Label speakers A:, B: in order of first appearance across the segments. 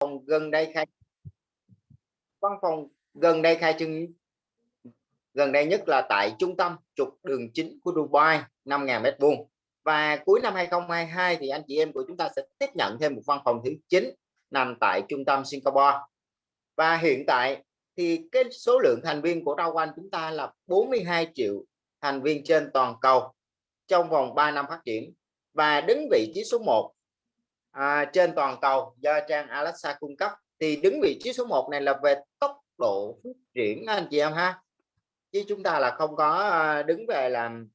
A: phòng gần đây khai văn phòng gần đây khai trương gần đây nhất là tại trung tâm trục đường chính của Dubai 5.000 mét vuông. Và cuối năm 2022 thì anh chị em của chúng ta sẽ tiếp nhận thêm một văn phòng thứ 9 nằm tại trung tâm Singapore. Và hiện tại thì cái số lượng thành viên của Rao quanh chúng ta là 42 triệu thành viên trên toàn cầu trong vòng 3 năm phát triển. Và đứng vị trí số 1 à, trên toàn cầu do trang Alexa cung cấp thì đứng vị trí số 1 này là về tốc độ phát triển anh chị em ha. Chứ chúng ta là không có à, đứng về làm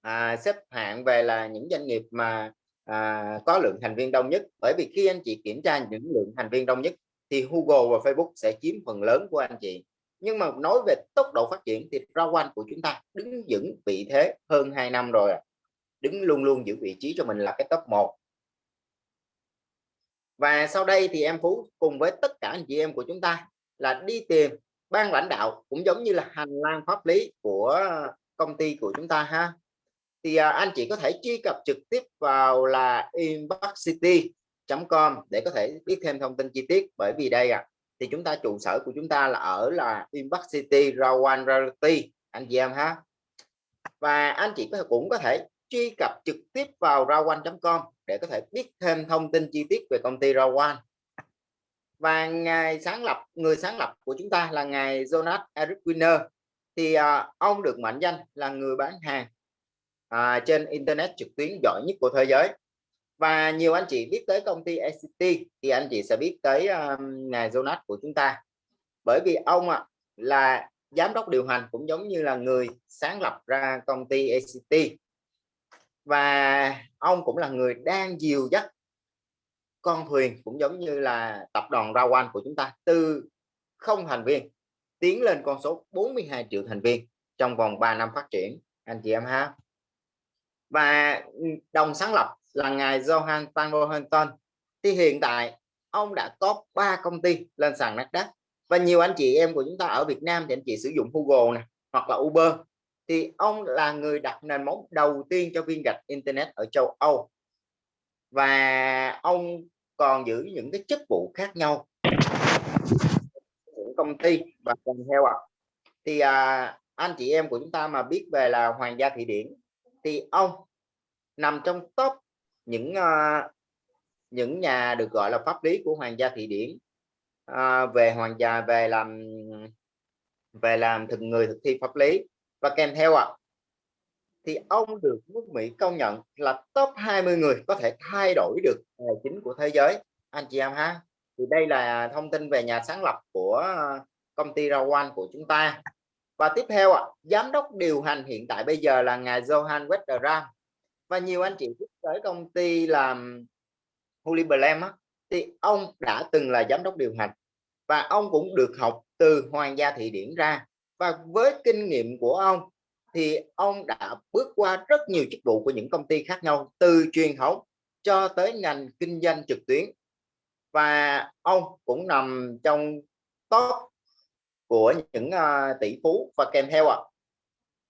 A: à, xếp hạng về là những doanh nghiệp mà à, có lượng thành viên đông nhất. Bởi vì khi anh chị kiểm tra những lượng thành viên đông nhất thì Google và Facebook sẽ chiếm phần lớn của anh chị. Nhưng mà nói về tốc độ phát triển thì Rawan của chúng ta đứng vững vị thế hơn 2 năm rồi đứng luôn luôn giữ vị trí cho mình là cái top 1 và sau đây thì em Phú cùng với tất cả anh chị em của chúng ta là đi tìm ban lãnh đạo cũng giống như là hành lang pháp lý của công ty của chúng ta ha. Thì à, anh chị có thể truy cập trực tiếp vào là inboxcity.com để có thể biết thêm thông tin chi tiết. Bởi vì đây à, thì chúng ta trụ sở của chúng ta là ở là Inbox City Rawan Realty anh chị em ha. Và anh chị có cũng có thể truy cập trực tiếp vào rawan.com để có thể biết thêm thông tin chi tiết về công ty Rawan và ngày sáng lập người sáng lập của chúng ta là ngài Jonas Eric Winner thì à, ông được mệnh danh là người bán hàng à, trên internet trực tuyến giỏi nhất của thế giới. Và nhiều anh chị biết tới công ty ACT thì anh chị sẽ biết tới um, ngài Jonas của chúng ta. Bởi vì ông à, là giám đốc điều hành cũng giống như là người sáng lập ra công ty ACT và ông cũng là người đang dìu dắt con thuyền cũng giống như là tập đoàn Rawan của chúng ta, từ không thành viên tiến lên con số 42 triệu thành viên trong vòng 3 năm phát triển, anh chị em ha. Và ừ, đồng sáng lập là ngài Johan Tangohenton thì hiện tại ông đã có ba công ty lên sàn Nasdaq. Và nhiều anh chị em của chúng ta ở Việt Nam thì anh chị sử dụng Google này hoặc là Uber thì ông là người đặt nền móng đầu tiên cho viên gạch internet ở châu Âu. Và ông còn giữ những cái chức vụ khác nhau. Những công ty và còn theo ạ. À. thì à, anh chị em của chúng ta mà biết về là hoàng gia thụy điển thì ông nằm trong top những uh, những nhà được gọi là pháp lý của hoàng gia thụy điển. Uh, về hoàng gia về làm về làm thực người thực thi pháp lý và kèm theo ạ à, thì ông được nước Mỹ công nhận là top 20 người có thể thay đổi được tài chính của thế giới. Anh chị em ha thì đây là thông tin về nhà sáng lập của ờ, công ty Rawan của chúng ta. Và tiếp theo ạ à, giám đốc điều hành hiện tại bây giờ là ngài Johan Wetterram và nhiều anh chị biết tới công ty làm Holy Blam á thì ông đã từng là giám đốc điều hành. Và ông cũng được học từ Hoàng gia Thị Điển ra và với kinh nghiệm của ông thì ông đã bước qua rất nhiều chức vụ của những công ty khác nhau từ truyền thống cho tới ngành kinh doanh trực tuyến. Và ông cũng nằm trong top của những uh, tỷ phú và kèm theo ạ. À,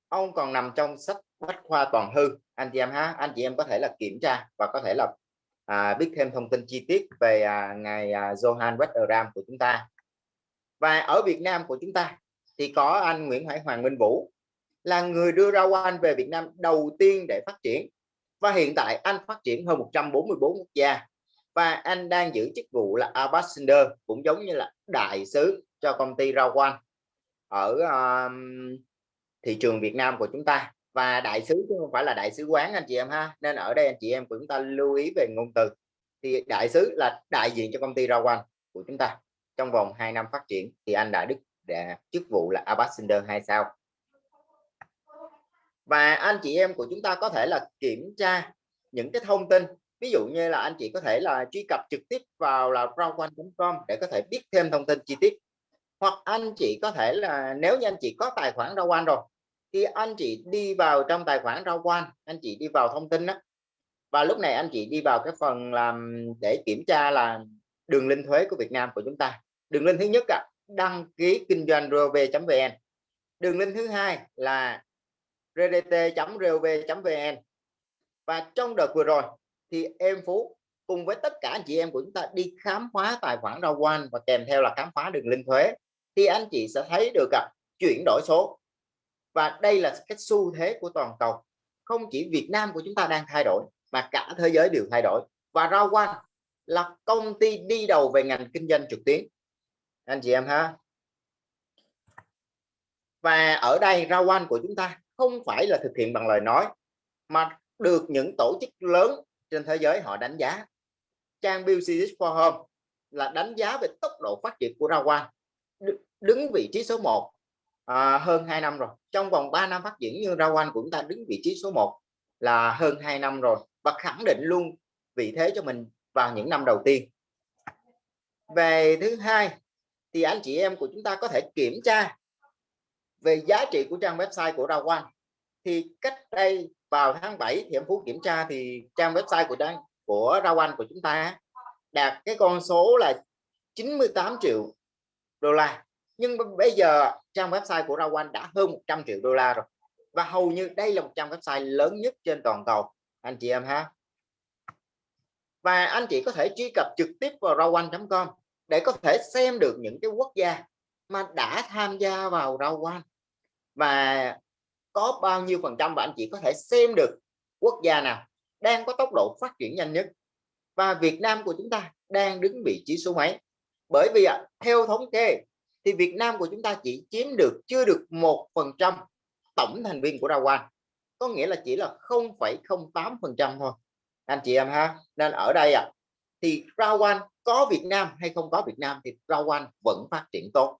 A: ông còn nằm trong sách bách khoa toàn hư. Anh chị em ha anh chị em có thể là kiểm tra và có thể là à, biết thêm thông tin chi tiết về à, ngài à, Johan Wetteram của chúng ta. Và ở Việt Nam của chúng ta thì có anh Nguyễn Hải Hoàng Minh Vũ là người đưa ra anh về Việt Nam đầu tiên để phát triển. Và hiện tại anh phát triển hơn 144 quốc gia. Và anh đang giữ chức vụ là ambassador cũng giống như là đại sứ cho công ty Rawan ở um, thị trường Việt Nam của chúng ta. Và đại sứ chứ không phải là đại sứ quán anh chị em ha. Nên ở đây anh chị em của chúng ta lưu ý về ngôn từ. Thì đại sứ là đại diện cho công ty Rawan của chúng ta trong vòng 2 năm phát triển. Thì anh đã đức chức vụ là ambassador hai sao? Và anh chị em của chúng ta có thể là kiểm tra những cái thông tin. Ví dụ như là anh chị có thể là truy cập trực tiếp vào là com để có thể biết thêm thông tin chi tiết. Hoặc anh chị có thể là nếu như anh chị có tài khoản rawan rồi thì anh chị đi vào trong tài khoản rawan anh chị đi vào thông tin đó và lúc này anh chị đi vào cái phần làm để kiểm tra là đường link thuế của Việt Nam của chúng ta. Đường link thứ nhất à, đăng ký kinh doanh rov.vn đường link thứ hai là rdt.rov.vn và trong đợt vừa rồi thì em Phú cùng với tất cả anh chị em của chúng ta đi khám phá tài khoản rau quan và kèm theo là khám phá đường link thuế thì anh chị sẽ thấy được à, chuyển đổi số. Và đây là cái xu thế của toàn cầu. Không chỉ Việt Nam của chúng ta đang thay đổi mà cả thế giới đều thay đổi. Và rau quan là công ty đi đầu về ngành kinh doanh trực tuyến anh chị em ha. Và ở đây rau quan của chúng ta không phải là thực hiện bằng lời nói mà được những tổ chức lớn trên thế giới họ đánh giá. Trang Business Forum là đánh giá về tốc độ phát triển của rau quan đứng vị trí số 1 à, hơn 2 năm rồi. Trong vòng 3 năm phát triển như rau quan của chúng ta đứng vị trí số 1 là hơn 2 năm rồi và khẳng định luôn vị thế cho mình vào những năm đầu tiên. Về thứ hai thì anh chị em của chúng ta có thể kiểm tra về giá trị của trang website của Rao quan thì cách đây vào tháng 7 thì em Phú kiểm tra thì trang website của trang của Rao quan của chúng ta đạt cái con số là 98 triệu đô la. Nhưng bây giờ trang website của Rao quan đã hơn 100 triệu đô la rồi. Và hầu như đây là một trang website lớn nhất trên toàn cầu, anh chị em ha. Và anh chị có thể truy cập trực tiếp vào rauan.com để có thể xem được những cái quốc gia mà đã tham gia vào rau quan và có bao nhiêu phần trăm và anh chị có thể xem được quốc gia nào đang có tốc độ phát triển nhanh nhất. Và Việt Nam của chúng ta đang đứng vị trí số mấy? Bởi vì theo thống kê thì Việt Nam của chúng ta chỉ chiếm được chưa được một phần trăm tổng thành viên của rau quan có nghĩa là chỉ là 0,08 phần trăm thôi. Anh chị em ha nên ở đây ạ à, thì rau có Việt Nam hay không có Việt Nam thì rau vẫn phát triển tốt.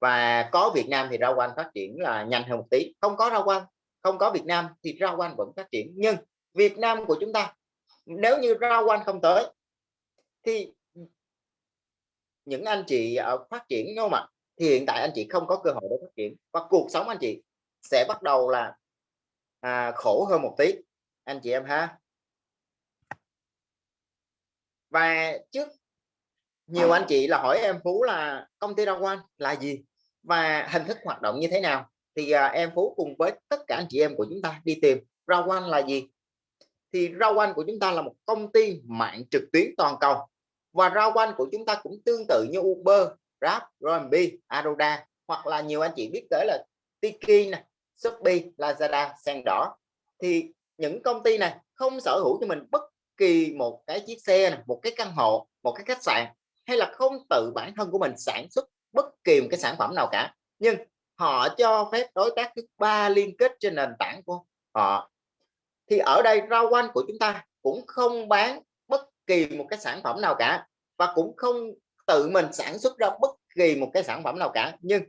A: Và có Việt Nam thì rau phát triển là nhanh hơn một tí. Không có rau không có Việt Nam thì rau vẫn phát triển. Nhưng Việt Nam của chúng ta nếu như rau không tới thì những anh chị phát triển đúng không ạ thì hiện tại anh chị không có cơ hội để phát triển. Và cuộc sống anh chị sẽ bắt đầu là à, khổ hơn một tí. Anh chị em ha và trước nhiều anh chị là hỏi em Phú là công ty rau quan là gì và hình thức hoạt động như thế nào? Thì à, em Phú cùng với tất cả anh chị em của chúng ta đi tìm Rao quan là gì? Thì Rao quan của chúng ta là một công ty mạng trực tuyến toàn cầu và Rao quan của chúng ta cũng tương tự như Uber, Grab, Airbnb, Aroda hoặc là nhiều anh chị biết tới là Tiki này, Shopee, Lazada, Sen đỏ. Thì những công ty này không sở hữu cho mình bất kỳ một cái chiếc xe này, một cái căn hộ một cái khách sạn hay là không tự bản thân của mình sản xuất bất kỳ một cái sản phẩm nào cả. Nhưng họ cho phép đối tác thứ ba liên kết trên nền tảng của họ. Thì ở đây rau quanh của chúng ta cũng không bán bất kỳ một cái sản phẩm nào cả và cũng không tự mình sản xuất ra bất kỳ một cái sản phẩm nào cả. Nhưng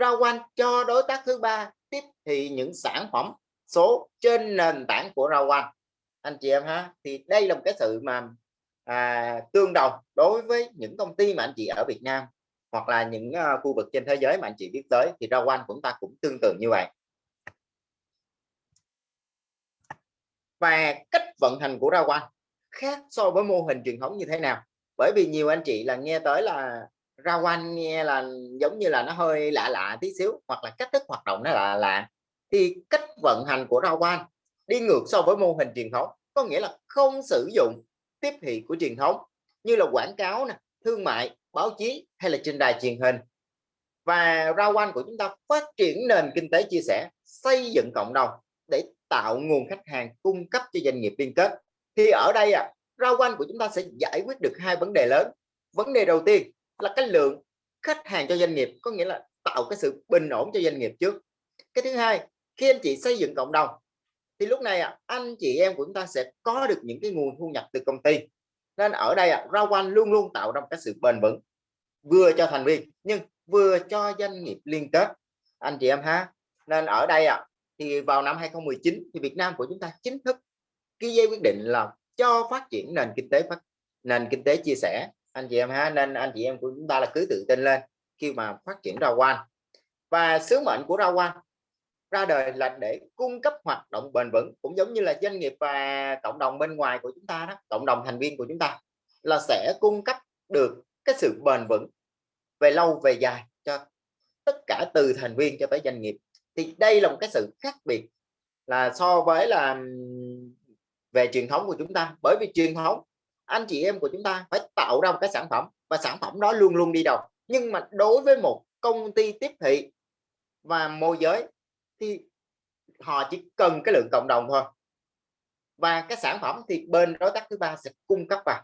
A: rau quanh cho đối tác thứ ba tiếp thì những sản phẩm số trên nền tảng của rau quanh anh chị em ha? Thì đây là một cái sự mà à, tương đồng đối với những công ty mà anh chị ở Việt Nam hoặc là những uh, khu vực trên thế giới mà anh chị biết tới thì rau quanh của chúng ta cũng tương tự như vậy. Và cách vận hành của rau quanh khác so với mô hình truyền thống như thế nào? Bởi vì nhiều anh chị là nghe tới là rau quanh nghe là giống như là nó hơi lạ lạ tí xíu hoặc là cách thức hoạt động nó là lạ. Thì cách vận hành của rau quanh đi ngược so với mô hình truyền thống, có nghĩa là không sử dụng tiếp thị của truyền thống như là quảng cáo nè, thương mại, báo chí hay là trên đài truyền hình. Và rau quanh của chúng ta phát triển nền kinh tế chia sẻ, xây dựng cộng đồng để tạo nguồn khách hàng cung cấp cho doanh nghiệp liên kết. Thì ở đây à rau quanh của chúng ta sẽ giải quyết được hai vấn đề lớn. Vấn đề đầu tiên là cái lượng khách hàng cho doanh nghiệp, có nghĩa là tạo cái sự bình ổn cho doanh nghiệp trước. Cái thứ hai, khi anh chị xây dựng cộng đồng thì lúc này à, anh chị em của chúng ta sẽ có được những cái nguồn thu nhập từ công ty. Nên ở đây à, rau quanh luôn luôn tạo ra một cái sự bền vững vừa cho thành viên nhưng vừa cho doanh nghiệp liên kết. Anh chị em ha nên ở đây à, thì vào năm 2019 thì Việt Nam của chúng ta chính thức ký giấy quyết định là cho phát triển nền kinh tế phát nền kinh tế chia sẻ. Anh chị em ha nên anh chị em của chúng ta là cứ tự tin lên khi mà phát triển rau quanh. Và sứ mệnh của rau quanh ra đời là để cung cấp hoạt động bền vững, cũng giống như là doanh nghiệp và cộng đồng bên ngoài của chúng ta đó, cộng đồng thành viên của chúng ta, là sẽ cung cấp được cái sự bền vững về lâu, về dài cho tất cả từ thành viên cho tới doanh nghiệp. Thì đây là một cái sự khác biệt là so với là về truyền thống của chúng ta. Bởi vì truyền thống, anh chị em của chúng ta phải tạo ra một cái sản phẩm và sản phẩm đó luôn luôn đi đầu. Nhưng mà đối với một công ty tiếp thị và môi giới thì họ chỉ cần cái lượng cộng đồng thôi. Và cái sản phẩm thì bên đối tác thứ ba sẽ cung cấp vào.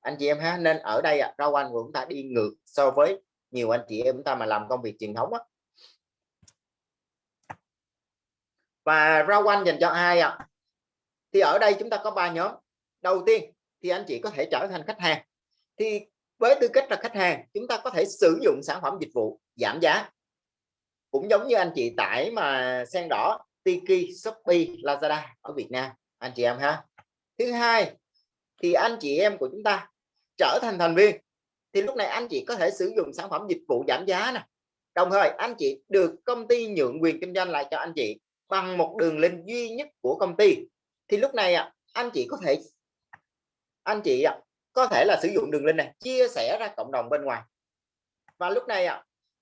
A: Anh chị em ha nên ở đây à, rau anh của chúng ta đi ngược so với nhiều anh chị em chúng ta mà làm công việc truyền thống á. Và rau anh dành cho ai ạ? À? thì ở đây chúng ta có ba nhóm. Đầu tiên thì anh chị có thể trở thành khách hàng. Thì với tư cách là khách hàng chúng ta có thể sử dụng sản phẩm dịch vụ giảm giá cũng giống như anh chị tải mà sen đỏ, Tiki, Shopee, Lazada ở Việt Nam, anh chị em ha. Thứ hai, thì anh chị em của chúng ta trở thành thành viên, thì lúc này anh chị có thể sử dụng sản phẩm dịch vụ giảm giá nè. Đồng thời, anh chị được công ty nhượng quyền kinh doanh lại cho anh chị bằng một đường link duy nhất của công ty. Thì lúc này anh chị có thể, anh chị có thể là sử dụng đường link này, chia sẻ ra cộng đồng bên ngoài. Và lúc này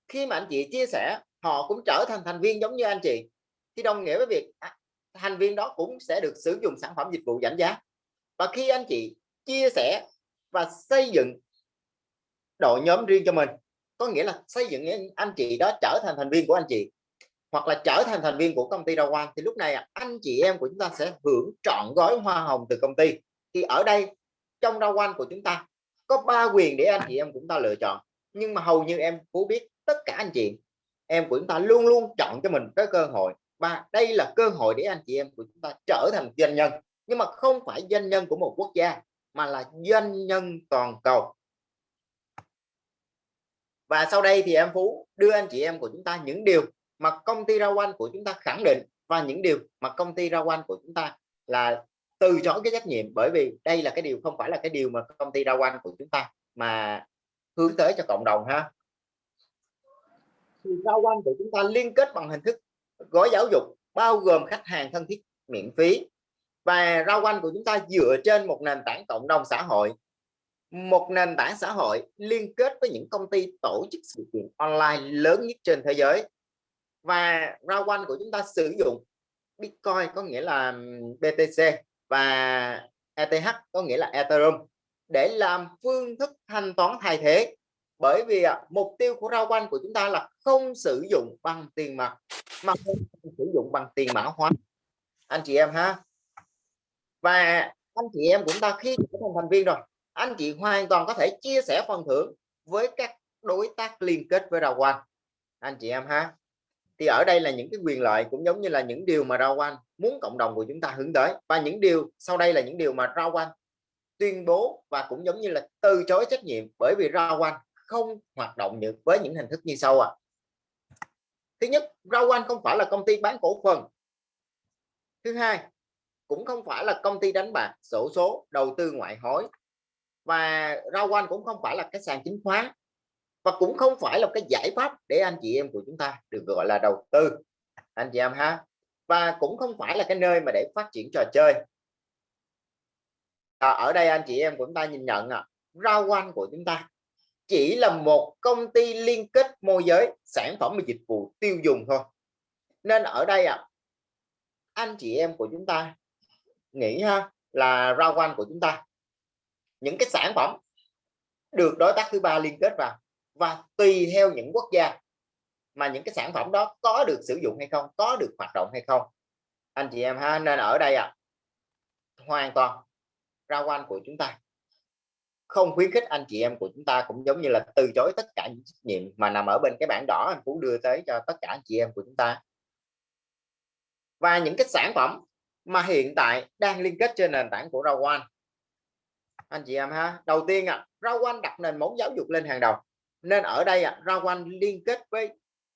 A: khi mà anh chị chia sẻ họ cũng trở thành thành viên giống như anh chị. Thì đồng nghĩa với việc à, thành viên đó cũng sẽ được sử dụng sản phẩm dịch vụ giảm giá. Và khi anh chị chia sẻ và xây dựng đội nhóm riêng cho mình, có nghĩa là xây dựng anh chị đó trở thành thành viên của anh chị, hoặc là trở thành thành viên của công ty Rao thì lúc này à, anh chị em của chúng ta sẽ hưởng trọn gói hoa hồng từ công ty. Thì ở đây, trong Rao của chúng ta, có ba quyền để anh chị em chúng ta lựa chọn. Nhưng mà hầu như em Phú biết tất cả anh chị em của chúng ta luôn luôn chọn cho mình cái cơ hội. Và đây là cơ hội để anh chị em của chúng ta trở thành doanh nhân. Nhưng mà không phải doanh nhân của một quốc gia, mà là doanh nhân toàn cầu. Và sau đây thì em Phú đưa anh chị em của chúng ta những điều mà công ty Ra Anh của chúng ta khẳng định và những điều mà công ty Ra Anh của chúng ta là từ chối cái trách nhiệm. Bởi vì đây là cái điều, không phải là cái điều mà công ty Ra Anh của chúng ta mà hướng tới cho cộng đồng ha thì Rao Anh của chúng ta liên kết bằng hình thức gói giáo dục, bao gồm khách hàng thân thiết miễn phí. Và rau quanh của chúng ta dựa trên một nền tảng cộng đồng xã hội. Một nền tảng xã hội liên kết với những công ty tổ chức sự kiện online lớn nhất trên thế giới. Và rau quanh của chúng ta sử dụng Bitcoin có nghĩa là BTC và ETH có nghĩa là Ethereum để làm phương thức thanh toán thay thế bởi vì à, mục tiêu của rau quanh của chúng ta là không sử dụng bằng tiền mặt mà không sử dụng bằng tiền mã hóa. Anh chị em ha. Và anh chị em chúng ta khi trở thành thành viên rồi anh chị hoàn toàn có thể chia sẻ phần thưởng với các đối tác liên kết với rau quanh. Anh chị em ha. Thì ở đây là những cái quyền lợi cũng giống như là những điều mà rau quanh muốn cộng đồng của chúng ta hướng tới. Và những điều sau đây là những điều mà rau quanh tuyên bố và cũng giống như là từ chối trách nhiệm bởi vì rau quanh không hoạt động được với những hình thức như sau ạ. À. thứ nhất rau anh không phải là công ty bán cổ phần. Thứ hai cũng không phải là công ty đánh bạc sổ số đầu tư ngoại hối. Và rau anh cũng không phải là cái sàn chứng khoán. Và cũng không phải là cái giải pháp để anh chị em của chúng ta được gọi là đầu tư. Anh chị em ha. Và cũng không phải là cái nơi mà để phát triển trò chơi. À, ở đây anh chị em của chúng ta nhìn nhận à, rau quanh của chúng ta chỉ là một công ty liên kết môi giới sản phẩm và dịch vụ tiêu dùng thôi. Nên ở đây à, anh chị em của chúng ta nghĩ ha là rau quanh của chúng ta. Những cái sản phẩm được đối tác thứ ba liên kết vào và tùy theo những quốc gia mà những cái sản phẩm đó có được sử dụng hay không có được hoạt động hay không. Anh chị em ha nên ở đây à hoàn toàn rau quanh của chúng ta không khuyến khích anh chị em của chúng ta cũng giống như là từ chối tất cả những trách nhiệm mà nằm ở bên cái bảng đỏ anh Phú đưa tới cho tất cả anh chị em của chúng ta. Và những cái sản phẩm mà hiện tại đang liên kết trên nền tảng của rau anh chị em ha đầu tiên à, rau đặt nền móng giáo dục lên hàng đầu. Nên ở đây à, rau liên kết với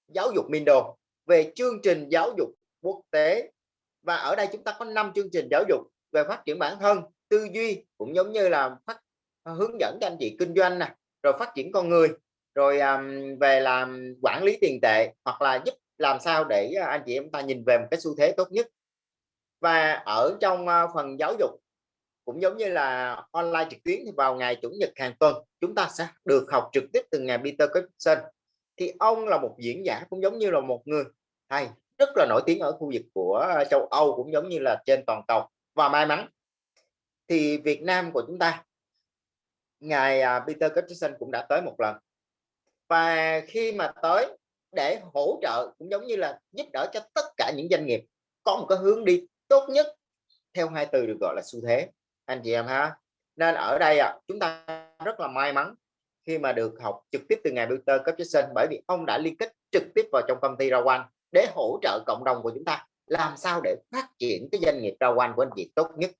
A: giáo dục Mindo về chương trình giáo dục quốc tế. Và ở đây chúng ta có 5 chương trình giáo dục về phát triển bản thân tư duy cũng giống như là phát Ờ, hướng dẫn cho anh chị kinh doanh nè rồi phát triển con người rồi um, về làm quản lý tiền tệ hoặc là giúp làm sao để ờ, anh chị em ta nhìn về một cái xu thế tốt nhất. Và ở trong ờ, phần giáo dục cũng giống như là online trực tuyến thì vào ngày chủ nhật hàng tuần chúng ta sẽ được học trực tiếp từ ngày Peter Christensen. Thì ông là một diễn giả cũng giống như là một người thầy rất là nổi tiếng ở khu vực của châu Âu cũng giống như là trên toàn cầu và may mắn. Thì Việt Nam của chúng ta ngài à, Peter Christensen cũng đã tới một lần. Và khi mà tới để hỗ trợ cũng giống như là giúp đỡ cho tất cả những doanh nghiệp có một cái hướng đi tốt nhất theo hai từ được gọi là xu thế. Anh chị em ha? Nên ở đây à, chúng ta rất là may mắn khi mà được học trực tiếp từ ngài Peter Christensen bởi vì ông đã liên kết trực tiếp vào trong công ty Rawan để hỗ trợ cộng đồng của chúng ta. Làm sao để phát triển cái doanh nghiệp Rawan của anh chị tốt nhất?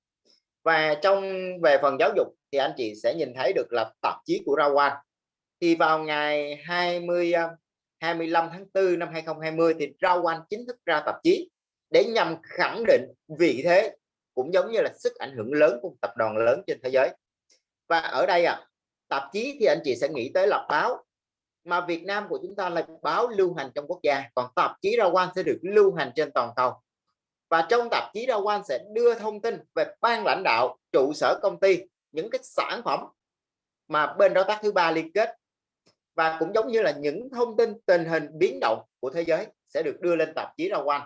A: Và trong, về phần giáo dục thì anh chị sẽ nhìn thấy được là tạp chí của Rawan. Thì vào ngày 20 25 ờ, tháng 4 năm 2020 thì Rawan chính thức ra tạp chí để nhằm khẳng định vị thế cũng giống như là sức ảnh hưởng lớn của tập đoàn lớn trên thế giới. Và ở đây à tạp chí thì anh chị sẽ nghĩ tới là báo, mà Việt Nam của chúng ta là báo lưu hành trong quốc gia, còn tạp chí Rawan sẽ được lưu hành trên toàn cầu và trong tạp chí Rawan sẽ đưa thông tin về ban lãnh đạo trụ sở công ty những cái sản phẩm mà bên đối tác thứ ba liên kết. Và cũng giống như là những thông tin tình hình biến động của thế giới sẽ được đưa lên tạp chí Rawan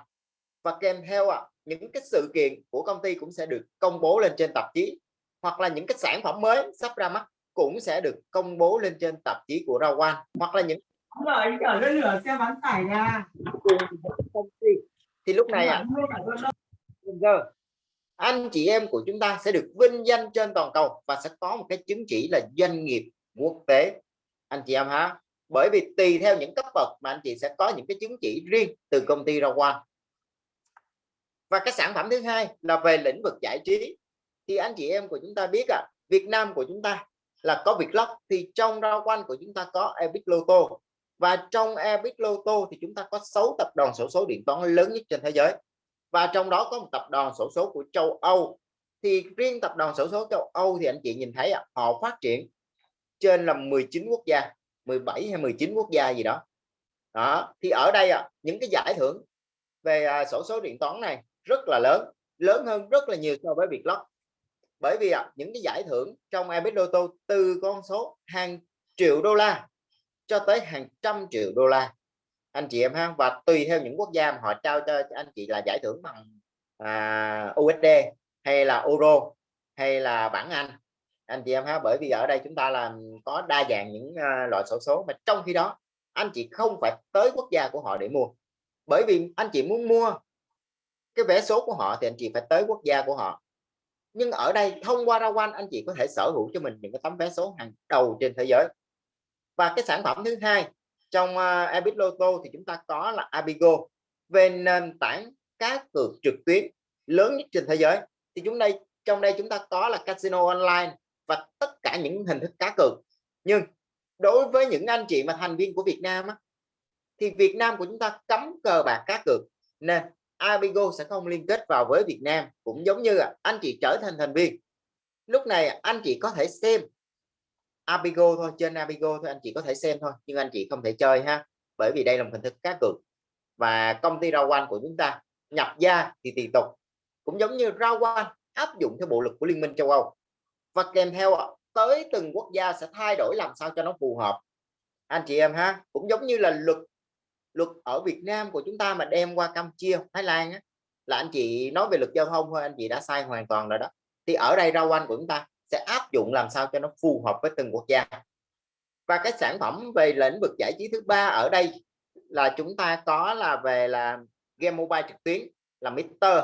A: và kèm theo à, những cái sự kiện của công ty cũng sẽ được công bố lên trên tạp chí hoặc là những cái sản phẩm mới sắp ra mắt cũng sẽ được công bố lên trên tạp chí của Rawan hoặc là những
B: rồi chở lên lửa xe bán tải ra
A: công ty thì lúc này à, anh chị em của chúng ta sẽ được vinh danh trên toàn cầu và sẽ có một cái chứng chỉ là doanh nghiệp quốc tế. Anh chị em ha bởi vì tùy theo những cấp bậc mà anh chị sẽ có những cái chứng chỉ riêng từ công ty Rawan và cái sản phẩm thứ hai là về lĩnh vực giải trí. Thì anh chị em của chúng ta biết à Việt Nam của chúng ta là có Vietlog thì trong Rawan của chúng ta có Epic Lotto và trong Epic Lotto thì chúng ta có 6 tập đoàn sổ số điện toán lớn nhất trên thế giới. Và trong đó có một tập đoàn sổ số của châu Âu. Thì riêng tập đoàn sổ số châu Âu thì anh chị nhìn thấy à, họ phát triển trên là 19 quốc gia 17 hay 19 quốc gia gì đó. Đó thì ở đây à, những cái giải thưởng về à, sổ số điện toán này rất là lớn lớn hơn rất là nhiều so với việc lót bởi vì à, những cái giải thưởng trong Abit Lotto từ con số hàng triệu đô la cho tới hàng trăm triệu đô la. Anh chị em ha và tùy theo những quốc gia mà họ trao cho anh chị là giải thưởng bằng à, USD hay là euro hay là bảng Anh. Anh chị em ha bởi vì ở đây chúng ta là có đa dạng những uh, loại sổ số mà trong khi đó anh chị không phải tới quốc gia của họ để mua. Bởi vì anh chị muốn mua cái vé số của họ thì anh chị phải tới quốc gia của họ. Nhưng ở đây thông qua Rawan anh chị có thể sở hữu cho mình những cái tấm vé số hàng đầu trên thế giới và cái sản phẩm thứ hai trong ờ, uh, Abit Lotto thì chúng ta có là Abigo về nền tảng cá cược trực tuyến lớn nhất trên thế giới. Thì chúng đây trong đây chúng ta có là casino online và tất cả những hình thức cá cược. Nhưng đối với những anh chị mà thành viên của Việt Nam á, thì Việt Nam của chúng ta cấm cờ bạc cá cược nên Abigo sẽ không liên kết vào với Việt Nam. Cũng giống như là anh chị trở thành thành viên. Lúc này anh chị có thể xem Abigo thôi trên Abigo thôi anh chị có thể xem thôi nhưng anh chị không thể chơi ha bởi vì đây là một hình thức cá cược. Và công ty Rawan của chúng ta nhập gia thì tùy tục cũng giống như Rawan áp dụng theo bộ luật của Liên minh châu Âu. Và kèm theo tới từng quốc gia sẽ thay đổi làm sao cho nó phù hợp. Anh chị em ha cũng giống như là luật luật ở Việt Nam của chúng ta mà đem qua Campuchia Thái Lan á, là anh chị nói về luật giao thông thôi anh chị đã sai hoàn toàn rồi đó. Thì ở đây rau anh của chúng ta sẽ áp dụng làm sao cho nó phù hợp với từng quốc gia. Và cái sản phẩm về lĩnh vực giải trí thứ ba ở đây là chúng ta có là về là game mobile trực tuyến, là Mister.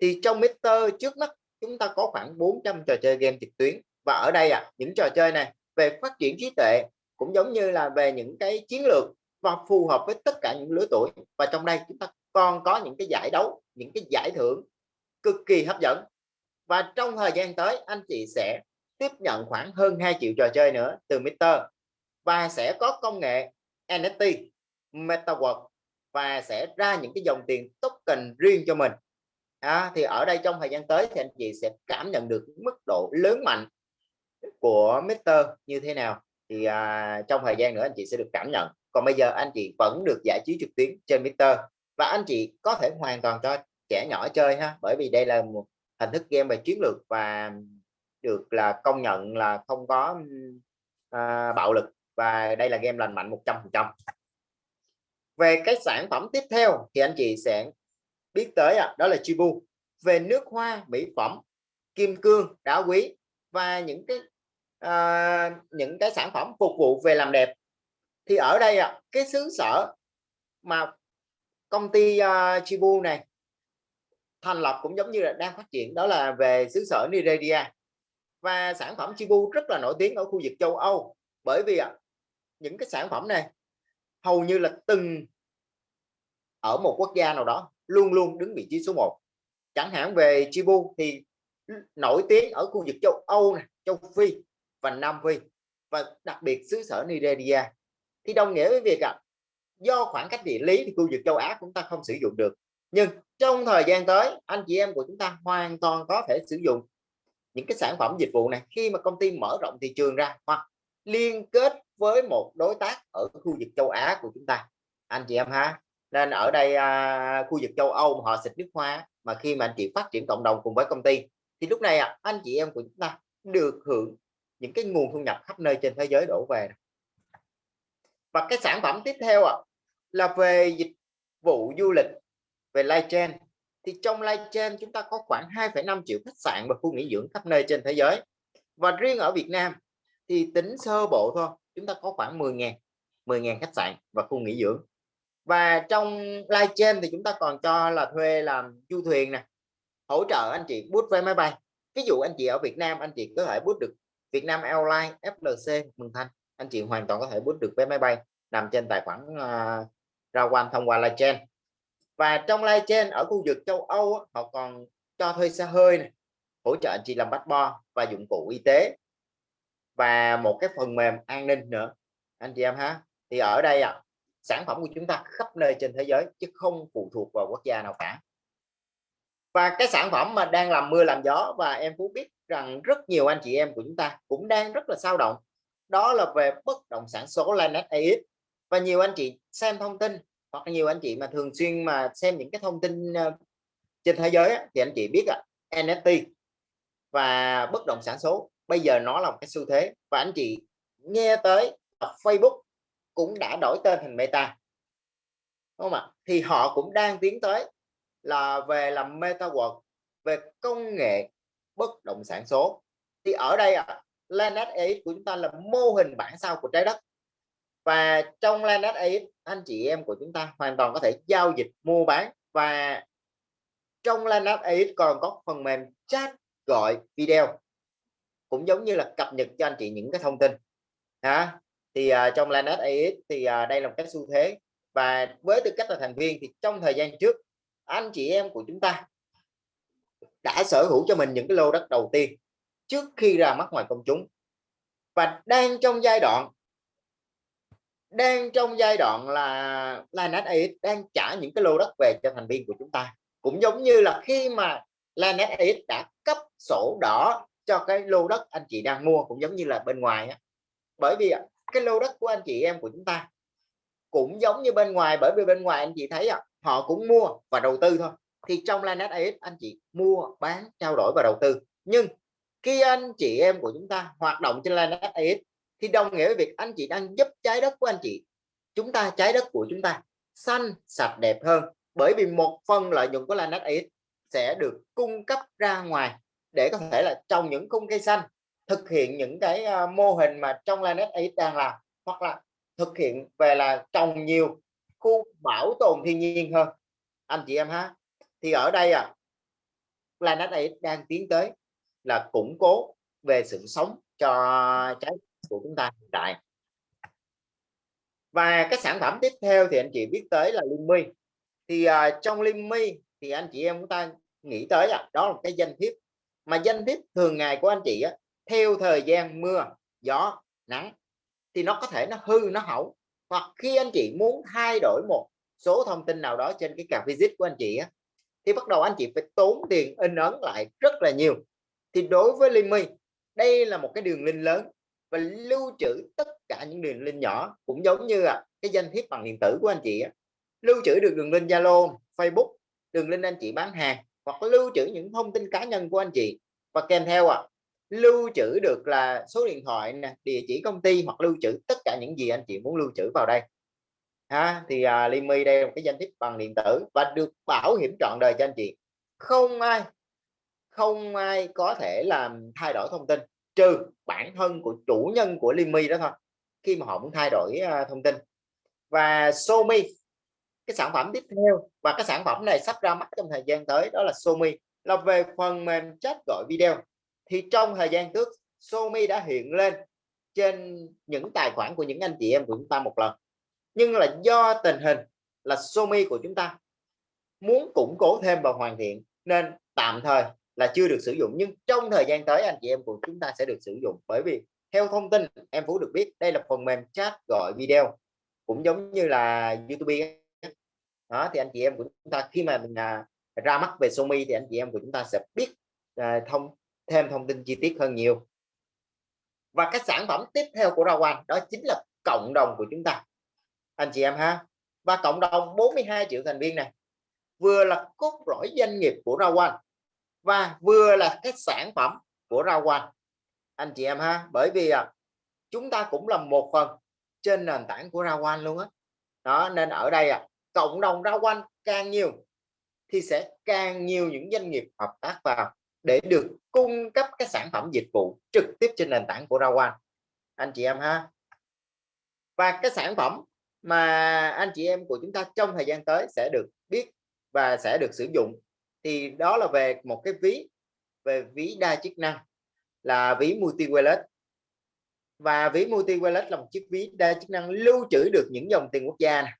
A: Thì trong Mister trước mắt, chúng ta có khoảng 400 trò chơi game trực tuyến. Và ở đây à những trò chơi này về phát triển trí tuệ cũng giống như là về những cái chiến lược và phù hợp với tất cả những lứa tuổi. Và trong đây chúng ta còn có những cái giải đấu, những cái giải thưởng cực kỳ hấp dẫn và trong thời gian tới anh chị sẽ tiếp nhận khoảng hơn 2 triệu trò chơi nữa từ Mr và sẽ có công nghệ NFT Metaverse và sẽ ra những cái dòng tiền token riêng cho mình. À, thì ở đây trong thời gian tới thì anh chị sẽ cảm nhận được mức độ lớn mạnh của Mr như thế nào. Thì à, trong thời gian nữa anh chị sẽ được cảm nhận. Còn bây giờ anh chị vẫn được giải trí trực tuyến trên Mr và anh chị có thể hoàn toàn cho trẻ nhỏ chơi ha bởi vì đây là một hình thức game về chiến lược và được là công nhận là không có à, bạo lực và đây là game lành mạnh 100% về cái sản phẩm tiếp theo thì anh chị sẽ biết tới à, đó là Chibu. Về nước hoa mỹ phẩm kim cương đá quý và những cái à, những cái sản phẩm phục vụ về làm đẹp. Thì ở đây à, cái xứ sở mà công ty uh, Chibu này thành lập cũng giống như là đang phát triển đó là về xứ sở Nigeria. Và sản phẩm Chibu rất là nổi tiếng ở khu vực châu Âu bởi vì những cái sản phẩm này hầu như là từng ở một quốc gia nào đó luôn luôn đứng vị trí số 1 chẳng hạn về Chibu thì nổi tiếng ở khu vực châu Âu này, châu Phi và Nam Phi và đặc biệt xứ sở Nigeria. Thì đồng nghĩa với việc à, do khoảng cách địa lý thì khu vực châu Á chúng ta không sử dụng được nhưng trong thời gian tới anh chị em của chúng ta hoàn toàn có thể sử dụng những cái sản phẩm dịch vụ này. Khi mà công ty mở rộng thị trường ra hoặc liên kết với một đối tác ở khu vực châu Á của chúng ta. Anh chị em ha nên ở đây à, khu vực châu Âu mà họ xịt nước hoa mà khi mà anh chị phát triển cộng đồng cùng với công ty thì lúc này à, anh chị em của chúng ta được hưởng những cái nguồn thu nhập khắp nơi trên thế giới đổ về. Và cái sản phẩm tiếp theo à, là về dịch vụ du lịch về live chain thì trong live chain chúng ta có khoảng 2,5 triệu khách sạn và khu nghỉ dưỡng khắp nơi trên thế giới. Và riêng ở Việt Nam thì tính sơ bộ thôi chúng ta có khoảng 10.000 10.000 khách sạn và khu nghỉ dưỡng. Và trong live chain thì chúng ta còn cho là thuê làm du thuyền nè hỗ trợ anh chị bút vé máy bay. Ví dụ anh chị ở Việt Nam anh chị có thể bút được Việt Nam Airlines FLC mường Thanh. Anh chị hoàn toàn có thể bút được vé máy bay nằm trên tài khoản à, uh, ra quan thông qua live chain và trong live trên ở khu vực châu Âu họ còn cho thuê xe hơi này, hỗ trợ anh chị làm bắt bo và dụng cụ y tế. Và một cái phần mềm an ninh nữa. Anh chị em ha thì ở đây à, sản phẩm của chúng ta khắp nơi trên thế giới chứ không phụ thuộc vào quốc gia nào cả. Và cái sản phẩm mà đang làm mưa làm gió và em Phú biết rằng rất nhiều anh chị em của chúng ta cũng đang rất là sao động. Đó là về bất động sản số Lanet AX và nhiều anh chị xem thông tin hoặc nhiều anh chị mà thường xuyên mà xem những cái thông tin ờ, trên thế giới thì anh chị biết là NFT và bất động sản số bây giờ nó là một cái xu thế. Và anh chị nghe tới Facebook cũng đã đổi tên thành Meta đúng không ạ? Thì họ cũng đang tiến tới là về làm MetaWorld về công nghệ bất động sản số. Thì ở đây à, Lanet AX của chúng ta là mô hình bản sao của trái đất và trong Lanet AX anh chị em của chúng ta hoàn toàn có thể giao dịch mua bán. Và trong Lanet AX còn có phần mềm chat gọi video cũng giống như là cập nhật cho anh chị những cái thông tin. Hả? Thì uh, trong Lanet AX thì uh, đây là một cái xu thế. Và với tư cách là thành viên thì trong thời gian trước anh chị em của chúng ta đã sở hữu cho mình những cái lô đất đầu tiên trước khi ra mắt ngoài công chúng. Và đang trong giai đoạn đang trong giai đoạn là Lanet AX đang trả những cái lô đất về cho thành viên của chúng ta. Cũng giống như là khi mà Lanet AX đã cấp sổ đỏ cho cái lô đất anh chị đang mua cũng giống như là bên ngoài á. Bởi vì cái lô đất của anh chị em của chúng ta cũng giống như bên ngoài bởi vì bên ngoài anh chị thấy à, họ cũng mua và đầu tư thôi. Thì trong Lanet AX anh chị mua bán trao đổi và đầu tư. Nhưng khi anh chị em của chúng ta hoạt động trên Lanet AX thì đồng nghĩa với việc anh chị đang giúp trái đất của anh chị, chúng ta, trái đất của chúng ta xanh, sạch, đẹp hơn. Bởi vì một phần lợi nhuận của Lanet X sẽ được cung cấp ra ngoài để có thể là trồng những khung cây xanh, thực hiện những cái à, mô hình mà trong Lanet X đang làm, hoặc là thực hiện về là trồng nhiều khu bảo tồn thiên nhiên hơn. Anh chị em ha, thì ở đây à Lanet X đang tiến tới là củng cố về sự sống cho trái của chúng ta hiện tại. Và cái sản phẩm tiếp theo thì anh chị biết tới là Linh thì uh, trong Linh thì anh chị em chúng ta nghĩ tới à, đó là cái danh thiếp. Mà danh thiếp thường ngày của anh chị á, theo thời gian mưa gió nắng thì nó có thể nó hư nó hỏng. Hoặc khi anh chị muốn thay đổi một số thông tin nào đó trên cái card visit của anh chị á, thì bắt đầu anh chị phải tốn tiền in ấn lại rất là nhiều. Thì đối với Limi đây là một cái đường link lớn và lưu trữ tất cả những đường link nhỏ cũng giống như à, cái danh thiếp bằng điện tử của anh chị á. lưu trữ được đường link Zalo Facebook đường link anh chị bán hàng hoặc lưu trữ những thông tin cá nhân của anh chị. Và kèm theo à lưu trữ được là số điện thoại nè địa chỉ công ty hoặc lưu trữ tất cả những gì anh chị muốn lưu trữ vào đây. Ha thì à, Limi đây là một cái danh thiếp bằng điện tử và được bảo hiểm trọn đời cho anh chị. Không ai không ai có thể làm thay đổi thông tin trừ bản thân của chủ nhân của Limi đó thôi khi mà họ muốn thay đổi uh, thông tin. Và Somi cái sản phẩm tiếp theo và cái sản phẩm này sắp ra mắt trong thời gian tới đó là Somi. Là về phần mềm chat gọi video. Thì trong thời gian trước Somi đã hiện lên trên những tài khoản của những anh chị em của chúng ta một lần. Nhưng là do tình hình là Somi của chúng ta muốn củng cố thêm và hoàn thiện nên tạm thời là chưa được sử dụng. Nhưng trong thời gian tới anh chị em của chúng ta sẽ được sử dụng. Bởi vì theo thông tin em Phú được biết đây là phần mềm chat gọi video cũng giống như là YouTube đó thì anh chị em của chúng ta khi mà mình à, ra mắt về Xiaomi thì anh chị em của chúng ta sẽ biết à, thông thêm thông tin chi tiết hơn nhiều. Và các sản phẩm tiếp theo của Rawan đó chính là cộng đồng của chúng ta. Anh chị em ha. Và cộng đồng 42 triệu thành viên này vừa là cốt lõi doanh nghiệp của Rawan và vừa là cái sản phẩm của Rawan anh chị em ha bởi vì à, chúng ta cũng là một phần trên nền tảng của Rawan luôn á. Đó. đó nên ở đây à, cộng đồng Rawan càng nhiều thì sẽ càng nhiều những doanh nghiệp hợp tác vào để được cung cấp các sản phẩm dịch vụ trực tiếp trên nền tảng của Rawan anh chị em ha. Và cái sản phẩm mà anh chị em của chúng ta trong thời gian tới sẽ được biết và sẽ được sử dụng thì đó là về một cái ví về ví đa chức năng là ví multi wallet và ví multi wallet là một chiếc ví đa chức năng lưu trữ được những dòng tiền quốc gia này.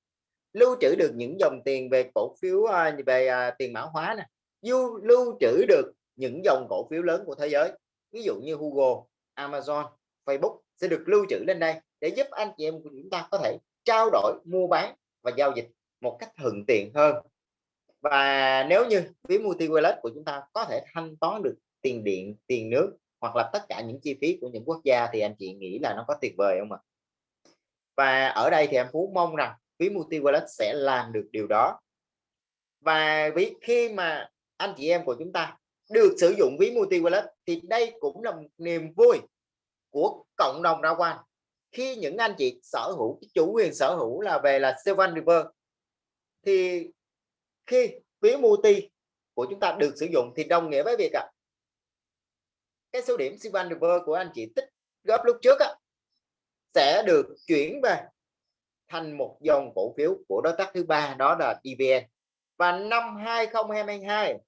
A: lưu trữ được những dòng tiền về cổ phiếu à, về à, tiền mã hóa này lưu, lưu trữ được những dòng cổ phiếu lớn của thế giới ví dụ như Google Amazon Facebook sẽ được lưu trữ lên đây để giúp anh chị em của chúng ta có thể trao đổi mua bán và giao dịch một cách thuận tiện hơn và nếu như ví multi wallet của chúng ta có thể thanh toán được tiền điện, tiền nước hoặc là tất cả những chi phí của những quốc gia thì anh chị nghĩ là nó có tuyệt vời không ạ? Và ở đây thì em Phú mong rằng ví multi wallet sẽ làm được điều đó. Và ví khi mà anh chị em của chúng ta được sử dụng ví multi wallet thì đây cũng là một niềm vui của cộng đồng ra quan. Khi những anh chị sở hữu chủ quyền sở hữu là về là Seven River thì khi ví multi của chúng ta được sử dụng thì đồng nghĩa với việc à, cái số điểm Seven của anh chị tích góp lúc trước á, sẽ được chuyển về thành một dòng cổ phiếu của đối tác thứ ba đó là DVN và năm 2022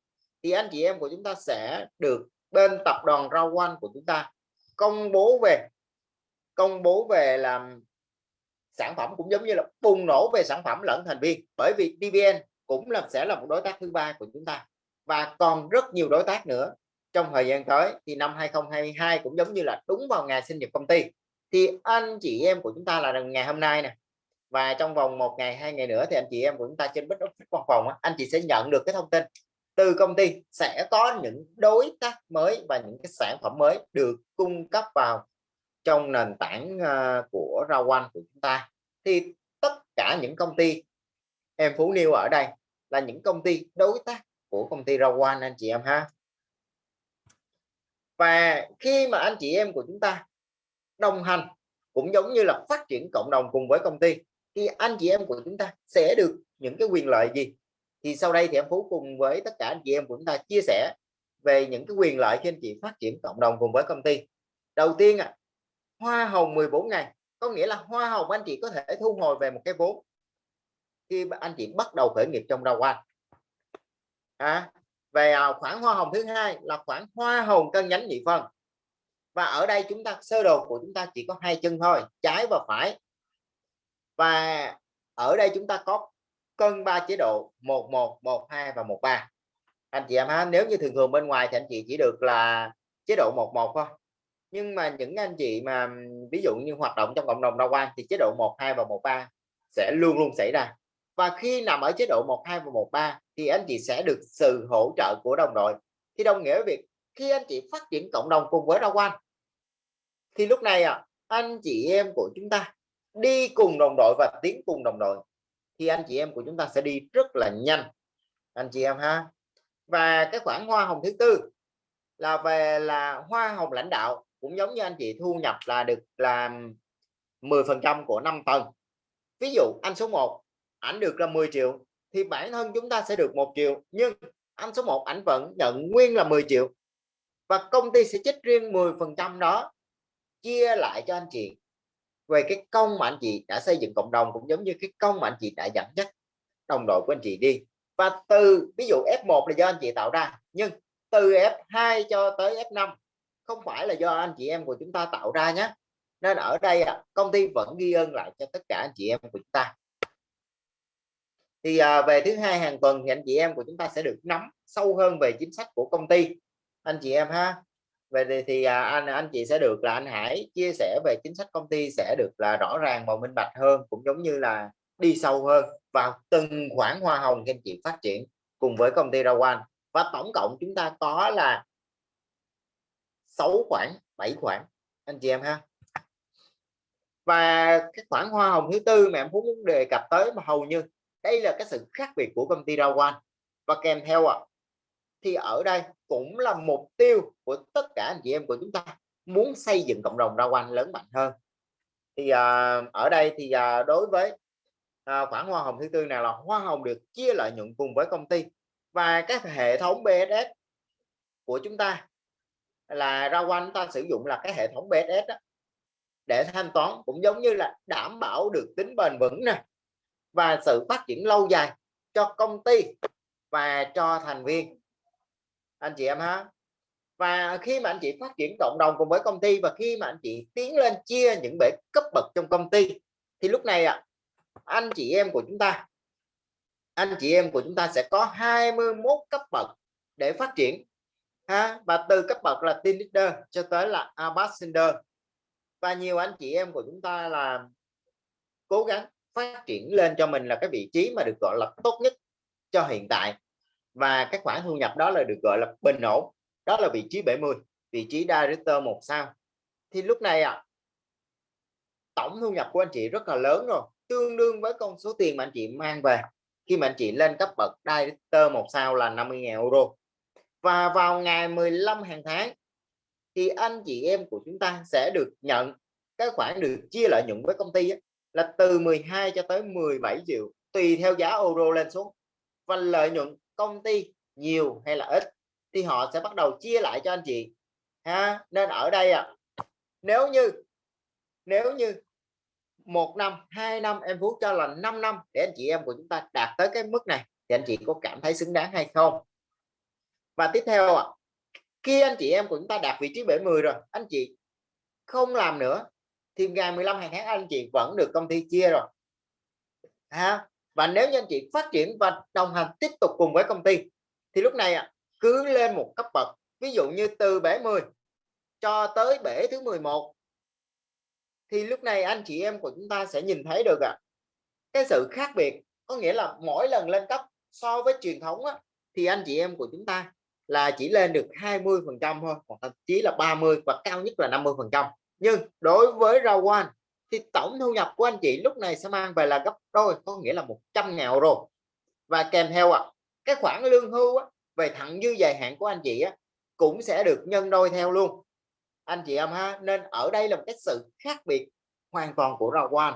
A: thì anh chị em của chúng ta sẽ được bên tập đoàn rau One của chúng ta công bố về công bố về làm sản phẩm cũng giống như là bùng nổ về sản phẩm lẫn thành viên. Bởi vì DVN cũng là, sẽ là một đối tác thứ ba của chúng ta. Và còn rất nhiều đối tác nữa. Trong thời gian tới, thì năm 2022 cũng giống như là đúng vào ngày sinh nhật công ty, thì anh chị em của chúng ta là ngày hôm nay nè. Và trong vòng một ngày, hai ngày nữa thì anh chị em của chúng ta trên bích office văn phòng anh chị sẽ nhận được cái thông tin từ công ty sẽ có những đối tác mới và những cái sản phẩm mới được cung cấp vào trong nền tảng ờ, của rau của chúng ta. Thì tất cả những công ty em phú Niêu ở đây là những công ty đối tác của công ty rau anh chị em ha. Và khi mà anh chị em của chúng ta đồng hành cũng giống như là phát triển cộng đồng cùng với công ty thì anh chị em của chúng ta sẽ được những cái quyền lợi gì? Thì sau đây thì em Phú cùng với tất cả anh chị em của chúng ta chia sẻ về những cái quyền lợi khi anh chị phát triển cộng đồng cùng với công ty. Đầu tiên à, hoa hồng 14 ngày có nghĩa là hoa hồng anh chị có thể thu hồi về một cái vốn khi anh chị bắt đầu khởi nghiệp trong rau anh à, về à, khoản hoa hồng thứ hai là khoản hoa hồng cân nhánh nhị phân. Và ở đây chúng ta sơ đồ của chúng ta chỉ có hai chân thôi trái và phải. Và ở đây chúng ta có cân ba chế độ 11 12 và 13 anh chị em ha nếu như thường thường bên ngoài thì anh chị chỉ được là chế độ 11 thôi. Nhưng mà những anh chị mà ví dụ như hoạt động trong cộng đồng đa quan thì chế độ 12 và 13 sẽ luôn luôn xảy ra và khi nằm ở chế độ 12 và 13 thì anh chị sẽ được sự hỗ trợ của đồng đội. Thì đồng nghĩa việc khi anh chị phát triển cộng đồng cùng với đa quan thì lúc này à, anh chị em của chúng ta đi cùng đồng đội và tiến cùng đồng đội thì anh chị em của chúng ta sẽ đi rất là nhanh. Anh chị em ha. Và cái khoản hoa hồng thứ tư là về là hoa hồng lãnh đạo cũng giống như anh chị thu nhập là được làm 10 phần trăm của 5 tầng. Ví dụ anh số 1 ảnh được là 10 triệu, thì bản thân chúng ta sẽ được một triệu, nhưng anh số 1 ảnh vẫn nhận nguyên là 10 triệu. Và công ty sẽ trích riêng 10 phần trăm đó, chia lại cho anh chị về cái công mà anh chị đã xây dựng cộng đồng cũng giống như cái công mà anh chị đã dẫn dắt đồng đội của anh chị đi. Và từ ví dụ F1 là do anh chị tạo ra, nhưng từ F2 cho tới F5 không phải là do anh chị em của chúng ta tạo ra nhé nên ở đây công ty vẫn ghi ơn lại cho tất cả anh chị em của chúng ta thì à, về thứ hai hàng tuần thì anh chị em của chúng ta sẽ được nắm sâu hơn về chính sách của công ty. Anh chị em ha. Về thì, thì à, anh anh chị sẽ được là anh Hải chia sẻ về chính sách công ty sẽ được là rõ ràng và minh bạch hơn cũng giống như là đi sâu hơn vào từng khoản hoa hồng các anh chị phát triển cùng với công ty Rawan và tổng cộng chúng ta có là 6 khoản 7 khoản anh chị em ha. Và cái khoản hoa hồng thứ tư mà em muốn đề cập tới mà hầu như đây là cái sự khác biệt của công ty Rawan và kèm theo ạ. À, thì ở đây cũng là mục tiêu của tất cả anh chị em của chúng ta muốn xây dựng cộng đồng Rawan lớn mạnh hơn. Thì à, ở đây thì à, đối với à, khoản hoa hồng thứ tư này là hoa hồng được chia lợi nhuận cùng với công ty và các hệ thống BSS của chúng ta là Rawan ta sử dụng là cái hệ thống BSS đó, để thanh toán cũng giống như là đảm bảo được tính bền vững nè và sự phát triển lâu dài cho công ty và cho thành viên. Anh chị em ha. Và khi mà anh chị phát triển cộng đồng cùng với công ty và khi mà anh chị tiến lên chia những bể cấp bậc trong công ty, thì lúc này ạ, anh chị em của chúng ta, anh chị em của chúng ta sẽ có 21 cấp bậc để phát triển, ha? Và từ cấp bậc là team leader cho tới là ambassador. Và nhiều anh chị em của chúng ta là cố gắng phát triển lên cho mình là cái vị trí mà được gọi là tốt nhất cho hiện tại. Và các khoản thu nhập đó là được gọi là bình ổn. Đó là vị trí 70 vị trí director một sao. Thì lúc này à, tổng thu nhập của anh chị rất là lớn rồi tương đương với con số tiền mà anh chị mang về. Khi mà anh chị lên cấp bậc director một sao là 50.000 euro. Và vào ngày 15 hàng tháng thì anh chị em của chúng ta sẽ được nhận cái khoản được chia lợi nhuận với công ty ấy, là từ 12 cho tới 17 triệu, tùy theo giá euro lên xuống. Và lợi nhuận công ty nhiều hay là ít thì họ sẽ bắt đầu chia lại cho anh chị, ha? Nên ở đây à nếu như nếu như một năm, hai năm em phú cho là 5 năm để anh chị em của chúng ta đạt tới cái mức này thì anh chị có cảm thấy xứng đáng hay không? Và tiếp theo ạ, khi anh chị em của chúng ta đạt vị trí 70 rồi, anh chị không làm nữa thì ngày 15 hàng tháng anh chị vẫn được công ty chia rồi. Ha? Và nếu như anh chị phát triển và đồng hành tiếp tục cùng với công ty thì lúc này ạ cứ lên một cấp bậc. Ví dụ như từ bể 10 cho tới bể thứ 11 thì lúc này anh chị em của chúng ta sẽ nhìn thấy được ạ cái sự khác biệt. Có nghĩa là mỗi lần lên cấp so với truyền thống á, thì anh chị em của chúng ta là chỉ lên được 20 phần trăm thôi hoặc thậm chí là 30 và cao nhất là 50 phần trăm nhưng đối với rau quan thì tổng thu nhập của anh chị lúc này sẽ mang về là gấp đôi có nghĩa là 100 ngàn rồi. Và kèm theo ạ à, cái khoản lương hưu á, về thặng dư dài hạn của anh chị á, cũng sẽ được nhân đôi theo luôn. Anh chị em ha nên ở đây là một cái sự khác biệt hoàn toàn của rau quan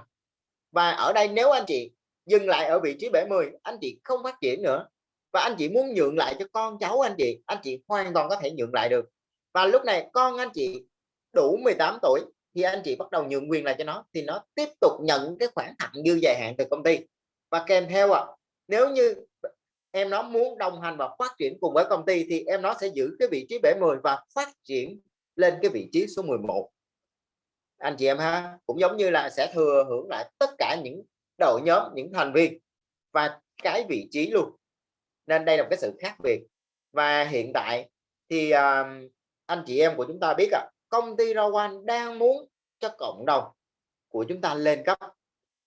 A: và ở đây nếu anh chị dừng lại ở vị trí 70 anh chị không phát triển nữa. Và anh chị muốn nhượng lại cho con cháu anh chị anh chị hoàn toàn có thể nhượng lại được. Và lúc này con anh chị đủ 18 tuổi thì anh chị bắt đầu nhượng quyền lại cho nó thì nó tiếp tục nhận cái khoản thặng dư dài hạn từ công ty. Và kèm theo ạ à, nếu như em nó muốn đồng hành và phát triển cùng với công ty thì em nó sẽ giữ cái vị trí bể 10 và phát triển lên cái vị trí số 11 anh chị em ha cũng giống như là sẽ thừa hưởng lại tất cả những đội nhóm những thành viên và cái vị trí luôn. Nên đây là một cái sự khác biệt. Và hiện tại thì uh, anh chị em của chúng ta biết ạ à, công ty Rawan đang muốn cho cộng đồng của chúng ta lên cấp.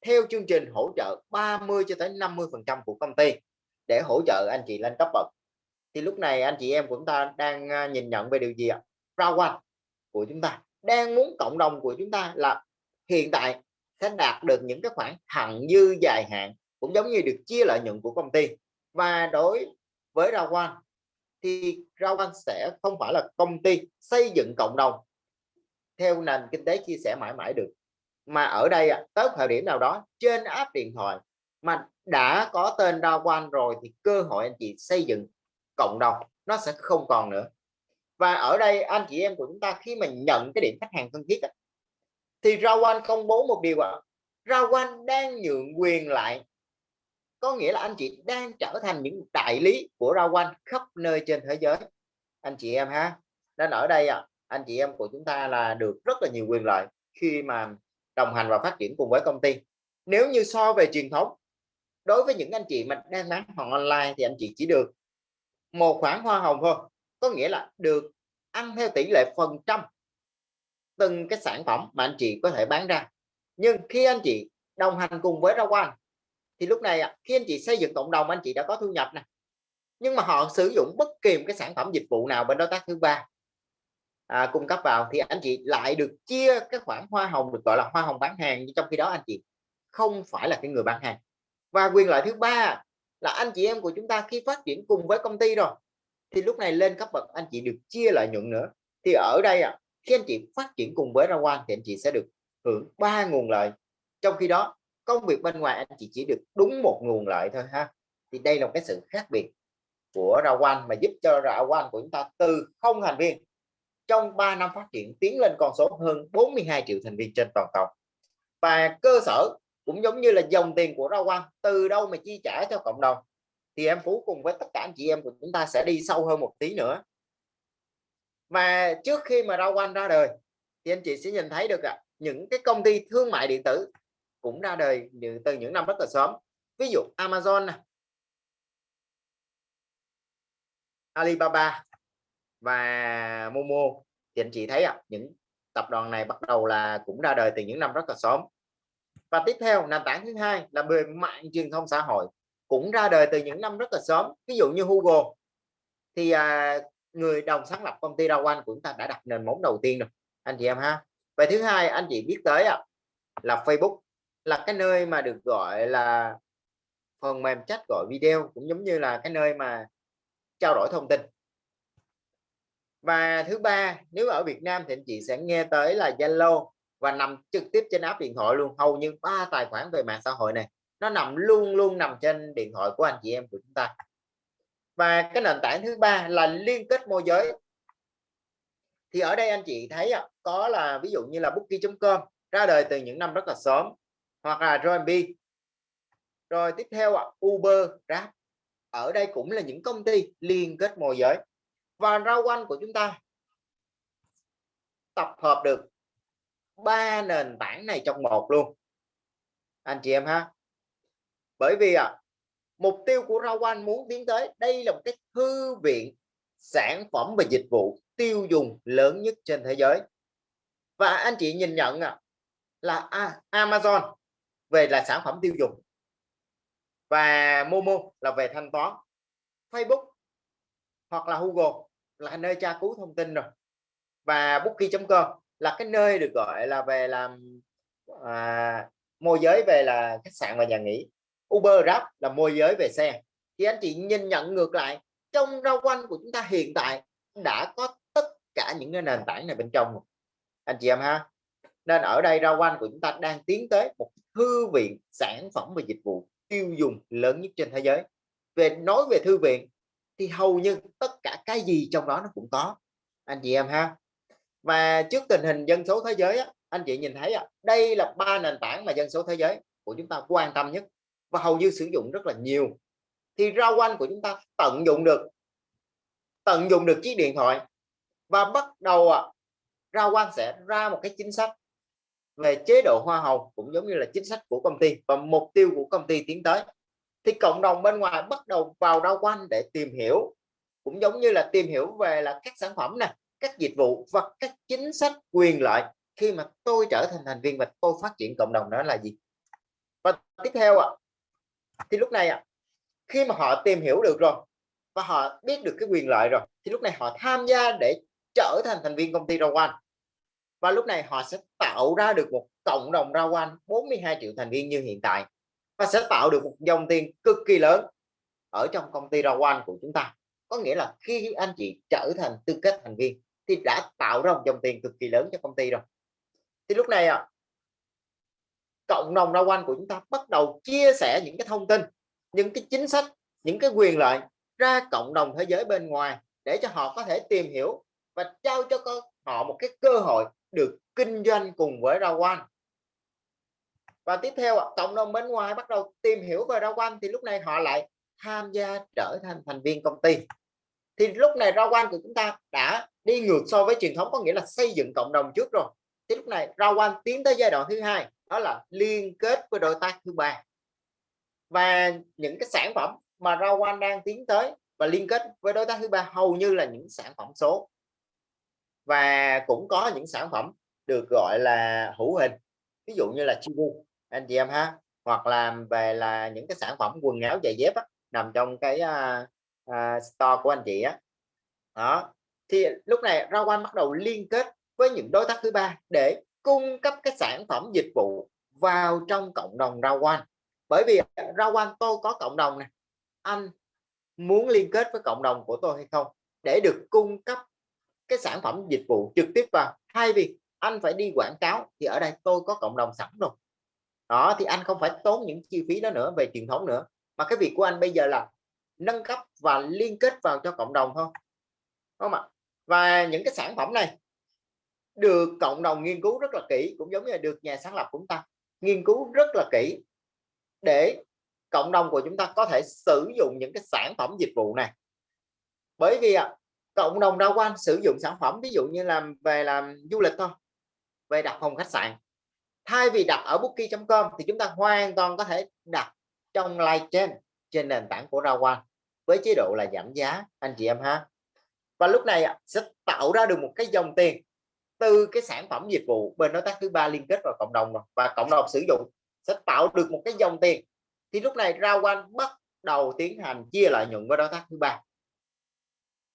A: Theo chương trình hỗ trợ 30 cho tới 50 phần trăm của công ty để hỗ trợ anh chị lên cấp bậc. Thì lúc này anh chị em của chúng ta đang à, nhìn nhận về điều gì ạ? Rawan của chúng ta đang muốn cộng đồng của chúng ta là hiện tại sẽ đạt được những cái khoản thặng dư dài hạn, cũng giống như được chia lợi nhuận của công ty. Và đối với Rawan thì Rawan sẽ không phải là công ty xây dựng cộng đồng theo nền kinh tế chia sẻ mãi mãi được. Mà ở đây tới thời điểm nào đó trên app điện thoại mà đã có tên Rawan rồi thì cơ hội anh chị xây dựng cộng đồng nó sẽ không còn nữa. Và ở đây anh chị em của chúng ta khi mà nhận cái điểm khách hàng thân thiết thì Rawan công bố một điều ạ. À. Rawan đang nhượng quyền lại có nghĩa là anh chị đang trở thành những đại lý của Rawan khắp nơi trên thế giới. Anh chị em ha nên ở đây à, anh chị em của chúng ta là được rất là nhiều quyền lợi khi mà đồng hành và phát triển cùng với công ty. Nếu như so về truyền thống, đối với những anh chị mà đang bán hàng online thì anh chị chỉ được một khoản hoa hồng thôi. Có nghĩa là được ăn theo tỷ lệ phần trăm từng cái sản phẩm mà anh chị có thể bán ra. Nhưng khi anh chị đồng hành cùng với Rawan, thì lúc này khi anh chị xây dựng cộng đồng, anh chị đã có thu nhập nè. Nhưng mà họ sử dụng bất kỳ một cái sản phẩm dịch vụ nào bên đối tác thứ ba à, cung cấp vào thì anh chị lại được chia cái khoản hoa hồng được gọi là hoa hồng bán hàng trong khi đó anh chị không phải là cái người bán hàng. Và quyền lợi thứ ba là anh chị em của chúng ta khi phát triển cùng với công ty rồi thì lúc này lên cấp bậc anh chị được chia lợi nhuận nữa. Thì ở đây à, khi anh chị phát triển cùng với Rawan thì anh chị sẽ được hưởng ba nguồn lợi. Trong khi đó công việc bên ngoài anh chị chỉ được đúng một nguồn lợi thôi ha. Thì đây là một cái sự khác biệt của Rawan mà giúp cho Rawan của chúng ta từ không thành viên trong 3 năm phát triển tiến lên con số hơn 42 triệu thành viên trên toàn cầu. Và cơ sở cũng giống như là dòng tiền của Rawan từ đâu mà chi trả cho cộng đồng. Thì em Phú cùng với tất cả anh chị em của chúng ta sẽ đi sâu hơn một tí nữa. Mà trước khi mà Rawan ra đời thì anh chị sẽ nhìn thấy được à, những cái công ty thương mại điện tử cũng ra đời từ những năm rất là sớm. Ví dụ Amazon này, Alibaba và Momo thì anh chị thấy à, những tập đoàn này bắt đầu là cũng ra đời từ những năm rất là sớm. Và tiếp theo nền tảng thứ hai là về mạng truyền thông xã hội cũng ra đời từ những năm rất là sớm. Ví dụ như Google thì à, người đồng sáng lập công ty Rawan của chúng ta đã đặt nền móng đầu tiên rồi anh chị em ha. Và thứ hai anh chị biết tới à, là Facebook là cái nơi mà được gọi là phần mềm chat gọi video cũng giống như là cái nơi mà trao đổi thông tin và thứ ba, nếu ở Việt Nam thì anh chị sẽ nghe tới là Zalo và nằm trực tiếp trên app điện thoại luôn. Hầu như ba tài khoản về mạng xã hội này, nó nằm luôn luôn nằm trên điện thoại của anh chị em của chúng ta. Và cái nền tảng thứ ba là liên kết môi giới. Thì ở đây anh chị thấy có là ví dụ như là booking.com ra đời từ những năm rất là sớm, hoặc là Airbnb rồi tiếp theo Uber, Grab. Ở đây cũng là những công ty liên kết môi giới và rau quanh của chúng ta. Tập hợp được ba nền tảng này trong một luôn. Anh chị em ha. Bởi vì à, mục tiêu của rau quanh muốn tiến tới đây là một cái thư viện sản phẩm và dịch vụ tiêu dùng lớn nhất trên thế giới. Và anh chị nhìn nhận à, là à, Amazon về là sản phẩm tiêu dùng. Và Momo là về thanh toán. Facebook hoặc là Google là nơi tra cứu thông tin rồi. Và booking.com là cái nơi được gọi là về làm à, môi giới về là khách sạn và nhà nghỉ. Uber Grab là môi giới về xe. Thì anh chị nhìn nhận ngược lại trong rau quanh của chúng ta hiện tại đã có tất cả những cái nền tảng này bên trong anh chị em ha. Nên ở đây rau quanh của chúng ta đang tiến tới một thư viện sản phẩm và dịch vụ tiêu dùng lớn nhất trên thế giới. Về nói về thư viện thì hầu như tất cả cái gì trong đó nó cũng có. Anh chị em ha. Và trước tình hình dân số thế giới á, anh chị nhìn thấy á, đây là ba nền tảng mà dân số thế giới của chúng ta quan tâm nhất và hầu như sử dụng rất là nhiều. Thì rau quanh của chúng ta tận dụng được tận dụng được chiếc điện thoại và bắt đầu à, rau quanh sẽ ra một cái chính sách về chế độ hoa hồng cũng giống như là chính sách của công ty và mục tiêu của công ty tiến tới thì cộng đồng bên ngoài bắt đầu vào rau quanh để tìm hiểu. Cũng giống như là tìm hiểu về là các sản phẩm này các dịch vụ và các chính sách quyền lợi khi mà tôi trở thành thành viên và tôi phát triển cộng đồng đó là gì? Và tiếp theo ạ à, thì lúc này ạ à, khi mà họ tìm hiểu được rồi và họ biết được cái quyền lợi rồi thì lúc này họ tham gia để trở thành thành viên công ty rau quanh. Và lúc này họ sẽ tạo ra được một cộng đồng rau quanh 42 triệu thành viên như hiện tại và sẽ tạo được một dòng tiền cực kỳ lớn ở trong công ty rau của chúng ta. Có nghĩa là khi anh chị trở thành tư cách thành viên thì đã tạo ra một dòng tiền cực kỳ lớn cho công ty rồi. Thì lúc này à, cộng đồng rau của chúng ta bắt đầu chia sẻ những cái thông tin những cái chính sách những cái quyền lợi ra cộng đồng thế giới bên ngoài để cho họ có thể tìm hiểu và trao cho họ một cái cơ hội được kinh doanh cùng với rau và tiếp theo cộng đồng bên ngoài bắt đầu tìm hiểu về rau quanh thì lúc này họ lại tham gia trở thành thành viên công ty. Thì lúc này rau quanh của chúng ta đã đi ngược so với truyền thống, có nghĩa là xây dựng cộng đồng trước rồi. Thì lúc này rau quanh tiến tới giai đoạn thứ hai, đó là liên kết với đối tác thứ ba. Và những cái sản phẩm mà rau quanh đang tiến tới và liên kết với đối tác thứ ba hầu như là những sản phẩm số. Và cũng có những sản phẩm được gọi là hữu hình, ví dụ như là chibu anh chị em ha hoặc làm về là những cái sản phẩm quần áo giày dép á, nằm trong cái uh, uh, store của anh chị á. Đó thì lúc này rau quan bắt đầu liên kết với những đối tác thứ ba để cung cấp cái sản phẩm dịch vụ vào trong cộng đồng rau quan bởi vì rau quan tôi có cộng đồng này anh muốn liên kết với cộng đồng của tôi hay không? Để được cung cấp cái sản phẩm dịch vụ trực tiếp vào. Thay vì anh phải đi quảng cáo thì ở đây tôi có cộng đồng sẵn rồi đó thì anh không phải tốn những chi phí đó nữa về truyền thống nữa. Mà cái việc của anh bây giờ là nâng cấp và liên kết vào cho cộng đồng thôi không ạ? Và những cái sản phẩm này được cộng đồng nghiên cứu rất là kỹ cũng giống như là được nhà sáng lập của chúng ta nghiên cứu rất là kỹ để cộng đồng của chúng ta có thể sử dụng những cái sản phẩm dịch vụ này. Bởi vì à, cộng đồng đa quan sử dụng sản phẩm ví dụ như làm về làm du lịch thôi về đặt phòng khách sạn thay vì đặt ở bookie.com thì chúng ta hoàn toàn có thể đặt trong live trên trên nền tảng của rau với chế độ là giảm giá, anh chị em ha. Và lúc này sẽ tạo ra được một cái dòng tiền từ cái sản phẩm dịch vụ bên đối tác thứ ba liên kết vào cộng đồng rồi. Và cộng đồng sử dụng sẽ tạo được một cái dòng tiền. Thì lúc này rau bắt đầu tiến hành chia lợi nhuận với đối tác thứ ba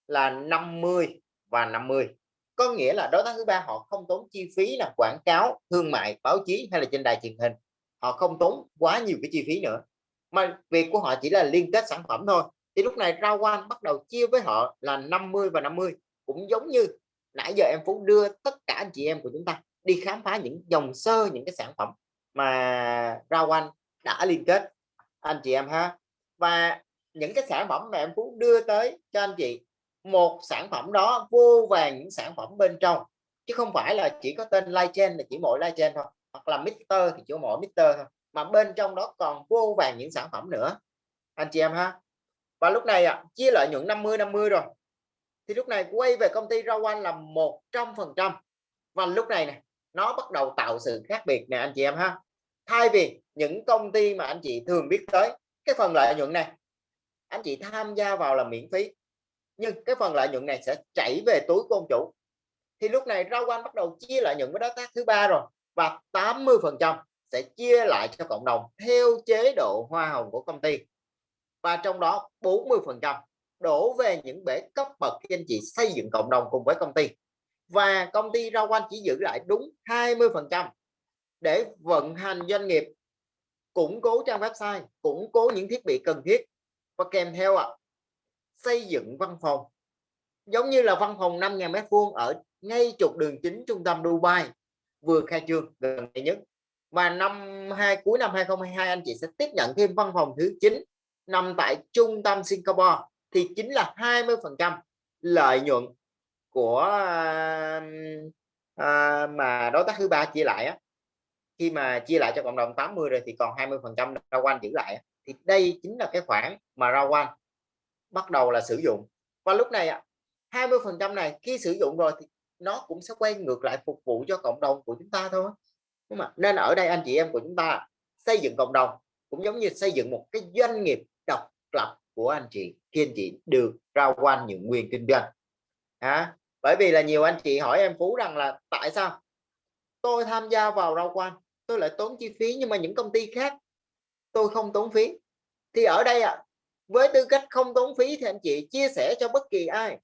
A: là 50 và 50 có nghĩa là đối tác thứ ba họ không tốn chi phí là quảng cáo, thương mại, báo chí hay là trên đài truyền hình. Họ không tốn quá nhiều cái chi phí nữa. Mà việc của họ chỉ là liên kết sản phẩm thôi. Thì lúc này rau quan bắt đầu chia với họ là 50 và 50 cũng giống như nãy giờ em Phú đưa tất cả anh chị em của chúng ta đi khám phá những dòng sơ, những cái sản phẩm mà rau quan đã liên kết. Anh chị em ha. Và những cái sản phẩm mà em Phú đưa tới cho anh chị một sản phẩm đó vô vàng những sản phẩm bên trong chứ không phải là chỉ có tên live chain là chỉ mỗi live chain thôi hoặc là Mister thì chỉ mỗi Mister thôi mà bên trong đó còn vô vàng những sản phẩm nữa. Anh chị em ha. Và lúc này à, chia lợi nhuận 50 50 rồi. Thì lúc này quay về công ty rau anh là 100 phần trăm. Và lúc này này nó bắt đầu tạo sự khác biệt nè anh chị em ha. Thay vì những công ty mà anh chị thường biết tới cái phần lợi nhuận này anh chị tham gia vào là miễn phí nhưng cái phần lợi nhuận này sẽ chảy về túi của ông chủ. Thì lúc này rau Quanh bắt đầu chia lợi nhuận với đối tác thứ ba rồi và 80 phần trăm sẽ chia lại cho cộng đồng theo chế độ hoa hồng của công ty. Và trong đó 40 phần trăm đổ về những bể cấp bậc khi anh chị xây dựng cộng đồng cùng với công ty. Và công ty rau Quanh chỉ giữ lại đúng 20 phần trăm để vận hành doanh nghiệp củng cố trang website củng cố những thiết bị cần thiết. Và kèm theo ạ à, xây dựng văn phòng. Giống như là văn phòng 5.000 mét vuông ở ngay trục đường chính trung tâm Dubai vừa khai trương gần đây nhất. Và năm hai cuối năm 2022 anh chị sẽ tiếp nhận thêm văn phòng thứ 9 nằm tại trung tâm Singapore thì chính là 20 phần trăm lợi nhuận của à, mà đối tác thứ ba chia lại á. Khi mà chia lại cho cộng đồng 80 rồi thì còn 20 phần trăm rau quanh giữ lại thì đây chính là cái khoản mà ra quanh bắt đầu là sử dụng. Và lúc này 20 phần trăm này khi sử dụng rồi thì nó cũng sẽ quay ngược lại phục vụ cho cộng đồng của chúng ta thôi. Nhưng mà nên ở đây anh chị em của chúng ta xây dựng cộng đồng cũng giống như xây dựng một cái doanh nghiệp độc lập của anh chị khi anh chị được rao quan những quyền kinh doanh. À, bởi vì là nhiều anh chị hỏi em Phú rằng là tại sao tôi tham gia vào rao quan tôi lại tốn chi phí nhưng mà những công ty khác tôi không tốn phí. Thì ở đây ạ à, với tư cách không tốn phí thì anh chị chia sẻ cho bất kỳ ai.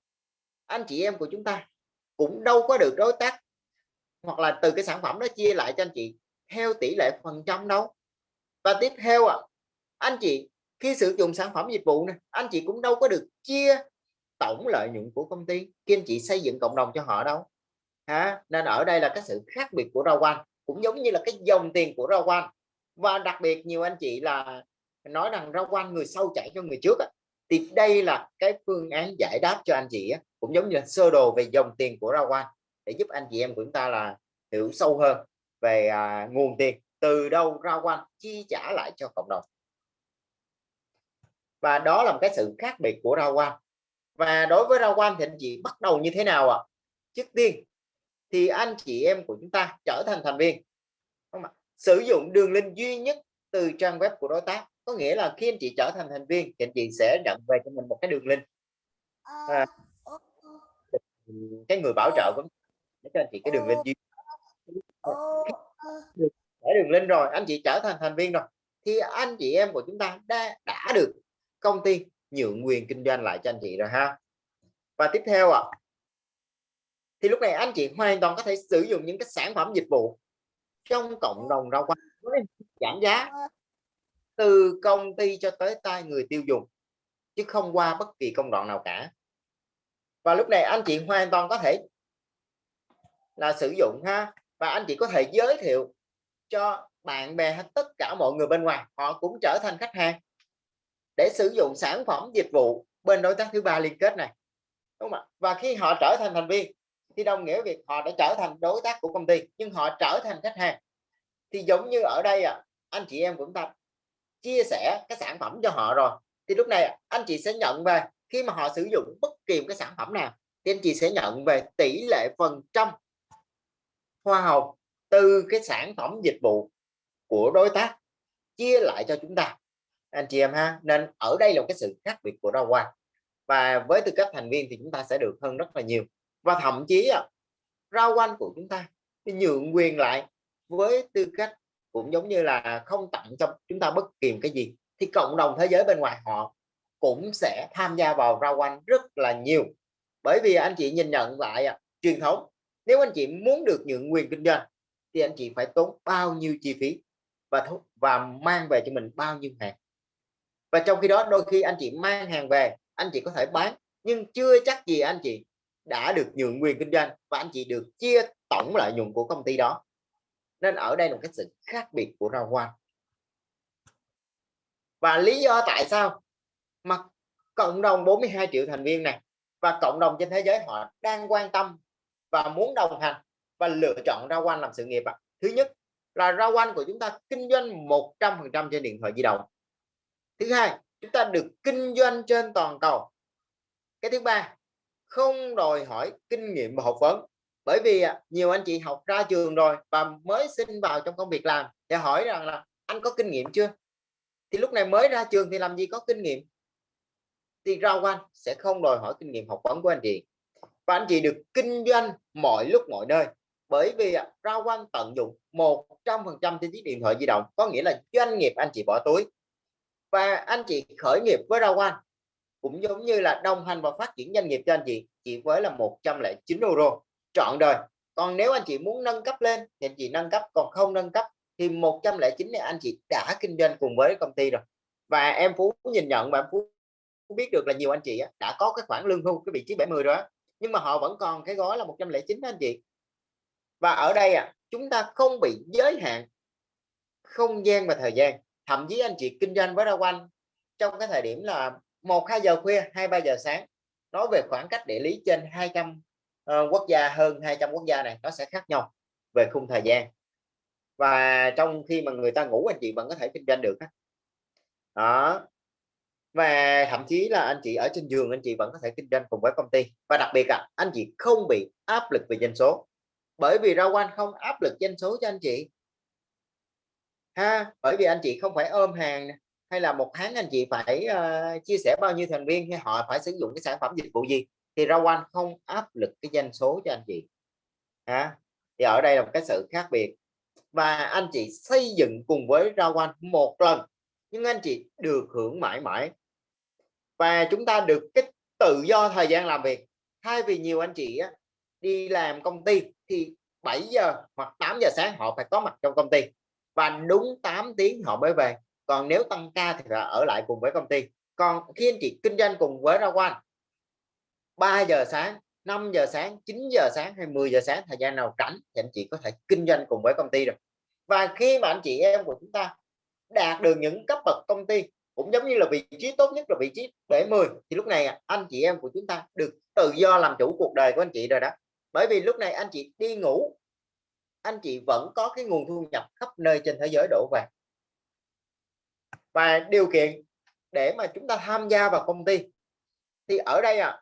A: Anh chị em của chúng ta cũng đâu có được đối tác hoặc là từ cái sản phẩm đó chia lại cho anh chị theo tỷ lệ phần trăm đâu. Và tiếp theo ạ à, anh chị khi sử dụng sản phẩm dịch vụ này anh chị cũng đâu có được chia tổng lợi nhuận của công ty khi anh chị xây dựng cộng đồng cho họ đâu. Ha nên ở đây là cái sự khác biệt của rau quan cũng giống như là cái dòng tiền của rau quan và đặc biệt nhiều anh chị là nói rằng rau quanh người sau chạy cho người trước thì đây là cái phương án giải đáp cho anh chị á, cũng giống như là sơ đồ về dòng tiền của Rawan để giúp anh chị em của chúng ta là hiểu sâu hơn về à, nguồn tiền từ đâu Rawan chi trả lại cho cộng đồng. Và đó là một cái sự khác biệt của Rawan và đối với Rawan thì anh chị bắt đầu như thế nào ạ? À? trước tiên thì anh chị em của chúng ta trở thành thành viên. Không ạ? sử dụng đường link duy nhất từ trang web của đối tác có nghĩa là khi anh chị trở thành thành viên thì anh chị sẽ nhận về cho mình một cái đường link. À, cái người bảo trợ cũng để cho anh chị cái đường link duy để đường link rồi anh chị trở thành thành viên rồi thì anh chị em của chúng ta đã đã được công ty nhượng quyền kinh doanh lại cho anh chị rồi ha. Và tiếp theo ạ à, thì lúc này anh chị hoàn toàn có thể sử dụng những cái sản phẩm dịch vụ trong cộng đồng rau quả giảm giá từ công ty cho tới tay người tiêu dùng chứ không qua bất kỳ công đoạn nào cả. Và lúc này anh chị hoàn toàn có thể là sử dụng ha và anh chị có thể giới thiệu cho bạn bè hay tất cả mọi người bên ngoài họ cũng trở thành khách hàng để sử dụng sản phẩm dịch vụ bên đối tác thứ ba liên kết này đúng không ạ? Và khi họ trở thành thành viên thì đồng nghĩa việc họ đã trở thành đối tác của công ty nhưng họ trở thành khách hàng. Thì giống như ở đây à, anh chị em cũng ta chia sẻ cái sản phẩm cho họ rồi, thì lúc này anh chị sẽ nhận về khi mà họ sử dụng bất kỳ một cái sản phẩm nào, thì anh chị sẽ nhận về tỷ lệ phần trăm hoa hồng từ cái sản phẩm dịch vụ của đối tác chia lại cho chúng ta. Anh chị em ha, nên ở đây là một cái sự khác biệt của rau hoa. Và với tư cách thành viên thì chúng ta sẽ được hơn rất là nhiều. Và thậm chí rau quanh của chúng ta nhượng quyền lại với tư cách cũng giống như là không tặng cho chúng ta bất kỳ cái gì thì cộng đồng thế giới bên ngoài họ cũng sẽ tham gia vào rau quanh rất là nhiều. Bởi vì anh chị nhìn nhận lại à, truyền thống nếu anh chị muốn được nhượng quyền kinh doanh thì anh chị phải tốn bao nhiêu chi phí và và mang về cho mình bao nhiêu hàng. Và trong khi đó đôi khi anh chị mang hàng về anh chị có thể bán nhưng chưa chắc gì anh chị đã được nhượng quyền kinh doanh và anh chị được chia tổng lợi nhuận của công ty đó nên ở đây là một cái sự khác biệt của rau hoa. Và lý do tại sao mà cộng đồng 42 triệu thành viên này và cộng đồng trên thế giới họ đang quan tâm và muốn đồng hành và lựa chọn rau quanh làm sự nghiệp ạ? Thứ nhất là rau quanh của chúng ta kinh doanh 100% trên điện thoại di động. Thứ hai, chúng ta được kinh doanh trên toàn cầu. Cái thứ ba, không đòi hỏi kinh nghiệm và học vấn bởi vì à, nhiều anh chị học ra trường rồi và mới xin vào trong công việc làm thì hỏi rằng là anh có kinh nghiệm chưa? Thì lúc này mới ra trường thì làm gì có kinh nghiệm? Thì rau quanh sẽ không đòi hỏi kinh nghiệm học vấn của anh chị. Và anh chị được kinh doanh mọi lúc mọi nơi. Bởi vì à, rau quanh tận dụng 100% trên chiếc điện thoại di động có nghĩa là doanh nghiệp anh chị bỏ túi. Và anh chị khởi nghiệp với rau quanh cũng giống như là đồng hành và phát triển doanh nghiệp cho anh chị chỉ với là 109 euro trọn rồi. còn nếu anh chị muốn nâng cấp lên thì anh chị nâng cấp còn không nâng cấp thì 109 này anh chị đã kinh doanh cùng với công ty rồi. Và em Phú nhìn nhận và em Phú biết được là nhiều anh chị đã có cái khoản lương hưu cái vị trí 70 đó nhưng mà họ vẫn còn cái gói là 109 đó anh chị. Và ở đây à, chúng ta không bị giới hạn không gian và thời gian. Thậm chí anh chị kinh doanh với Ra quanh trong cái thời điểm là một hai giờ khuya hai ba giờ sáng. Nói về khoảng cách địa lý trên 200 uh, quốc gia hơn 200 quốc gia này nó sẽ khác nhau về khung thời gian. Và trong khi mà người ta ngủ anh chị vẫn có thể kinh doanh được đó. Và thậm chí là anh chị ở trên giường anh chị vẫn có thể kinh doanh cùng với công ty. Và đặc biệt là anh chị không bị áp lực về doanh số. Bởi vì rau quanh không áp lực doanh số cho anh chị. Ha bởi vì anh chị không phải ôm hàng hay là một tháng anh chị phải uh, chia sẻ bao nhiêu thành viên hay họ phải sử dụng cái sản phẩm dịch vụ gì thì rau anh không áp lực cái doanh số cho anh chị. Hả? thì ở đây là một cái sự khác biệt. Và anh chị xây dựng cùng với rau anh một lần nhưng anh chị được hưởng mãi mãi. Và chúng ta được cái tự do thời gian làm việc. Thay vì nhiều anh chị á, đi làm công ty thì 7 giờ hoặc 8 giờ sáng họ phải có mặt trong công ty. Và đúng 8 tiếng họ mới về. Còn nếu tăng ca thì phải ở lại cùng với công ty. Còn khi anh chị kinh doanh cùng với Rawan 3 giờ sáng 5 giờ sáng 9 giờ sáng hay 10 giờ sáng, thời gian nào rảnh thì anh chị có thể kinh doanh cùng với công ty rồi. và khi mà anh chị, em của chúng ta đạt được những cấp bậc công ty cũng giống như là vị trí tốt nhất là vị trí 70 thì lúc này anh chị em của chúng ta được tự do làm chủ cuộc đời của anh chị rồi đó bởi vì lúc này anh chị đi ngủ, anh chị vẫn có cái nguồn thu nhập khắp nơi trên thế giới đổ về và điều kiện để mà chúng ta tham gia vào công ty, thì ở đây à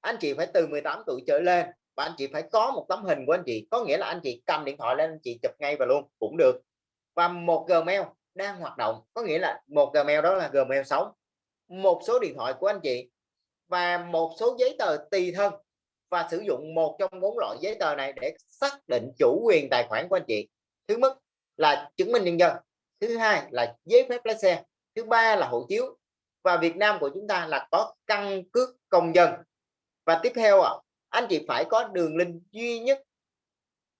A: anh chị phải từ 18 tuổi trở lên và anh chị phải có một tấm hình của anh chị. Có nghĩa là anh chị cầm điện thoại lên, anh chị chụp ngay và luôn, cũng được. Và một Gmail đang hoạt động, có nghĩa là một Gmail đó là Gmail sống. Một số điện thoại của anh chị và một số giấy tờ tùy thân và sử dụng một trong bốn loại giấy tờ này để xác định chủ quyền tài khoản của anh chị. Thứ nhất là chứng minh nhân dân, thứ hai là giấy phép lái xe, thứ ba là hộ chiếu. Và Việt Nam của chúng ta là có căn cước công dân và tiếp theo ạ, anh chị phải có đường link duy nhất,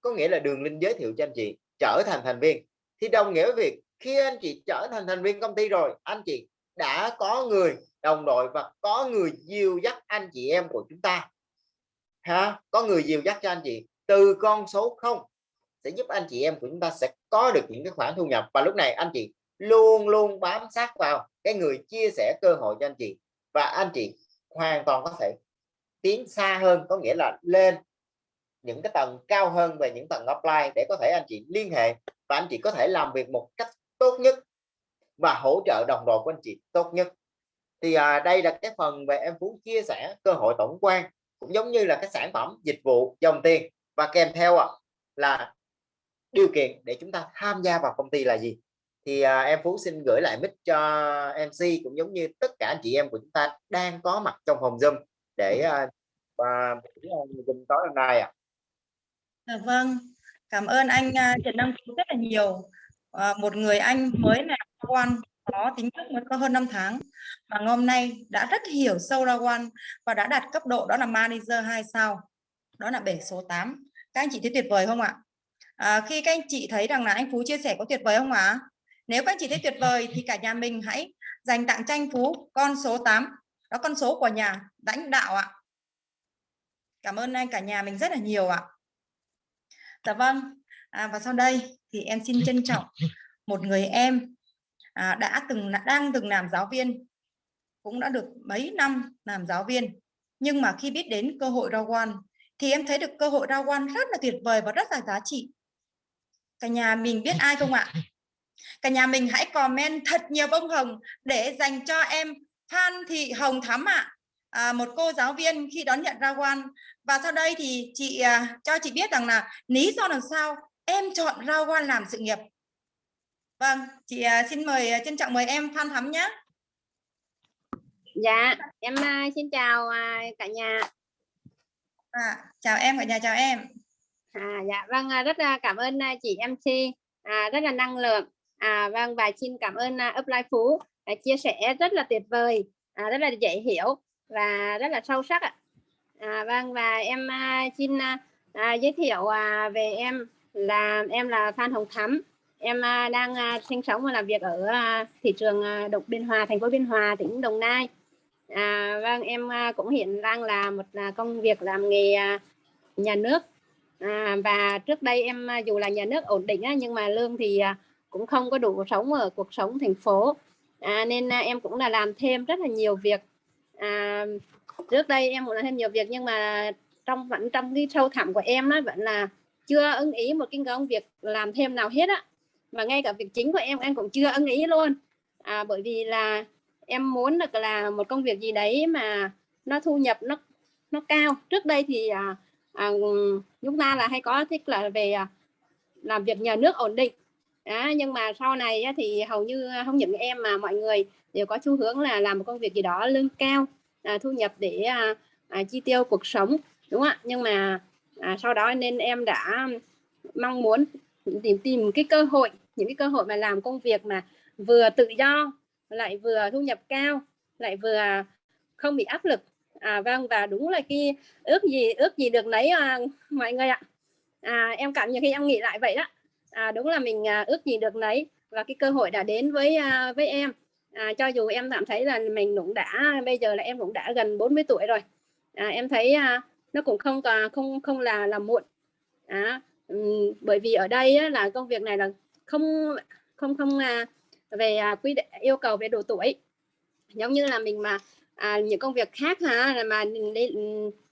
A: có nghĩa là đường link giới thiệu cho anh chị trở thành thành viên. Thì đồng nghĩa với việc khi anh chị trở thành thành viên công ty rồi, anh chị đã có người đồng đội và có người dìu dắt anh chị em của chúng ta. Ha, có người dìu dắt cho anh chị từ con số không sẽ giúp anh chị em của chúng ta sẽ có được những cái khoản thu nhập. Và lúc này anh chị luôn luôn bám sát vào cái người chia sẻ cơ hội cho anh chị. Và anh chị hoàn toàn có thể tiến xa hơn có nghĩa là lên những cái tầng cao hơn về những tầng offline để có thể anh chị liên hệ và anh chị có thể làm việc một cách tốt nhất và hỗ trợ đồng đội của anh chị tốt nhất. Thì à, đây là cái phần về em Phú chia sẻ cơ hội tổng quan cũng giống như là cái sản phẩm dịch vụ dòng tiền. Và kèm theo à, là điều kiện để chúng ta tham gia vào công ty là gì? Thì à, em Phú xin gửi lại mic cho MC cũng giống như tất cả anh chị em của chúng ta đang có mặt trong phòng Zoom để và Zoom tối hôm nay ạ.
C: À. vâng, cảm ơn anh à, Trần Đăng Phú rất là nhiều. À, một người anh mới làm quan có tính chất mới có hơn 5 tháng mà hôm nay đã rất hiểu sâu ra quan và đã đạt cấp độ đó là manager 2 sao đó là bể số 8 các anh chị thấy tuyệt vời không ạ à, khi các anh chị thấy rằng là anh Phú chia sẻ có tuyệt vời không ạ nếu các anh chị thấy tuyệt vời thì cả nhà mình hãy dành tặng tranh Phú con số 8 đó con số của nhà lãnh đạo ạ. Cảm ơn anh cả nhà mình rất là nhiều ạ. Dạ vâng à, và sau đây thì em xin trân trọng một người em à, đã từng đang từng làm giáo viên cũng đã được mấy năm làm giáo viên. Nhưng mà khi biết đến cơ hội rao quan thì em thấy được cơ hội rao quan rất là tuyệt vời và rất là giá trị. Cả nhà mình biết ai không ạ? Cả nhà mình hãy comment thật nhiều bông hồng để dành cho em Phan Thị Hồng Thắm ạ. À, một cô giáo viên khi đón nhận ra quan. Và sau đây thì chị à, cho chị biết rằng là lý do làm sao em chọn ra quan làm sự nghiệp. Vâng chị à, xin mời à, trân trọng mời em Phan Thắm nhé.
D: Dạ em à, xin chào à, cả nhà.
C: À, chào em cả nhà chào em.
D: À dạ vâng rất là cảm ơn chị MC à, rất là năng lượng. À vâng và xin cảm ơn uh, Upline Phú à, chia sẻ rất là tuyệt vời à, rất là dễ hiểu và rất là sâu sắc ạ. À, vâng và em à, xin à, à, giới thiệu à, về em là em là Phan Hồng Thắm. Em à, đang à, sinh sống và làm việc ở à, thị trường à, Độc Biên Hòa thành phố Biên Hòa tỉnh Đồng Nai. À, vâng em à, cũng hiện đang là một à, công việc làm nghề à, nhà nước. À, và trước đây em à, dù là nhà nước ổn định á, nhưng mà lương thì à, cũng không có đủ sống ở cuộc sống thành phố à, nên à, em cũng là làm thêm rất là nhiều việc. À, trước đây em cũng làm thêm nhiều việc nhưng mà trong vẫn trong cái sâu thẳm của em nó vẫn là chưa ưng ý một cái công việc làm thêm nào hết á. Và ngay cả việc chính của em em cũng chưa ưng ý luôn. À, bởi vì là em muốn được là một công việc gì đấy mà nó thu nhập nó nó cao. Trước đây thì à, à, ừ, chúng ta là hay có thích là về à, làm việc nhà nước ổn định đó, nhưng mà sau này thì hầu như à, không những em mà mọi người đều có xu hướng là làm một công việc gì đó lương cao à, thu nhập để à, à, chi tiêu cuộc sống đúng không ạ? Nhưng mà à, sau đó nên em đã mong muốn tìm tìm cái cơ hội những cái cơ hội mà làm công việc mà vừa tự do lại vừa thu nhập cao lại vừa không bị áp lực. À, vâng và đúng là khi ước gì ước gì được lấy à, mọi người ạ. À, em cảm nhận khi em nghĩ lại vậy đó à, đúng là mình à, ước gì được lấy và cái cơ hội đã đến với à, với em. À, cho dù em cảm thấy là mình cũng đã bây giờ là em cũng đã gần 40 tuổi rồi. À, em thấy à, nó cũng không còn không không là là muộn. À, um, bởi vì ở đây á, là công việc này là không không không à, về à, quy định yêu cầu về độ tuổi. Giống như là mình mà à, những công việc khác ha là mà để,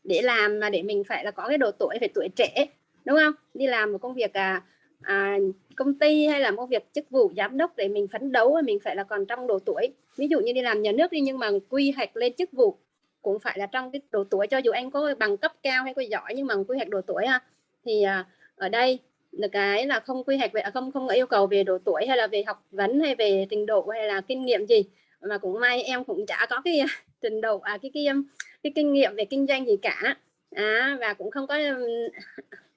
D: để làm mà để mình phải là có cái độ tuổi phải tuổi trẻ đúng không? Đi làm một công việc à, à, công ty hay là một việc chức vụ giám đốc để mình phấn đấu mình phải là còn trong độ tuổi. Ví dụ như đi làm nhà nước đi nhưng mà quy hoạch lên chức vụ cũng phải là trong cái độ tuổi. Cho dù anh có bằng cấp cao hay có giỏi nhưng mà quy hoạch độ tuổi ha thì à, ở đây là cái là không quy hoạch về à, không không yêu cầu về độ tuổi hay là về học vấn hay về trình độ hay là kinh nghiệm gì. Mà cũng may em cũng chả có cái trình độ à cái cái um, cái kinh nghiệm về kinh doanh gì cả. À, và cũng không có um,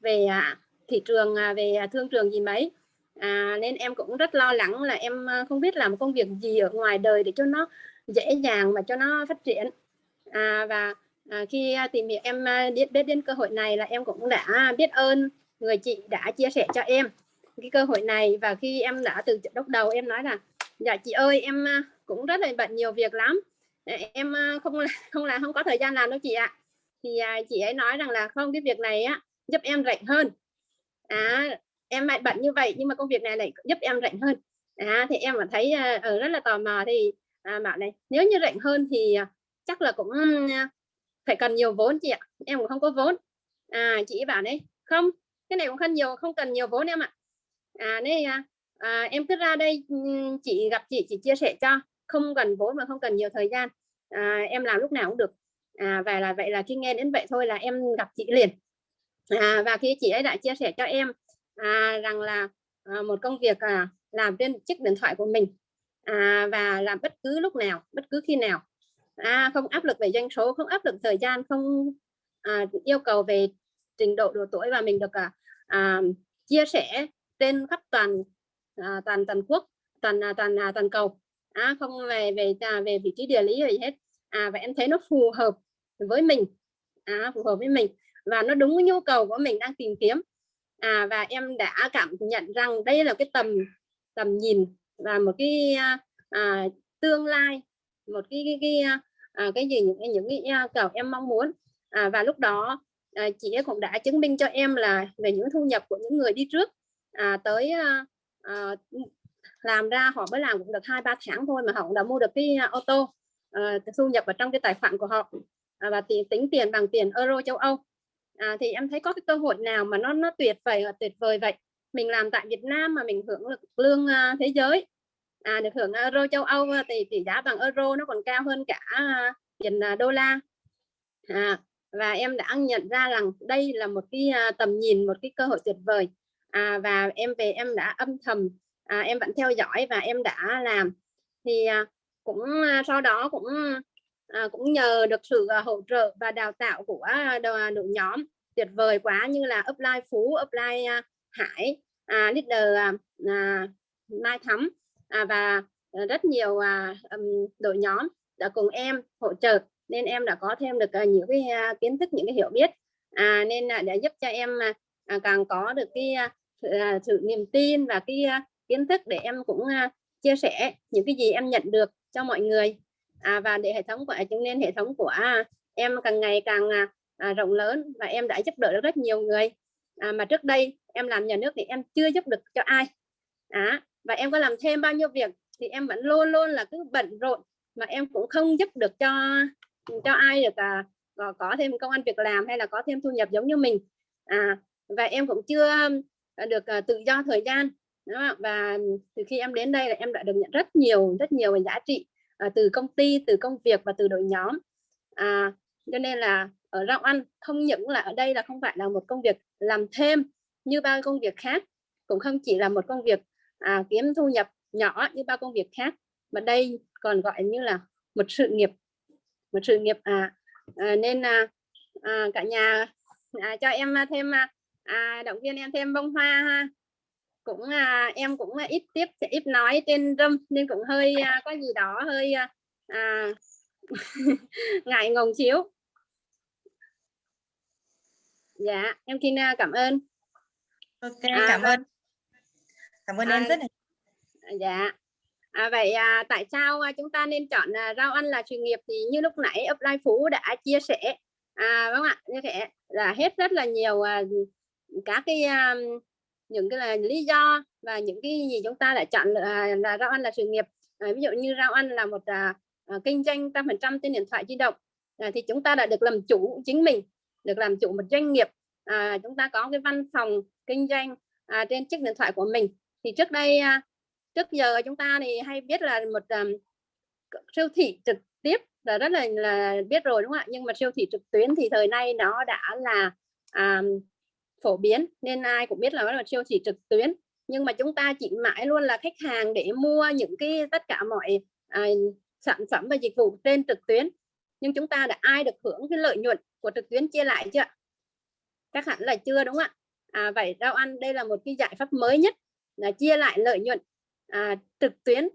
D: về à, thị trường à, về à, thương trường gì mấy. À, nên em cũng rất lo lắng là em à, không biết làm công việc gì ở ngoài đời để cho nó dễ dàng mà cho nó phát triển. À, và à, khi tìm hiểu em biết biết đến cơ hội này là em cũng đã biết ơn người chị đã chia sẻ cho em cái cơ hội này. Và khi em đã từ lúc đầu em nói là dạ chị ơi em cũng rất là bận nhiều việc lắm. Em không không là không có thời gian làm đâu chị ạ. Thì chị ấy nói rằng là không cái việc này á giúp em rảnh hơn à em lại bận như vậy nhưng mà công việc này lại giúp em rảnh hơn. À thì em mà thấy ở uh, rất là tò mò. Thì à, bảo này nếu như rảnh hơn thì à, chắc là cũng à, phải cần nhiều vốn chị ạ. Em cũng không có vốn. À chị bảo đấy không cái này cũng không nhiều không cần nhiều vốn em ạ. À nên à, à, em cứ ra đây ừ, chị gặp chị chị chia sẻ cho. Không cần vốn mà không cần nhiều thời gian. À, em làm lúc nào cũng được. À, và là vậy là khi nghe đến vậy thôi là em gặp chị liền à, và khi chị ấy đã chia sẻ cho em à, rằng là à, một công việc à, làm trên chiếc điện thoại của mình à, và làm bất cứ lúc nào bất cứ khi nào. À, không áp lực về doanh số không áp lực thời gian không à, yêu cầu về trình độ độ tuổi và mình được à, à, chia sẻ trên khắp toàn à, toàn toàn quốc toàn à, toàn à, toàn cầu. À, không về về à, về vị trí địa lý gì hết. À và em thấy nó phù hợp với mình. À, phù hợp với mình và nó đúng với nhu cầu của mình đang tìm kiếm. À, và em đã cảm nhận rằng đây là cái tầm tầm nhìn và một cái à, à tương lai một cái cái cái, à, à cái gì những cái những cái à, cầu em mong muốn. À, và lúc đó à, chị cũng đã chứng minh cho em là về những thu nhập của những người đi trước. À, tới à, à, làm ra họ mới làm cũng được hai ba tháng thôi mà họ cũng đã mua được cái ô tô à, thu nhập ở trong cái tài khoản của họ. À, và tính, tính tiền bằng tiền euro châu Âu à, thì em thấy có cái cơ hội nào mà nó nó tuyệt vời và tuyệt vời vậy? Mình làm tại Việt Nam mà mình hưởng được lương uh, thế giới. À, được hưởng euro châu Âu à, thì tỷ giá bằng euro nó còn cao hơn cả à, tiền uh, đô la. À, và em đã nhận ra rằng đây là một cái uh, tầm nhìn một cái cơ hội tuyệt vời. À, và em về em đã âm thầm à, em vẫn theo dõi và em đã làm. Thì à, cũng à, sau đó cũng à, cũng nhờ được sự à, hỗ trợ và đào tạo của à, đội, đội nhóm. Tuyệt vời quá như là upline phú upline à, hải à, leader à, à, mai thắm à, và rất nhiều à, đội nhóm đã cùng em hỗ trợ. Nên em đã có thêm được à, nhiều cái à, kiến thức những cái hiểu biết. À, nên là để giúp cho em à, càng có được cái à, sự niềm tin và cái à, kiến thức để em cũng à, chia sẻ những cái gì em nhận được cho mọi người à, và để hệ thống của chứng nên hệ thống của em càng ngày càng à, à, rộng lớn và em đã giúp đỡ được rất nhiều người. À, mà trước đây em làm nhà nước thì em chưa giúp được cho ai. À, và em có làm thêm bao nhiêu việc thì em vẫn luôn luôn là cứ bận rộn mà em cũng không giúp được cho cho ai được à, có, có thêm công an việc làm hay là có thêm thu nhập giống như mình. À, và em cũng chưa à, được à, tự do thời gian và từ khi em đến đây là em đã được nhận rất nhiều rất nhiều giá trị à, từ công ty từ công việc và từ đội nhóm. À, cho nên là ở rau ăn không những là ở đây là không phải là một công việc làm thêm như bao công việc khác cũng không chỉ là một công việc à, kiếm thu nhập nhỏ như bao công việc khác mà đây còn gọi như là một sự nghiệp một sự nghiệp à, à nên à, à, cả nhà à, cho em thêm à, à động viên em thêm bông hoa ha cũng à, em cũng ít tiếp ít nói trên râm nên cũng hơi à, có gì đó hơi à, à ngại ngùng xíu. Dạ em xin à, cảm ơn.
C: Ok à, cảm ơn. Cảm ơn à, em rất là
D: dạ. À, vậy à, tại sao à, chúng ta nên chọn à, rau ăn là sự nghiệp thì như lúc nãy upline phú đã chia sẻ. À vâng ạ như thế là hết rất là nhiều à, các cái um, những cái là lý do và những cái gì chúng ta đã chọn là, là rau ăn là sự nghiệp. À, ví dụ như rau ăn là một à, à, kinh doanh trăm phần trăm trên điện thoại di động à, thì chúng ta đã được làm chủ chính mình được làm chủ một doanh nghiệp. À, chúng ta có cái văn phòng kinh doanh à, trên chiếc điện thoại của mình. Thì trước đây à, trước giờ chúng ta thì hay biết là một à, siêu thị trực tiếp là rất là, là biết rồi đúng không ạ? Nhưng mà siêu thị trực tuyến thì thời nay nó đã là à, phổ biến nên ai cũng biết là nó là siêu thị trực tuyến. Nhưng mà chúng ta chỉ mãi luôn là khách hàng để mua những cái tất cả mọi à, sản phẩm và dịch vụ trên trực tuyến. Nhưng chúng ta đã ai được hưởng cái lợi nhuận của trực tuyến chia lại chưa chắc hẳn là chưa đúng không ạ? À, vậy rau ăn đây là một cái giải pháp mới nhất là chia lại lợi nhuận à, trực tuyến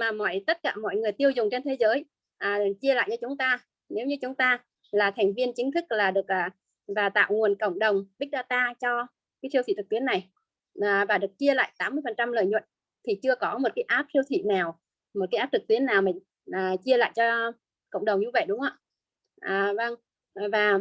D: mà mọi tất cả mọi người tiêu dùng trên thế giới à, chia lại cho chúng ta. Nếu như chúng ta là thành viên chính thức là được à, và tạo nguồn cộng đồng big data cho cái siêu thị trực tuyến này. À, và được chia lại 80 phần trăm lợi nhuận. Thì chưa có một cái app siêu thị nào một cái app trực tuyến nào mình à, chia lại cho cộng đồng như vậy đúng không ạ? À, vâng. Và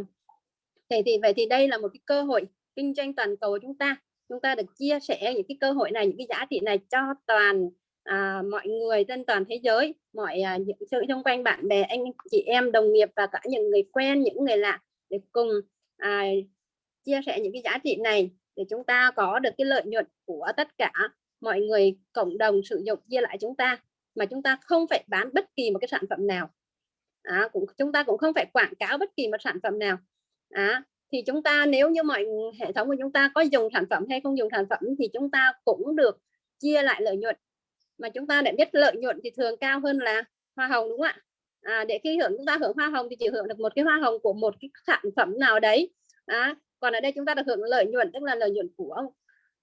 D: thì, thì vậy thì đây là một cái cơ hội kinh doanh toàn cầu của chúng ta. Chúng ta được chia sẻ những cái cơ hội này những cái giá trị này cho toàn à, mọi người trên toàn thế giới mọi à, những sự xung quanh bạn bè anh chị em đồng nghiệp và cả những người quen những người lạ để cùng à, chia sẻ những cái giá trị này để chúng ta có được cái lợi nhuận của tất cả mọi người cộng đồng sử dụng chia lại chúng ta mà chúng ta không phải bán bất kỳ một cái sản phẩm nào. À, cũng chúng ta cũng không phải quảng cáo bất kỳ một sản phẩm nào. À, thì chúng ta nếu như mọi hệ thống của chúng ta có dùng sản phẩm hay không dùng sản phẩm thì chúng ta cũng được chia lại lợi nhuận. Mà chúng ta để biết lợi nhuận thì thường cao hơn là hoa hồng đúng không ạ? À, để khi hưởng chúng ta hưởng hoa hồng thì chỉ hưởng được một cái hoa hồng của một cái sản phẩm nào đấy. À, còn ở đây chúng ta được hưởng lợi nhuận tức là lợi nhuận của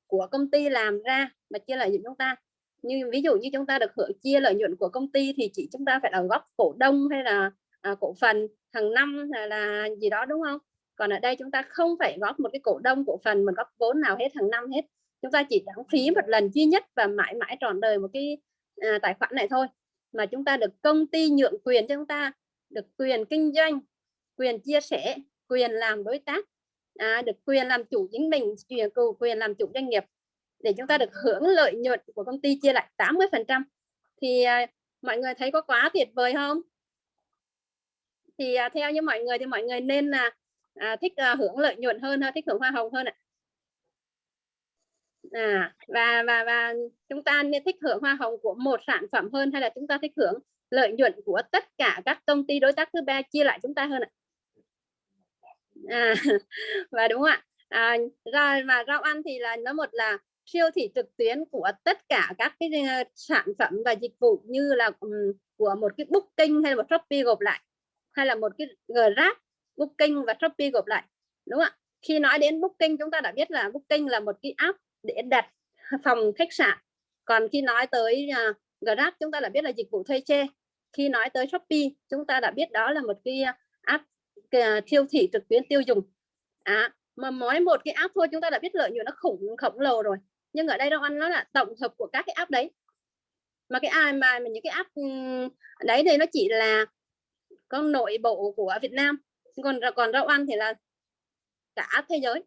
D: của công ty làm ra mà chia lợi nhuận chúng ta. Như ví dụ như chúng ta được hưởng chia lợi nhuận của công ty thì chỉ chúng ta phải là góp cổ đông hay là à, cổ phần hàng năm là, là gì đó đúng không? Còn ở đây chúng ta không phải góp một cái cổ đông cổ phần mình góp vốn nào hết hàng năm hết. Chúng ta chỉ đóng phí một lần duy nhất và mãi mãi trọn đời một cái à, tài khoản này thôi mà chúng ta được công ty nhượng quyền cho chúng ta được quyền kinh doanh quyền chia sẻ quyền làm đối tác à, được quyền làm chủ chính mình quyền quyền làm chủ doanh nghiệp. Để chúng ta được hưởng lợi nhuận của công ty chia lại 80 phần trăm. Thì à, mọi người thấy có quá tuyệt vời không? Thì à, theo như mọi người thì mọi người nên là à, thích à, hưởng lợi nhuận hơn thích hưởng hoa hồng hơn ạ. à, À, và và và chúng ta nên thích hưởng hoa hồng của một sản phẩm hơn hay là chúng ta thích hưởng lợi nhuận của tất cả các công ty đối tác thứ ba chia lại chúng ta hơn ạ? À, và đúng không ạ? À, rồi mà rau ăn thì là nó một là siêu thị trực tuyến của tất cả các cái ờ, sản phẩm và dịch vụ như là um, của một cái booking hay là một shopee gộp lại hay là một cái grab booking và shopee gộp lại đúng không ạ? Khi nói đến booking chúng ta đã biết là booking là một cái app để đặt phòng khách sạn. Còn khi nói tới uh, grab chúng ta đã biết là dịch vụ thuê xe. Khi nói tới shopee chúng ta đã biết đó là một cái app uh, siêu thị trực tuyến tiêu dùng. À, mà mỗi một cái app thôi chúng ta đã biết lợi nhuận nó khủng khổng lồ rồi. Nhưng ở đây đâu ăn nó là tổng hợp của các cái app đấy. Mà cái ai mà những cái app ừ, đấy thì nó chỉ là con nội bộ của Việt Nam. Còn còn rau ăn thì là cả thế giới.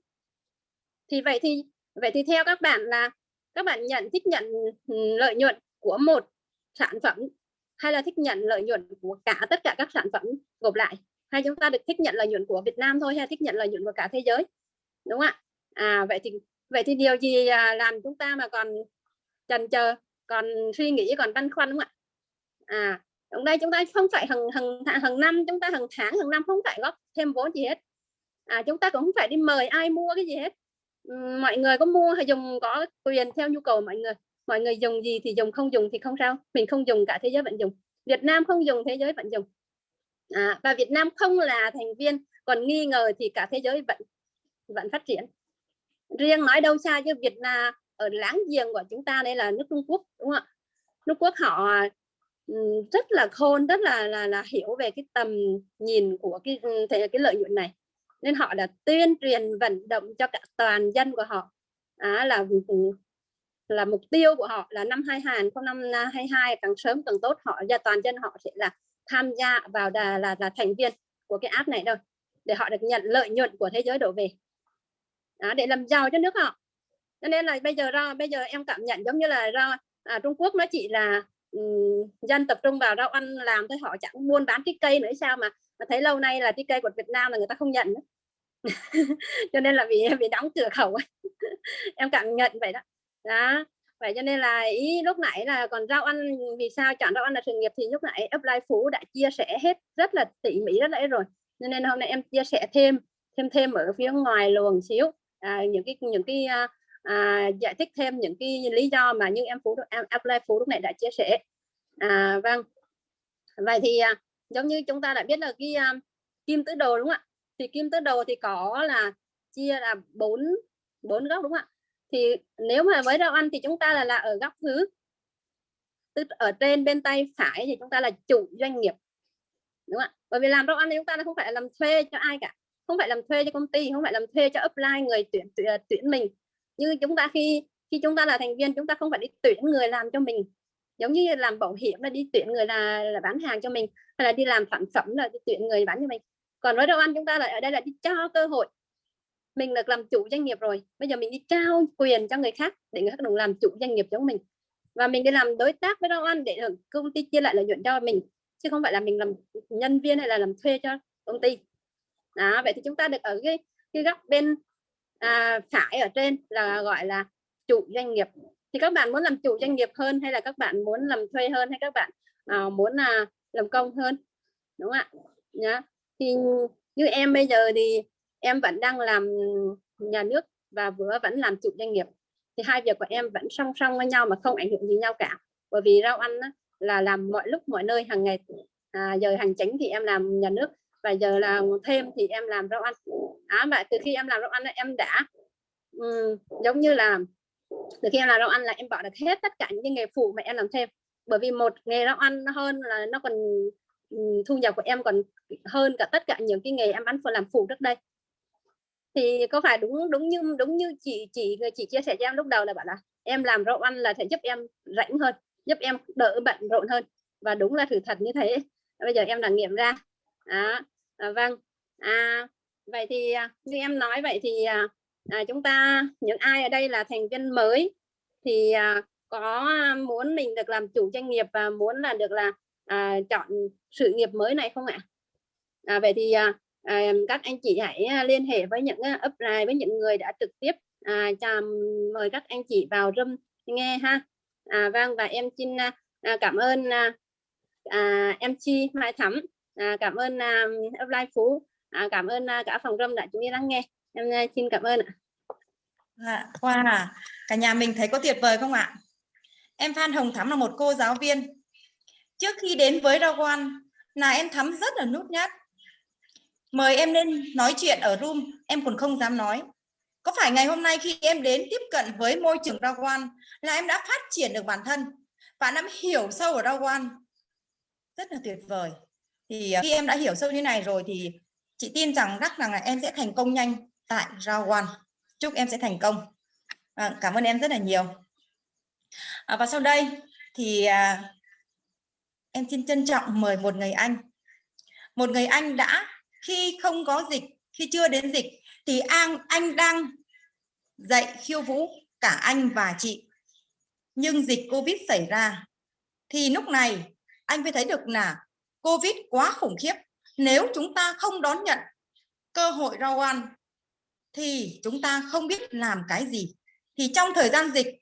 D: Thì vậy thì vậy thì theo các bạn là, các bạn nhận, thích nhận ừ, lợi nhuận của một sản phẩm hay là thích nhận lợi nhuận của cả tất cả các sản phẩm gộp lại? Hay chúng ta được thích nhận lợi nhuận của Việt Nam thôi hay thích nhận lợi nhuận của cả thế giới? Đúng không ạ? À vậy thì vậy thì điều gì à, làm chúng ta mà còn chần chờ còn suy nghĩ, còn băn khoăn đúng không ạ? À ở đây, chúng ta không phải hàng hàng hàng năm, chúng ta hàng tháng hàng năm không phải góp thêm vốn gì hết. À chúng ta cũng không phải đi mời ai mua cái gì hết mọi người có mua hay dùng có quyền theo nhu cầu mọi người. Mọi người dùng gì thì dùng không dùng thì không sao. Mình không dùng cả thế giới vẫn dùng. Việt Nam không dùng thế giới vẫn dùng. À, và Việt Nam không là thành viên còn nghi ngờ thì cả thế giới vẫn vẫn phát triển. Riêng nói đâu xa chứ Việt Nam ở láng giềng của chúng ta đây là nước Trung Quốc đúng không ạ? Trung Quốc họ rất là khôn rất là là, là hiểu về cái tầm nhìn của cái cái lợi nhuận này nên họ đã tuyên truyền vận động cho cả toàn dân của họ. À, là ừ, ừ, là mục tiêu của họ là năm 2022 càng sớm càng tốt. Họ và toàn dân họ sẽ là tham gia vào là là, là thành viên của cái app này đâu để họ được nhận lợi nhuận của thế giới đổ về. Đó, để làm giàu cho nước họ. Cho nên là bây giờ ra bây giờ em cảm nhận giống như là ra à, Trung Quốc nó chỉ là um, dân tập trung vào rau ăn làm thôi họ chẳng buôn bán cái cây nữa sao mà mà thấy lâu nay là trái cây của Việt Nam là người ta không nhận cho nên là vì bị đóng cửa khẩu em cảm nhận vậy đó. Đó. Vậy cho nên là ý lúc nãy là còn rau ăn vì sao chọn rau ăn là sự nghiệp thì lúc nãy upline phú đã chia sẻ hết rất là tỉ mỉ rất là rồi. Nên hôm nay em chia sẻ thêm thêm thêm ở phía ngoài luồng xíu. À, những cái những cái à, à, giải thích thêm những cái lý do mà như em phú em apply phú lúc này đã chia sẻ. À, vâng. Vậy thì à, giống như chúng ta đã biết là cái um, kim tứ đồ đúng không ạ? Thì kim tứ đồ thì có là chia là bốn bốn góc đúng không ạ? Thì nếu mà với rau ăn thì chúng ta là là ở góc thứ tức ở trên bên tay phải thì chúng ta là chủ doanh nghiệp đúng không ạ? Bởi vì làm rau ăn thì chúng ta không phải làm thuê cho ai cả không phải làm thuê cho công ty không phải làm thuê cho upline người tuyển tuyển, à, tuyển mình. Như chúng ta khi khi chúng ta là thành viên chúng ta không phải đi tuyển người làm cho mình. Giống như làm bảo hiểm là đi tuyển người là, là bán hàng cho mình hay là đi làm sản phẩm là đi tuyển người bán cho mình. Còn với đâu ăn chúng ta lại ở đây là đi cho cơ hội. Mình được làm chủ doanh nghiệp rồi bây giờ mình đi trao quyền cho người khác để người khác đồng làm chủ doanh nghiệp cho mình. Và mình đi làm đối tác với đâu ăn để công ty chia lại lợi nhuận cho mình chứ không phải là mình làm nhân viên hay là làm thuê cho công ty. Đó vậy thì chúng ta được ở cái cái góc bên à, phải ở trên là gọi là chủ doanh nghiệp. Thì các bạn muốn làm chủ doanh nghiệp hơn hay là các bạn muốn làm thuê hơn hay các bạn à, muốn là làm công hơn đúng không ạ? Nhá. Thì như em bây giờ thì em vẫn đang làm nhà nước và vừa vẫn làm chủ doanh nghiệp. Thì hai việc của em vẫn song song với nhau mà không ảnh hưởng gì nhau cả. Bởi vì rau ăn á, là làm mọi lúc mọi nơi hàng ngày. À, giờ hành chính thì em làm nhà nước và giờ là thêm thì em làm rau ăn. À, và từ khi em làm rau ăn em đã um, giống như là từ khi em làm rau ăn là em bỏ được hết tất cả những cái nghề phụ mà em làm thêm bởi vì một nghề rau ăn hơn là nó còn ừ, thu nhập của em còn hơn cả tất cả những cái nghề em bán làm phụ trước đây. Thì có phải đúng đúng như đúng như chị chị chị chia sẻ cho em lúc đầu là bảo là em làm rau ăn là sẽ giúp em rảnh hơn giúp em đỡ bận rộn hơn. Và đúng là sự thật như thế. Bây giờ em đã nghiệm ra. À, à, vâng. À, vậy thì à, như em nói vậy thì à, à, chúng ta những ai ở đây là thành viên mới thì à, có à, muốn mình được làm chủ doanh nghiệp và muốn là được là à, chọn sự nghiệp mới này không ạ? À, vậy thì à, à các anh chị hãy à, liên hệ với những upline với những người đã trực tiếp à, chào mời các anh chị vào room nghe ha. À, vâng và em xin à, cảm ơn à, à, em chi mai thắm. À, cảm ơn à, upline phú. À, cảm ơn à, cả phòng room đã chú ý lắng nghe. Em à, xin cảm ơn ạ.
C: Dạ, à, wow cả nhà mình thấy có tuyệt vời không ạ? Em Phan Hồng Thắm là một cô giáo viên. Trước khi đến với Rawan là em Thắm rất là nút nhát. Mời em lên nói chuyện ở room em còn không dám nói. Có phải ngày hôm nay khi em đến tiếp cận với môi trường Rawan là em đã phát triển được bản thân? Và em hiểu sâu ở Rawan. Rất là tuyệt vời. Thì à, khi em đã hiểu sâu như này rồi thì chị tin rằng chắc rằng là em sẽ thành công nhanh tại Rawan. Chúc em sẽ thành công. À, cảm ơn em rất là nhiều à, và sau đây thì à, em xin trân trọng mời một người anh. Một người anh đã khi không có dịch khi chưa đến dịch thì anh anh đang dạy khiêu vũ cả anh và chị. Nhưng dịch covid xảy ra thì lúc này anh mới thấy được là covid quá khủng khiếp. Nếu chúng ta không đón nhận cơ hội rau ăn thì chúng ta không biết làm cái gì. Thì trong thời gian dịch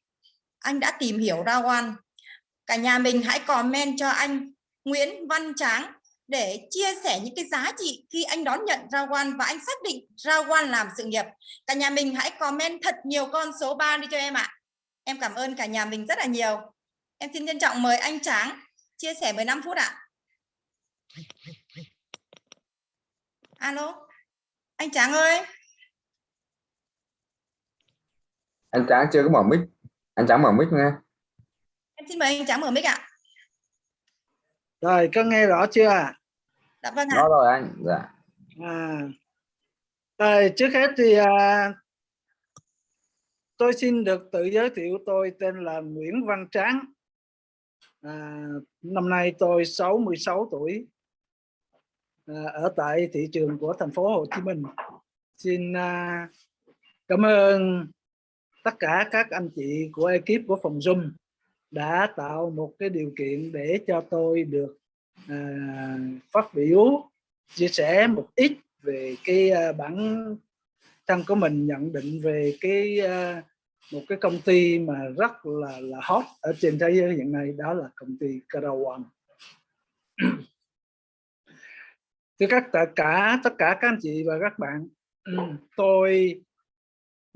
C: anh đã tìm hiểu ra ăn cả nhà mình hãy comment cho anh Nguyễn Văn Tráng để chia sẻ những cái giá trị khi anh đón nhận Rao Quan và anh xác định Rao Quan làm sự nghiệp. Cả nhà mình hãy comment thật nhiều con số 3 đi cho em ạ. Em cảm ơn cả nhà mình rất là nhiều. Em xin trân trọng mời anh Tráng chia sẻ 15 phút ạ. Alo, anh Tráng ơi.
E: Anh Tráng chưa có mở mic. Anh Tráng mở mic nha.
C: Em xin mời anh Tráng mở mic ạ.
B: Rồi, có nghe rõ chưa?
C: Dạ vâng ạ.
E: Rõ rồi anh. Dạ.
B: À, rồi, trước hết thì à, tôi xin được tự giới thiệu tôi tên là Nguyễn Văn Tráng. À, năm nay tôi 66 tuổi à, ở tại thị trường của thành phố Hồ Chí Minh. Xin à, cảm ơn tất cả các anh chị của ekip của phòng Zoom đã tạo một cái điều kiện để cho tôi được à, phát biểu chia sẻ một ít về cái à, bản thân của mình nhận định về cái à, một cái công ty mà rất là là hot ở trên thế giới hiện nay đó là công ty Karawan. Thưa các tất cả tất cả các anh chị và các bạn, tôi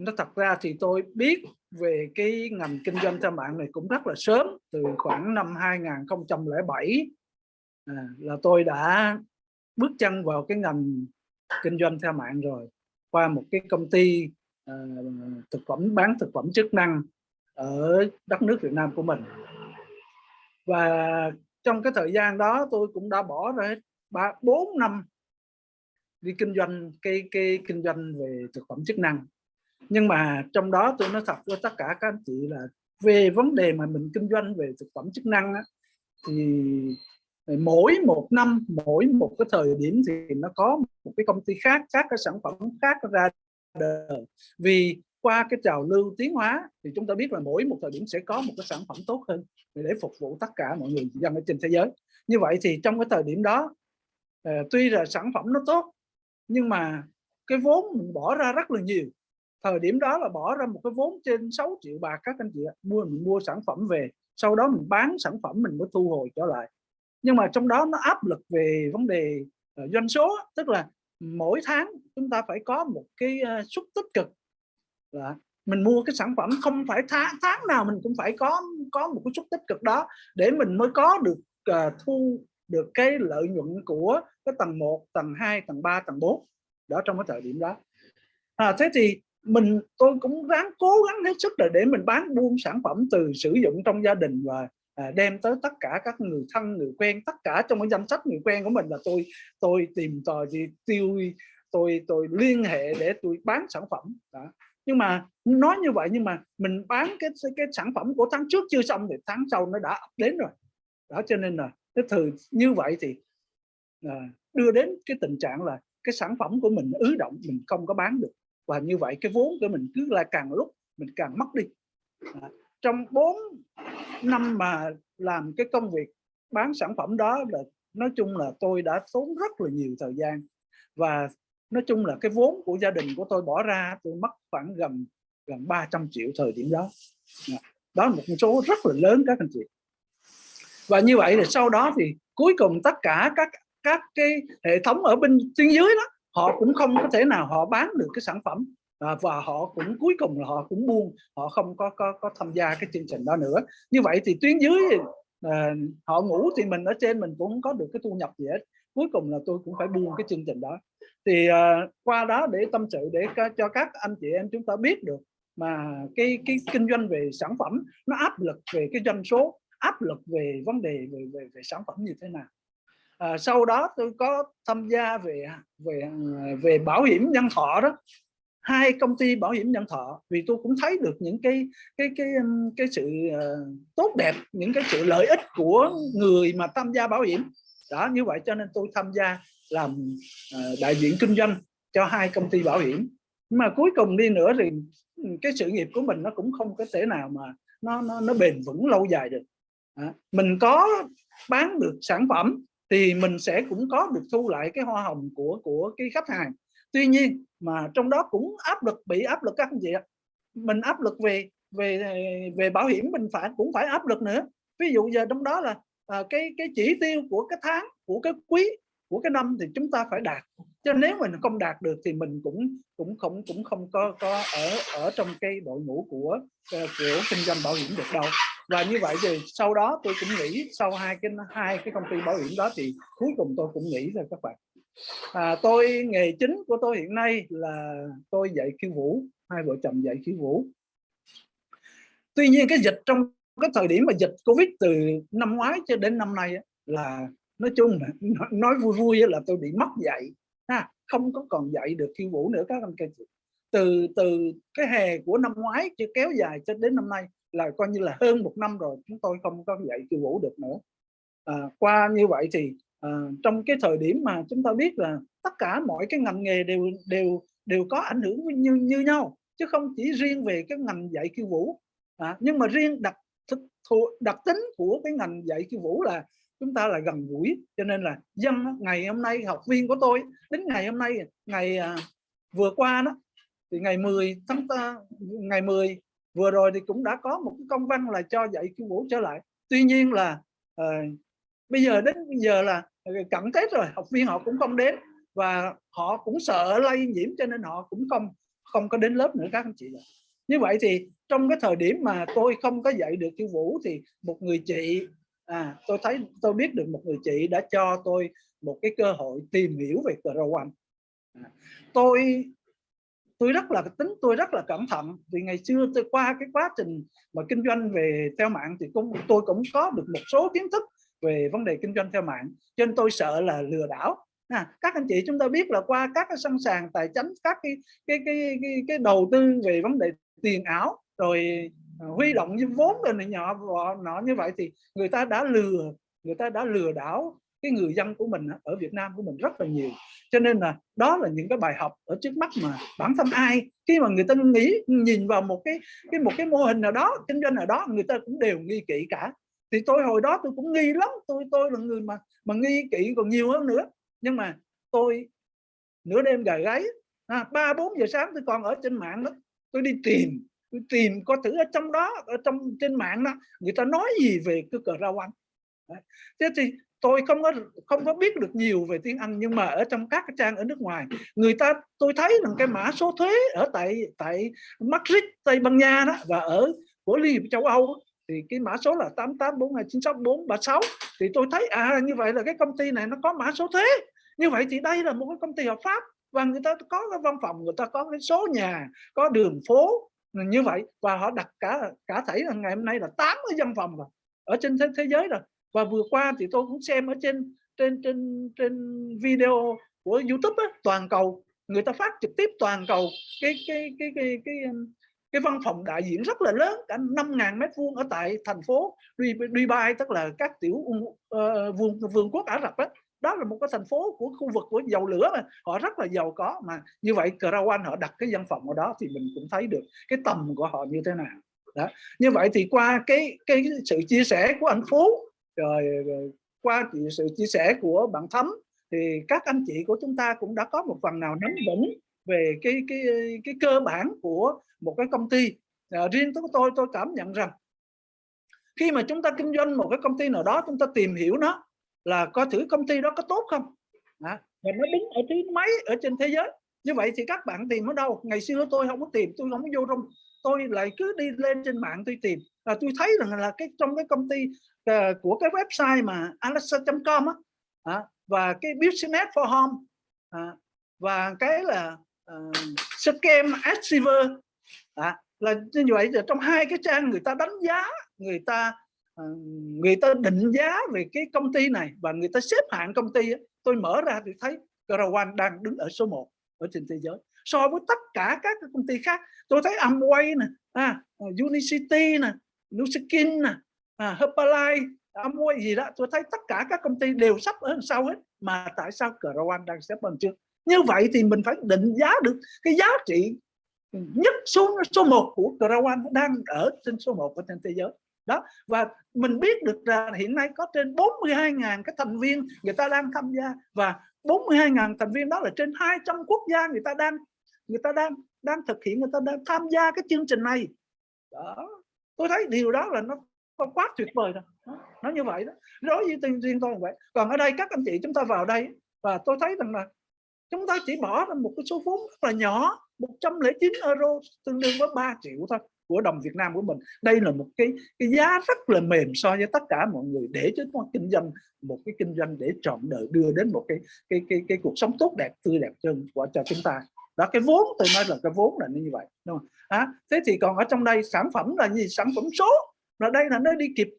B: nó thật ra thì tôi biết về cái ngành kinh doanh theo mạng này cũng rất là sớm từ khoảng năm 2007 à, là tôi đã bước chân vào cái ngành kinh doanh theo mạng rồi qua một cái công ty uh, thực phẩm bán thực phẩm chức năng ở đất nước Việt Nam của mình. Và trong cái thời gian đó tôi cũng đã bỏ ra ba bốn năm đi kinh doanh cái cái kinh doanh về thực phẩm chức năng nhưng mà trong đó tôi nói thật với tất cả các anh chị là về vấn đề mà mình kinh doanh về thực phẩm chức năng á, thì mỗi một năm mỗi một cái thời điểm thì nó có một cái công ty khác các cái sản phẩm khác ra đời. Vì qua cái trào lưu tiến hóa thì chúng ta biết là mỗi một thời điểm sẽ có một cái sản phẩm tốt hơn để phục vụ tất cả mọi người dân ở trên thế giới. Như vậy thì trong cái thời điểm đó ờ, tuy là sản phẩm nó tốt nhưng mà cái vốn mình bỏ ra rất là nhiều thời điểm đó là bỏ ra một cái vốn trên 6 triệu bạc các anh chị ạ. Mua mình mua sản phẩm về sau đó mình bán sản phẩm mình mới thu hồi trở lại. Nhưng mà trong đó nó áp lực về vấn đề uh, doanh số tức là mỗi tháng chúng ta phải có một cái ờ, uh, xúc tích cực. Là mình mua cái sản phẩm không phải tháng tháng nào mình cũng phải có có một cái xúc tích cực đó để mình mới có được uh, thu được cái lợi nhuận của cái tầng 1, tầng 2, tầng 3, tầng 4 đó trong cái thời điểm đó. À, thế thì mình tôi cũng ráng cố gắng hết sức là để mình bán buôn sản phẩm từ sử dụng trong gia đình và à, đem tới tất cả các người thân người quen tất cả trong cái danh sách người quen của mình là tôi tôi tìm tòi thì tiêu tôi tôi liên hệ để tôi bán sản phẩm. Đó. nhưng mà nói như vậy nhưng mà mình bán cái cái sản phẩm của tháng trước chưa xong thì tháng sau nó đã đến rồi. Đó cho nên là cái thời như vậy thì à, đưa đến cái tình trạng là cái sản phẩm của mình ứ động mình không có bán được và như vậy cái vốn của mình cứ là càng lúc mình càng mất đi. À, trong 4 năm mà làm cái công việc bán sản phẩm đó là nói chung là tôi đã tốn rất là nhiều thời gian. Và nói chung là cái vốn của gia đình của tôi bỏ ra tôi mất khoảng gần gần 300 triệu thời điểm đó. À, đó là một con số rất là lớn các anh chị. Và như vậy thì sau đó thì cuối cùng tất cả các các cái hệ thống ở bên tuyến dưới đó họ cũng không có thể nào họ bán được cái sản phẩm à, và họ cũng cuối cùng là họ cũng buông họ không có có có tham gia cái chương trình đó nữa. Như vậy thì tuyến dưới à, họ ngủ thì mình ở trên mình cũng không có được cái thu nhập gì hết. Cuối cùng là tôi cũng phải buông cái chương trình đó. Thì à, qua đó để tâm sự để cho các anh chị em chúng ta biết được mà cái cái kinh doanh về sản phẩm nó áp lực về cái doanh số áp lực về vấn đề về về, về sản phẩm như thế nào à, sau đó tôi có tham gia về về về bảo hiểm nhân thọ đó. Hai công ty bảo hiểm nhân thọ vì tôi cũng thấy được những cái cái cái cái sự uh, tốt đẹp những cái sự lợi ích của người mà tham gia bảo hiểm. Đó như vậy cho nên tôi tham gia làm uh, đại diện kinh doanh cho hai công ty bảo hiểm. Nhưng mà cuối cùng đi nữa thì cái sự nghiệp của mình nó cũng không có thể nào mà nó nó, nó bền vững lâu dài được. À, mình có bán được sản phẩm thì mình sẽ cũng có được thu lại cái hoa hồng của của cái khách hàng. Tuy nhiên mà trong đó cũng áp lực bị áp lực các anh chị ạ. Mình áp lực về về về bảo hiểm mình phải cũng phải áp lực nữa. Ví dụ giờ trong đó là à, cái cái chỉ tiêu của cái tháng của cái quý của cái năm thì chúng ta phải đạt cho nếu mình không đạt được thì mình cũng cũng không cũng không có có ở ở trong cái đội ngũ của ờ, của kinh doanh bảo hiểm được đâu. Và như vậy thì sau đó tôi cũng nghĩ sau hai cái hai cái công ty bảo hiểm đó thì cuối cùng tôi cũng nghĩ rồi các bạn. À, tôi nghề chính của tôi hiện nay là tôi dạy khiêu vũ hai vợ chồng dạy khiêu vũ. Tuy nhiên cái dịch trong cái thời điểm mà dịch covid từ năm ngoái cho đến năm nay là nói chung nói vui vui là tôi bị mất dạy ha không có còn dạy được khiêu vũ nữa các anh chị. Từ từ cái hè của năm ngoái chưa kéo dài cho đến năm nay là coi như là hơn một năm rồi chúng tôi không có dạy khiêu vũ được nữa. À, qua như vậy thì à, trong cái thời điểm mà chúng ta biết là tất cả mọi cái ngành nghề đều đều đều có ảnh hưởng như như nhau chứ không chỉ riêng về cái ngành dạy khiêu vũ. À, nhưng mà riêng đặc thực đặc tính của cái ngành dạy khiêu vũ là chúng ta là gần gũi cho nên là dân ngày hôm nay học viên của tôi đến ngày hôm nay ngày à, vừa qua đó thì ngày 10 tháng ta, ngày 10 vừa rồi thì cũng đã có một cái công văn là cho dạy khiêu vũ trở lại. Tuy nhiên là uh, bây giờ đến bây giờ là ờ, cận tết rồi học viên họ cũng không đến và họ cũng sợ lây nhiễm cho nên họ cũng không không có đến lớp nữa các anh chị như vậy thì trong cái thời điểm mà tôi không có dạy được khiêu vũ thì một người chị à tôi thấy tôi biết được một người chị đã cho tôi một cái cơ hội tìm hiểu về cờ One à, tôi tôi rất là tính tôi rất là cẩn thận vì ngày xưa tôi qua cái quá trình mà kinh doanh về theo mạng thì cũng tôi cũng có được một số kiến thức về vấn đề kinh doanh theo mạng cho nên tôi sợ là lừa đảo. À, các anh chị chúng ta biết là qua các cái sân sàng tài chính các cái cái cái cái, cái đầu tư về vấn đề tiền ảo rồi Ờ, huy động như vốn rồi này nhỏ nó như vậy thì người ta đã lừa, người ta đã lừa đảo cái người dân của mình ở Việt Nam của mình rất là nhiều. Cho nên là đó là những cái bài học ở trước mắt mà bản thân ai, khi mà người ta nghĩ, nhìn vào một cái cái, một cái mô hình nào đó, kinh doanh nào đó, người ta cũng đều nghi kỹ cả. Thì tôi hồi đó tôi cũng nghi lắm, tôi tôi là người mà mà nghi kỹ còn nhiều hơn nữa. Nhưng mà tôi nửa đêm gà gáy à, ba, bốn giờ sáng tôi còn ở trên mạng đó tôi đi tìm tôi tìm có thử ở trong đó, ở trong, trên mạng đó, người ta nói gì về cái cờ rau anh thế thì tôi không có không có biết được nhiều về tiếng Anh, nhưng mà ở trong các cái trang ở nước ngoài, người ta, tôi thấy rằng cái mã số thuế ở tại tại Madrid, Tây Ban Nha đó, và ở của Liên hiệp châu Âu thì cái mã số là 8842964436 thì tôi thấy à như vậy là cái công ty này nó có mã số thuế. Như vậy thì đây là một cái công ty hợp pháp, và người ta có cái văn phòng, người ta có cái số nhà, có đường phố như vậy. Và họ đặt cả cả thảy là ngày hôm nay là 80 văn phòng rồi ở trên thế, thế giới rồi. Và vừa qua thì tôi cũng xem ở trên trên trên trên video của YouTube á, toàn cầu. Người ta phát trực tiếp toàn cầu cái cái cái cái cái cái văn phòng đại diện rất là lớn cả 5.000 mét vuông ở tại thành phố Dubai tức là các tiểu uh, vương vương quốc Ả Rập ấy đó là một cái thành phố của khu vực của dầu lửa mà họ rất là giàu có mà. Như vậy Crown họ đặt cái văn phòng ở đó thì mình cũng thấy được cái tầm của họ như thế nào. Đó. Như vậy thì qua cái cái sự chia sẻ của anh Phú rồi, rồi qua sự chia sẻ của bạn Thấm thì các anh chị của chúng ta cũng đã có một phần nào nắm vững về cái cái cái cơ bản của một cái công ty. À, riêng của tôi tôi cảm nhận rằng khi mà chúng ta kinh doanh một cái công ty nào đó chúng ta tìm hiểu nó là coi thử công ty đó có tốt không? À, và nó đứng ở thứ mấy ở trên thế giới? Như vậy thì các bạn tìm ở đâu? Ngày xưa tôi không có tìm tôi không có vô trong tôi lại cứ đi lên trên mạng tôi tìm. Và tôi thấy rằng là cái trong cái công ty uh, của cái website mà alexa.com á à, và cái business for home à, và cái là uh, scam achiever à, là như vậy là trong hai cái trang người ta đánh giá người ta Ờ, người ta định giá về cái công ty này và người ta xếp hạng công ty tôi mở ra thì thấy Caravan đang đứng ở số 1 ở trên thế giới. So với tất cả các công ty khác tôi thấy Amway nè à, Unicity nè Nuskin nè à, Herbalife Amway gì đó tôi thấy tất cả các công ty đều sắp ở sau hết. Mà tại sao Caravan đang xếp bằng trước? Như vậy thì mình phải định giá được cái giá trị nhất số số 1 của Crown đang ở trên số 1 ở trên thế giới đó và mình biết được là hiện nay có trên 42.000 cái thành viên người ta đang tham gia và 42.000 thành viên đó là trên 200 quốc gia người ta đang người ta đang đang thực hiện người ta đang tham gia cái chương trình này. Đó tôi thấy điều đó là nó quá tuyệt vời rồi nó như vậy đó. Đối với riêng, riêng tôi vậy. Còn ở đây các anh chị chúng ta vào đây và tôi thấy rằng là chúng ta chỉ bỏ ra một cái số vốn rất là nhỏ 109 euro tương đương với 3 triệu thôi của đồng Việt Nam của mình. Đây là một cái cái giá rất là mềm so với tất cả mọi người để chúng ta kinh doanh một cái kinh doanh để trọn đời đưa đến một cái cái cái cái cuộc sống tốt đẹp tươi đẹp hơn của cho chúng ta. Đó cái vốn tôi nói là cái vốn là như vậy đúng không? À, thế thì còn ở trong đây sản phẩm là gì? Sản phẩm số. Là đây là nó đi kịp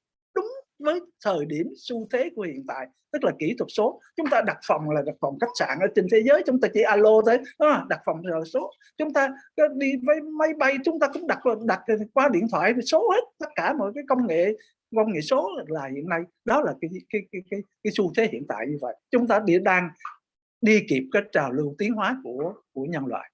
B: với thời điểm xu thế của hiện tại tức là kỹ thuật số. Chúng ta đặt phòng là đặt phòng khách sạn ở trên thế giới chúng ta chỉ alo thế à, đặt phòng là số. Chúng ta đi với máy bay chúng ta cũng đặt đặt qua điện thoại số hết tất cả mọi cái công nghệ công nghệ số là hiện nay. Đó là cái cái cái cái, cái xu thế hiện tại như vậy. Chúng ta đang đi kịp cái trào lưu tiến hóa của của nhân loại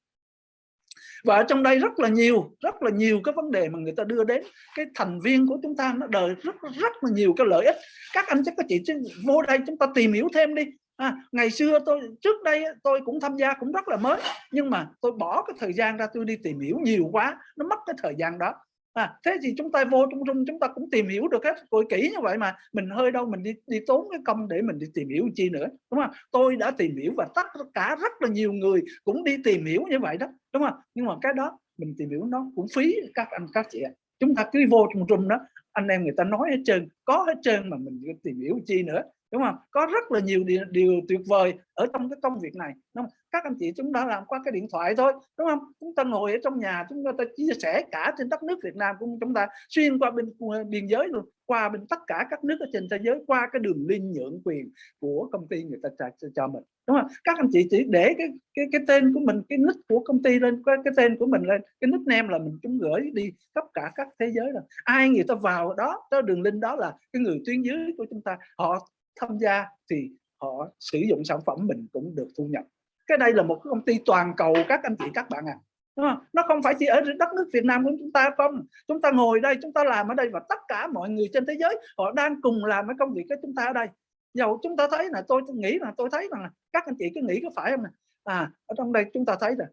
B: và ở trong đây rất là nhiều rất là nhiều cái vấn đề mà người ta đưa đến. Cái thành viên của chúng ta nó đời rất rất là nhiều cái lợi ích. Các anh chắc có chị chứ vô đây chúng ta tìm hiểu thêm đi. À, ngày xưa tôi trước đây tôi cũng tham gia cũng rất là mới. Nhưng mà tôi bỏ cái thời gian ra tôi đi tìm hiểu nhiều quá nó mất cái thời gian đó à, thế thì chúng ta vô trung trung chúng ta cũng tìm hiểu được hết rồi kỹ như vậy mà. Mình hơi đâu mình đi đi tốn cái công để mình đi tìm hiểu chi nữa đúng không? Tôi đã tìm hiểu và tất cả rất là nhiều người cũng đi tìm hiểu như vậy đó đúng không? Nhưng mà cái đó mình tìm hiểu nó cũng phí các anh các chị chúng ta cứ vô trung trung đó anh em người ta nói hết trơn có hết trơn mà mình tìm hiểu chi nữa đúng không? Có rất là nhiều điều, điều tuyệt vời ở trong cái công việc này đúng không? các anh chị chúng ta làm qua cái điện thoại thôi đúng không? Chúng ta ngồi ở trong nhà chúng ta chia sẻ cả trên đất nước Việt Nam của chúng ta xuyên qua bên biên giới luôn qua bên tất cả các nước ở trên thế giới qua cái đường liên nhượng quyền của công ty người ta cho, cho mình đúng không? Các anh chị chỉ để cái cái cái tên của mình cái nick của công ty lên cái, cái tên của mình lên cái nickname là mình chúng gửi đi khắp cả các thế giới rồi. Ai người ta vào đó cái đường link đó là cái người tuyến dưới của chúng ta họ tham gia thì họ sử dụng sản phẩm mình cũng được thu nhập. Cái đây là một công ty toàn cầu các anh chị các bạn à. Đúng không? nó không phải chỉ ở đất nước Việt Nam của chúng ta không. Chúng ta ngồi đây chúng ta làm ở đây và tất cả mọi người trên thế giới họ đang cùng làm cái công việc của chúng ta ở đây. Dầu chúng ta thấy là tôi, tôi nghĩ là tôi thấy rằng là các anh chị cứ nghĩ có phải không này à ở trong đây chúng ta thấy là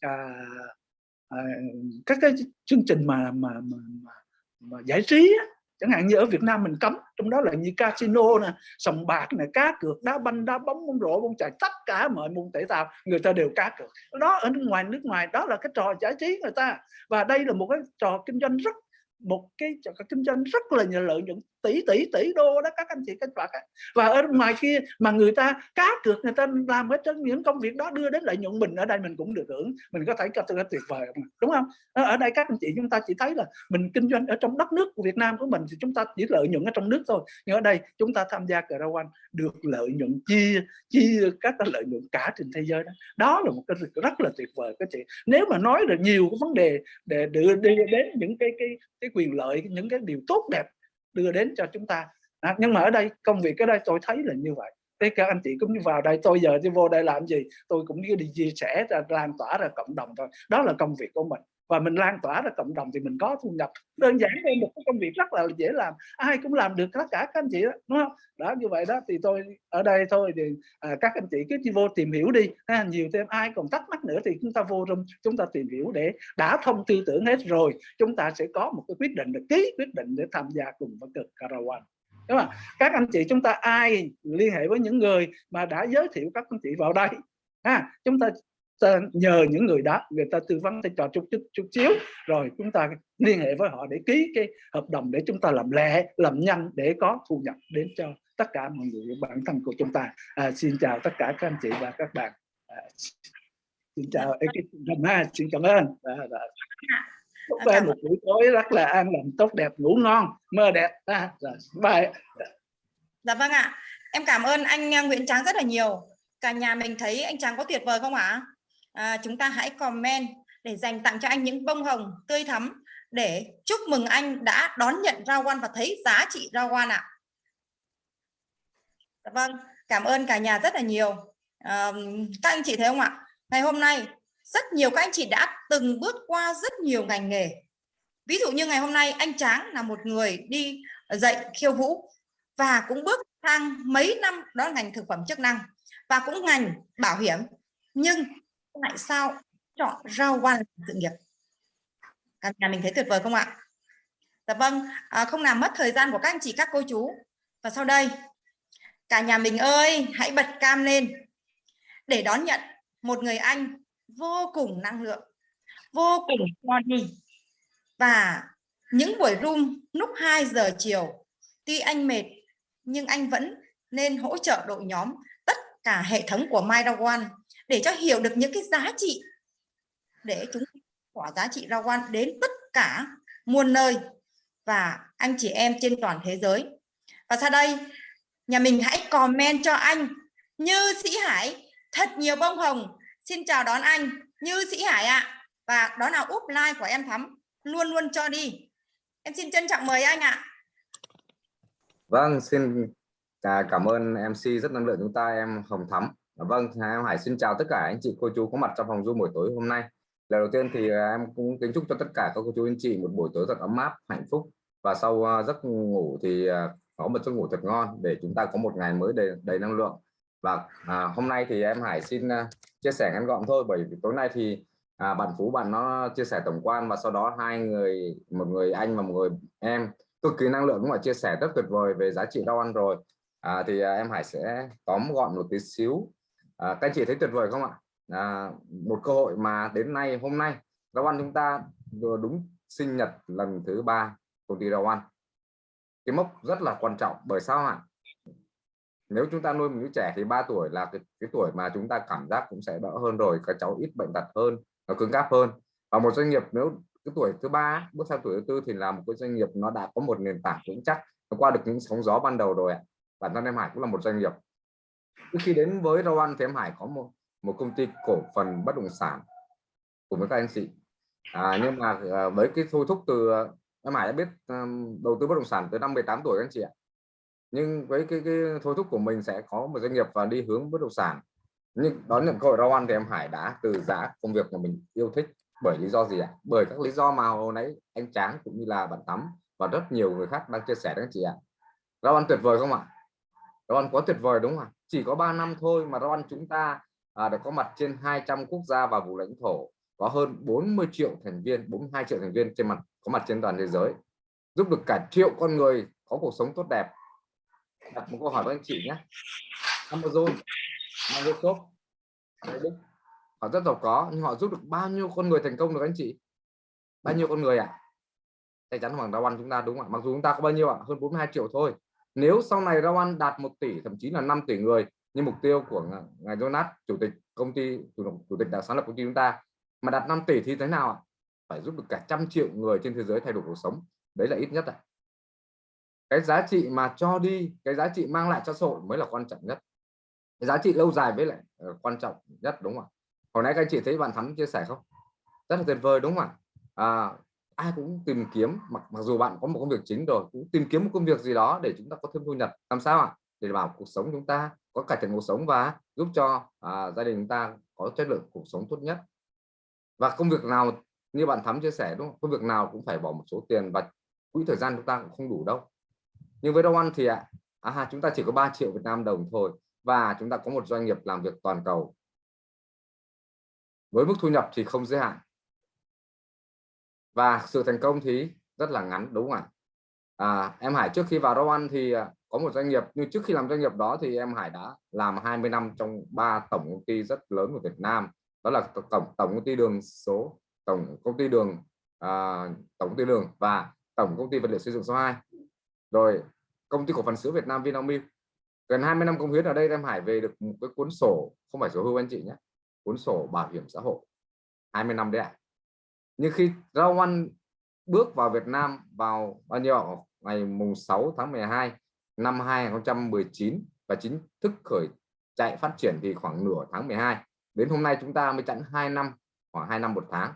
B: à, à, các cái chương trình mà mà, mà, mà, mà giải trí á, chẳng hạn như ở Việt Nam mình cấm, trong đó là như casino nè, sòng bạc nè, cá cược, đá banh, đá bóng bóng rổ, bóng chày, tất cả mọi môn thể thao người ta đều cá cược. Đó ở nước ngoài nước ngoài, đó là cái trò giải trí người ta. Và đây là một cái trò kinh doanh rất, một cái trò kinh doanh rất là nhiều lợi nhuận tỷ tỷ tỷ đô đó, các anh chị, các bạn và ở ngoài kia mà người ta cá cược, người ta làm hết trên những công việc đó đưa đến lợi nhuận mình, ở đây mình cũng được hưởng. Mình có thấy cái tuyệt vời đúng không? Ờ, ở đây các anh chị, chúng ta chỉ thấy là mình kinh doanh ở trong đất nước của Việt Nam của mình thì chúng ta chỉ lợi nhuận ở trong nước thôi. Nhưng ở đây chúng ta tham gia cờ được lợi nhuận chia chia các cái lợi nhuận cả trên thế giới đó. Đó là một cái rất là tuyệt vời các chị. Nếu mà nói được nhiều cái vấn đề để đưa đi đến những cái cái cái quyền lợi, những cái điều tốt đẹp đưa đến cho chúng ta. À, nhưng mà ở đây công việc ở đây tôi thấy là như vậy. Thế các anh chị cũng như vào đây tôi giờ đi vô đây làm gì? Tôi cũng đi chia sẻ ra lan tỏa ra cộng đồng thôi. Đó là công việc của mình và mình lan tỏa ra cộng đồng thì mình có thu nhập. Đơn giản đây một cái công việc rất là dễ làm. Ai cũng làm được tất cả các anh chị đó đúng không? Đó như vậy đó thì tôi ở đây thôi thì à, các anh chị cứ đi vô tìm hiểu đi ha, nhiều thêm ai còn thắc mắc nữa thì chúng ta vô trong chúng ta tìm hiểu để đã thông tư tưởng hết rồi chúng ta sẽ có một cái quyết định được ký quyết định để tham gia cùng với cực Caravan. Đúng không? Các anh chị chúng ta ai liên hệ với những người mà đã giới thiệu các anh chị vào đây ha chúng ta ta nhờ những người đó người ta tư vấn cho chút chút chút xíu. Rồi chúng ta liên hệ với họ để ký cái hợp đồng để chúng ta làm lẹ làm nhanh để có thu nhập đến cho tất cả mọi người bản thân của chúng ta. À, xin chào tất cả các anh chị và các bạn. À, xin chào ekip ha xin cảm ơn. À, à. chúc em một buổi tối rất là an lành tốt đẹp ngủ ngon mơ đẹp. À, rồi, bye.
C: Dạ vâng ạ. Em cảm ơn anh à, Nguyễn Tráng rất là nhiều. Cả nhà mình thấy anh Tráng có tuyệt vời không ạ? à, À, chúng ta hãy comment để dành tặng cho anh những bông hồng tươi thắm để chúc mừng anh đã đón nhận rau quan và thấy giá trị rau quan ạ. À. Vâng, cảm ơn cả nhà rất là nhiều. À, các anh chị thấy không ạ? Ngày hôm nay rất nhiều các anh chị đã từng bước qua rất nhiều ngành nghề. Ví dụ như ngày hôm nay anh Tráng là một người đi dạy khiêu vũ và cũng bước sang mấy năm đó là ngành thực phẩm chức năng và cũng ngành bảo hiểm nhưng tại sao? Chọn rau quan sự nghiệp. Cả nhà mình thấy tuyệt vời không ạ? Dạ vâng à, không làm mất thời gian của các anh chị các cô chú. Và sau đây cả nhà mình ơi hãy bật cam lên. Để đón nhận một người anh vô cùng năng lượng vô cùng funny. Và những buổi room lúc 2 giờ chiều tuy anh mệt nhưng anh vẫn nên hỗ trợ đội nhóm tất cả hệ thống của MyDawan để cho hiểu được những cái giá trị để chúng quả giá trị rau quan đến tất cả muôn nơi và anh chị em trên toàn thế giới. Và sau đây, nhà mình hãy comment cho anh Như Sĩ Hải, thật nhiều bông hồng. Xin chào đón anh Như Sĩ Hải ạ. À. và đó là úp like của em Thắm. Luôn luôn cho đi. Em xin trân trọng mời anh ạ. À.
E: vâng xin cảm ơn MC rất năng lượng chúng ta, em Hồng Thắm. Dạ vâng, em Hải xin chào tất cả anh chị cô chú có mặt trong phòng Zoom buổi tối hôm nay. lời đầu tiên thì à, em cũng kính chúc cho tất cả các cô chú anh chị một buổi tối thật ấm áp hạnh phúc. Và sau à, giấc ngủ thì à, có một giấc ngủ thật ngon để chúng ta có một ngày mới đầy đầy năng lượng. Và à, hôm nay thì em Hải xin chia sẻ ngắn gọn thôi bởi vì tối nay thì à, bạn Phú bạn nó chia sẻ tổng quan và sau đó hai người một người anh và một người em cực kỳ năng lượng cũng là chia sẻ rất tuyệt vời về giá trị rau ăn rồi. À, thì à, em Hải sẽ tóm gọn một tí xíu à, các anh chị thấy tuyệt vời không ạ? À, một cơ hội mà đến nay hôm nay rau ăn chúng ta vừa đúng sinh nhật lần thứ ba công ty rau ăn. Cái mốc rất là quan trọng bởi sao ạ? Nếu chúng ta nuôi một đứa trẻ thì 3 tuổi là cái, cái tuổi mà chúng ta cảm giác cũng sẽ đỡ hơn rồi các cháu ít bệnh tật hơn nó cứng cáp hơn. Và một doanh nghiệp nếu cái tuổi thứ ba bước sang tuổi thứ tư thì là một cái doanh nghiệp nó đã có một nền tảng vững chắc nó qua được những sóng gió ban đầu rồi ạ. Bản thân em Hải cũng là một doanh nghiệp khi đến với Rowan thì em Hải có một một công ty cổ phần bất động sản cùng với các anh chị. À, nhưng mà à, với cái thôi thúc từ em Hải đã biết um, đầu tư bất động sản tới năm 18 tuổi các anh chị ạ. Nhưng với cái, cái thôi thúc của mình sẽ có một doanh nghiệp và đi hướng bất động sản. Nhưng đón nhận cơ hội Rowan thì em Hải đã từ giá công việc mà mình yêu thích bởi lý do gì ạ? Bởi các lý do mà hồi nãy anh Tráng cũng như là bạn Tắm và rất nhiều người khác đang chia sẻ đó anh chị ạ. Rowan tuyệt vời không ạ? Rowan ăn quá tuyệt vời đúng không ạ? Chỉ có 3 năm thôi mà rau chúng ta à, đã có mặt trên 200 quốc gia và vùng lãnh thổ có hơn 40 triệu thành viên 42 triệu thành viên trên mặt có mặt trên toàn thế giới. Giúp được cả triệu con người có cuộc sống tốt đẹp. Đặt một câu hỏi với anh chị nhé. Amazon Microsoft Facebook họ rất giàu có nhưng họ giúp được bao nhiêu con người thành công được anh chị? Bao nhiêu con người ạ? À? chắc chắn hoàng rau chúng ta đúng không ạ? Mặc dù chúng ta có bao nhiêu ạ? À? hơn 42 triệu thôi nếu sau này rau ăn đạt 1 tỷ thậm chí là 5 tỷ người như mục tiêu của ngài Jonas chủ tịch công ty chủ, chủ tịch đã sáng lập công ty chúng ta mà đạt 5 tỷ thì thế nào ạ? Phải giúp được cả trăm triệu người trên thế giới thay đổi cuộc sống. Đấy là ít nhất ạ. Cái giá trị mà cho đi cái giá trị mang lại cho xã hội mới là quan trọng nhất. Cái giá trị lâu dài với lại uh, quan trọng nhất đúng không ạ? Hồi nãy các anh chị thấy bạn thắm chia sẻ không? Rất là tuyệt vời đúng không ạ? À, ai cũng tìm kiếm mặc mặc dù bạn có một công việc chính rồi cũng tìm kiếm một công việc gì đó để chúng ta có thêm thu nhập. Làm sao ạ? Để bảo cuộc sống chúng ta có cải thiện cuộc sống và giúp cho à, gia đình chúng ta có chất lượng cuộc sống tốt nhất. Và công việc nào như bạn thắm chia sẻ đúng không? Công việc nào cũng phải bỏ một số tiền và quỹ thời gian chúng ta cũng không đủ đâu. Nhưng với Đông Ăn thì ạ à, chúng ta chỉ có 3 triệu Việt Nam đồng thôi và chúng ta có một doanh nghiệp làm việc toàn cầu. Với mức thu nhập thì không giới hạn và sự thành công thì rất là ngắn đúng không ạ? À, em Hải trước khi vào Rau Ăn thì à, có một doanh nghiệp nhưng trước khi làm doanh nghiệp đó thì em Hải đã làm 20 năm trong ba tổng công ty rất lớn của Việt Nam. Đó là tổng tổng công ty đường số tổng công ty đường à, tổng công ty đường và tổng công ty vật liệu xây dựng số 2 rồi công ty cổ phần sữa Việt Nam Vinamilk. Gần 20 năm công hiến ở đây em Hải về được một cái cuốn sổ không phải sổ hưu anh chị nhé cuốn sổ bảo hiểm xã hội. 20 năm đấy ạ. à nhưng khi Rau Ăn bước vào Việt Nam vào bao nhiêu ngày mùng 6 tháng 12 năm 2019 và chính thức khởi chạy phát triển thì khoảng nửa tháng 12 đến hôm nay chúng ta mới chẵn 2 năm, khoảng 2 năm một tháng.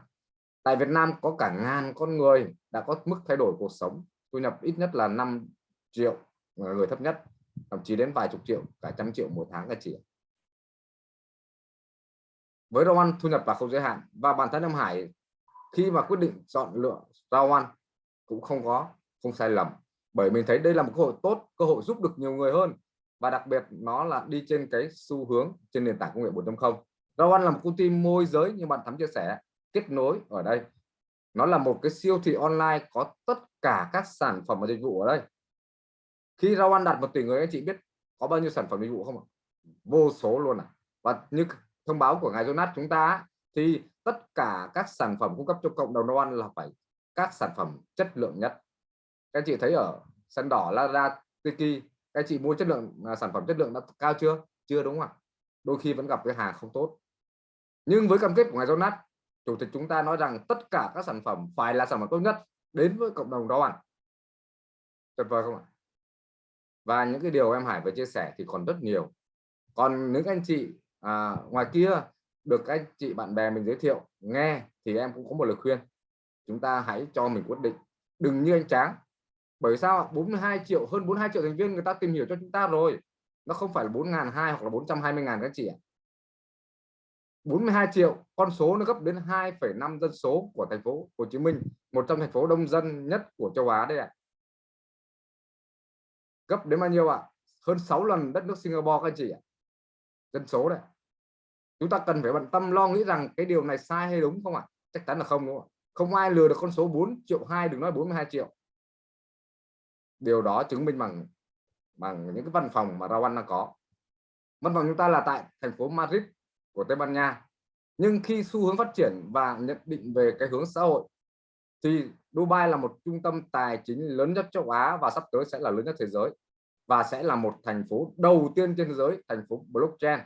E: Tại Việt Nam có cả ngàn con người đã có mức thay đổi cuộc sống. Thu nhập ít nhất là 5 triệu người thấp nhất, thậm chí đến vài chục triệu, cả trăm triệu một tháng cả chỉ với rau ăn thu nhập là không giới hạn. Và bản thân ông Hải khi mà quyết định chọn lựa rau ăn cũng không có, không sai lầm. Bởi mình thấy đây là một cơ hội tốt, cơ hội giúp được nhiều người hơn. Và đặc biệt nó là đi trên cái xu hướng trên nền tảng công nghệ 4.0 rau ăn là một công ty môi giới như bạn thắm chia sẻ, kết nối ở đây. Nó là một cái siêu thị online có tất cả các sản phẩm và dịch vụ ở đây. Khi rau ăn đạt một tỷ người, anh chị biết có bao nhiêu sản phẩm dịch vụ không ạ? Vô số luôn à. Và như thông báo của ngài Jonas chúng ta thì tất cả các sản phẩm cung cấp cho cộng đồng nấu ăn là phải các sản phẩm chất lượng nhất. Các anh chị thấy ở sân đỏ Lazada Tiki các anh chị mua chất lượng à, sản phẩm chất lượng đã cao chưa? Chưa đúng không ạ? Đôi khi vẫn gặp cái hàng không tốt. Nhưng với cam kết của ngài Jonas chủ tịch chúng ta nói rằng tất cả các sản phẩm phải là sản phẩm tốt nhất đến với cộng đồng đó ăn tuyệt vời không ạ? Và những cái điều em Hải vừa chia sẻ thì còn rất nhiều. Còn những anh chị à, ngoài kia được anh chị bạn bè mình giới thiệu nghe thì em cũng có một lời khuyên. Chúng ta hãy cho mình quyết định. Đừng như anh Tráng. Bởi sao 42 triệu hơn 42 triệu thành viên người ta tìm hiểu cho chúng ta rồi. Nó không phải là 4 ngàn hai hoặc là 420 ngàn các chị ạ. 42 triệu con số nó gấp đến 2,5 dân số của thành phố Hồ Chí Minh một trong thành phố đông dân nhất của châu Á đây ạ. Gấp đến bao nhiêu ạ? Hơn 6 lần đất nước Singapore các chị ạ. Dân số đấy chúng ta cần phải bận tâm, lo nghĩ rằng cái điều này sai hay đúng không ạ? Chắc chắn là không, đúng không không ai lừa được con số 4 triệu 2 đừng nói 42 triệu. Điều đó chứng minh bằng bằng những cái văn phòng mà Rawan đang có. Văn phòng chúng ta là tại thành phố Madrid của Tây Ban Nha. Nhưng khi xu hướng phát triển và nhận định về cái hướng xã hội, thì Dubai là một trung tâm tài chính lớn nhất châu Á và sắp tới sẽ là lớn nhất thế giới. Và sẽ là một thành phố đầu tiên trên thế giới, thành phố blockchain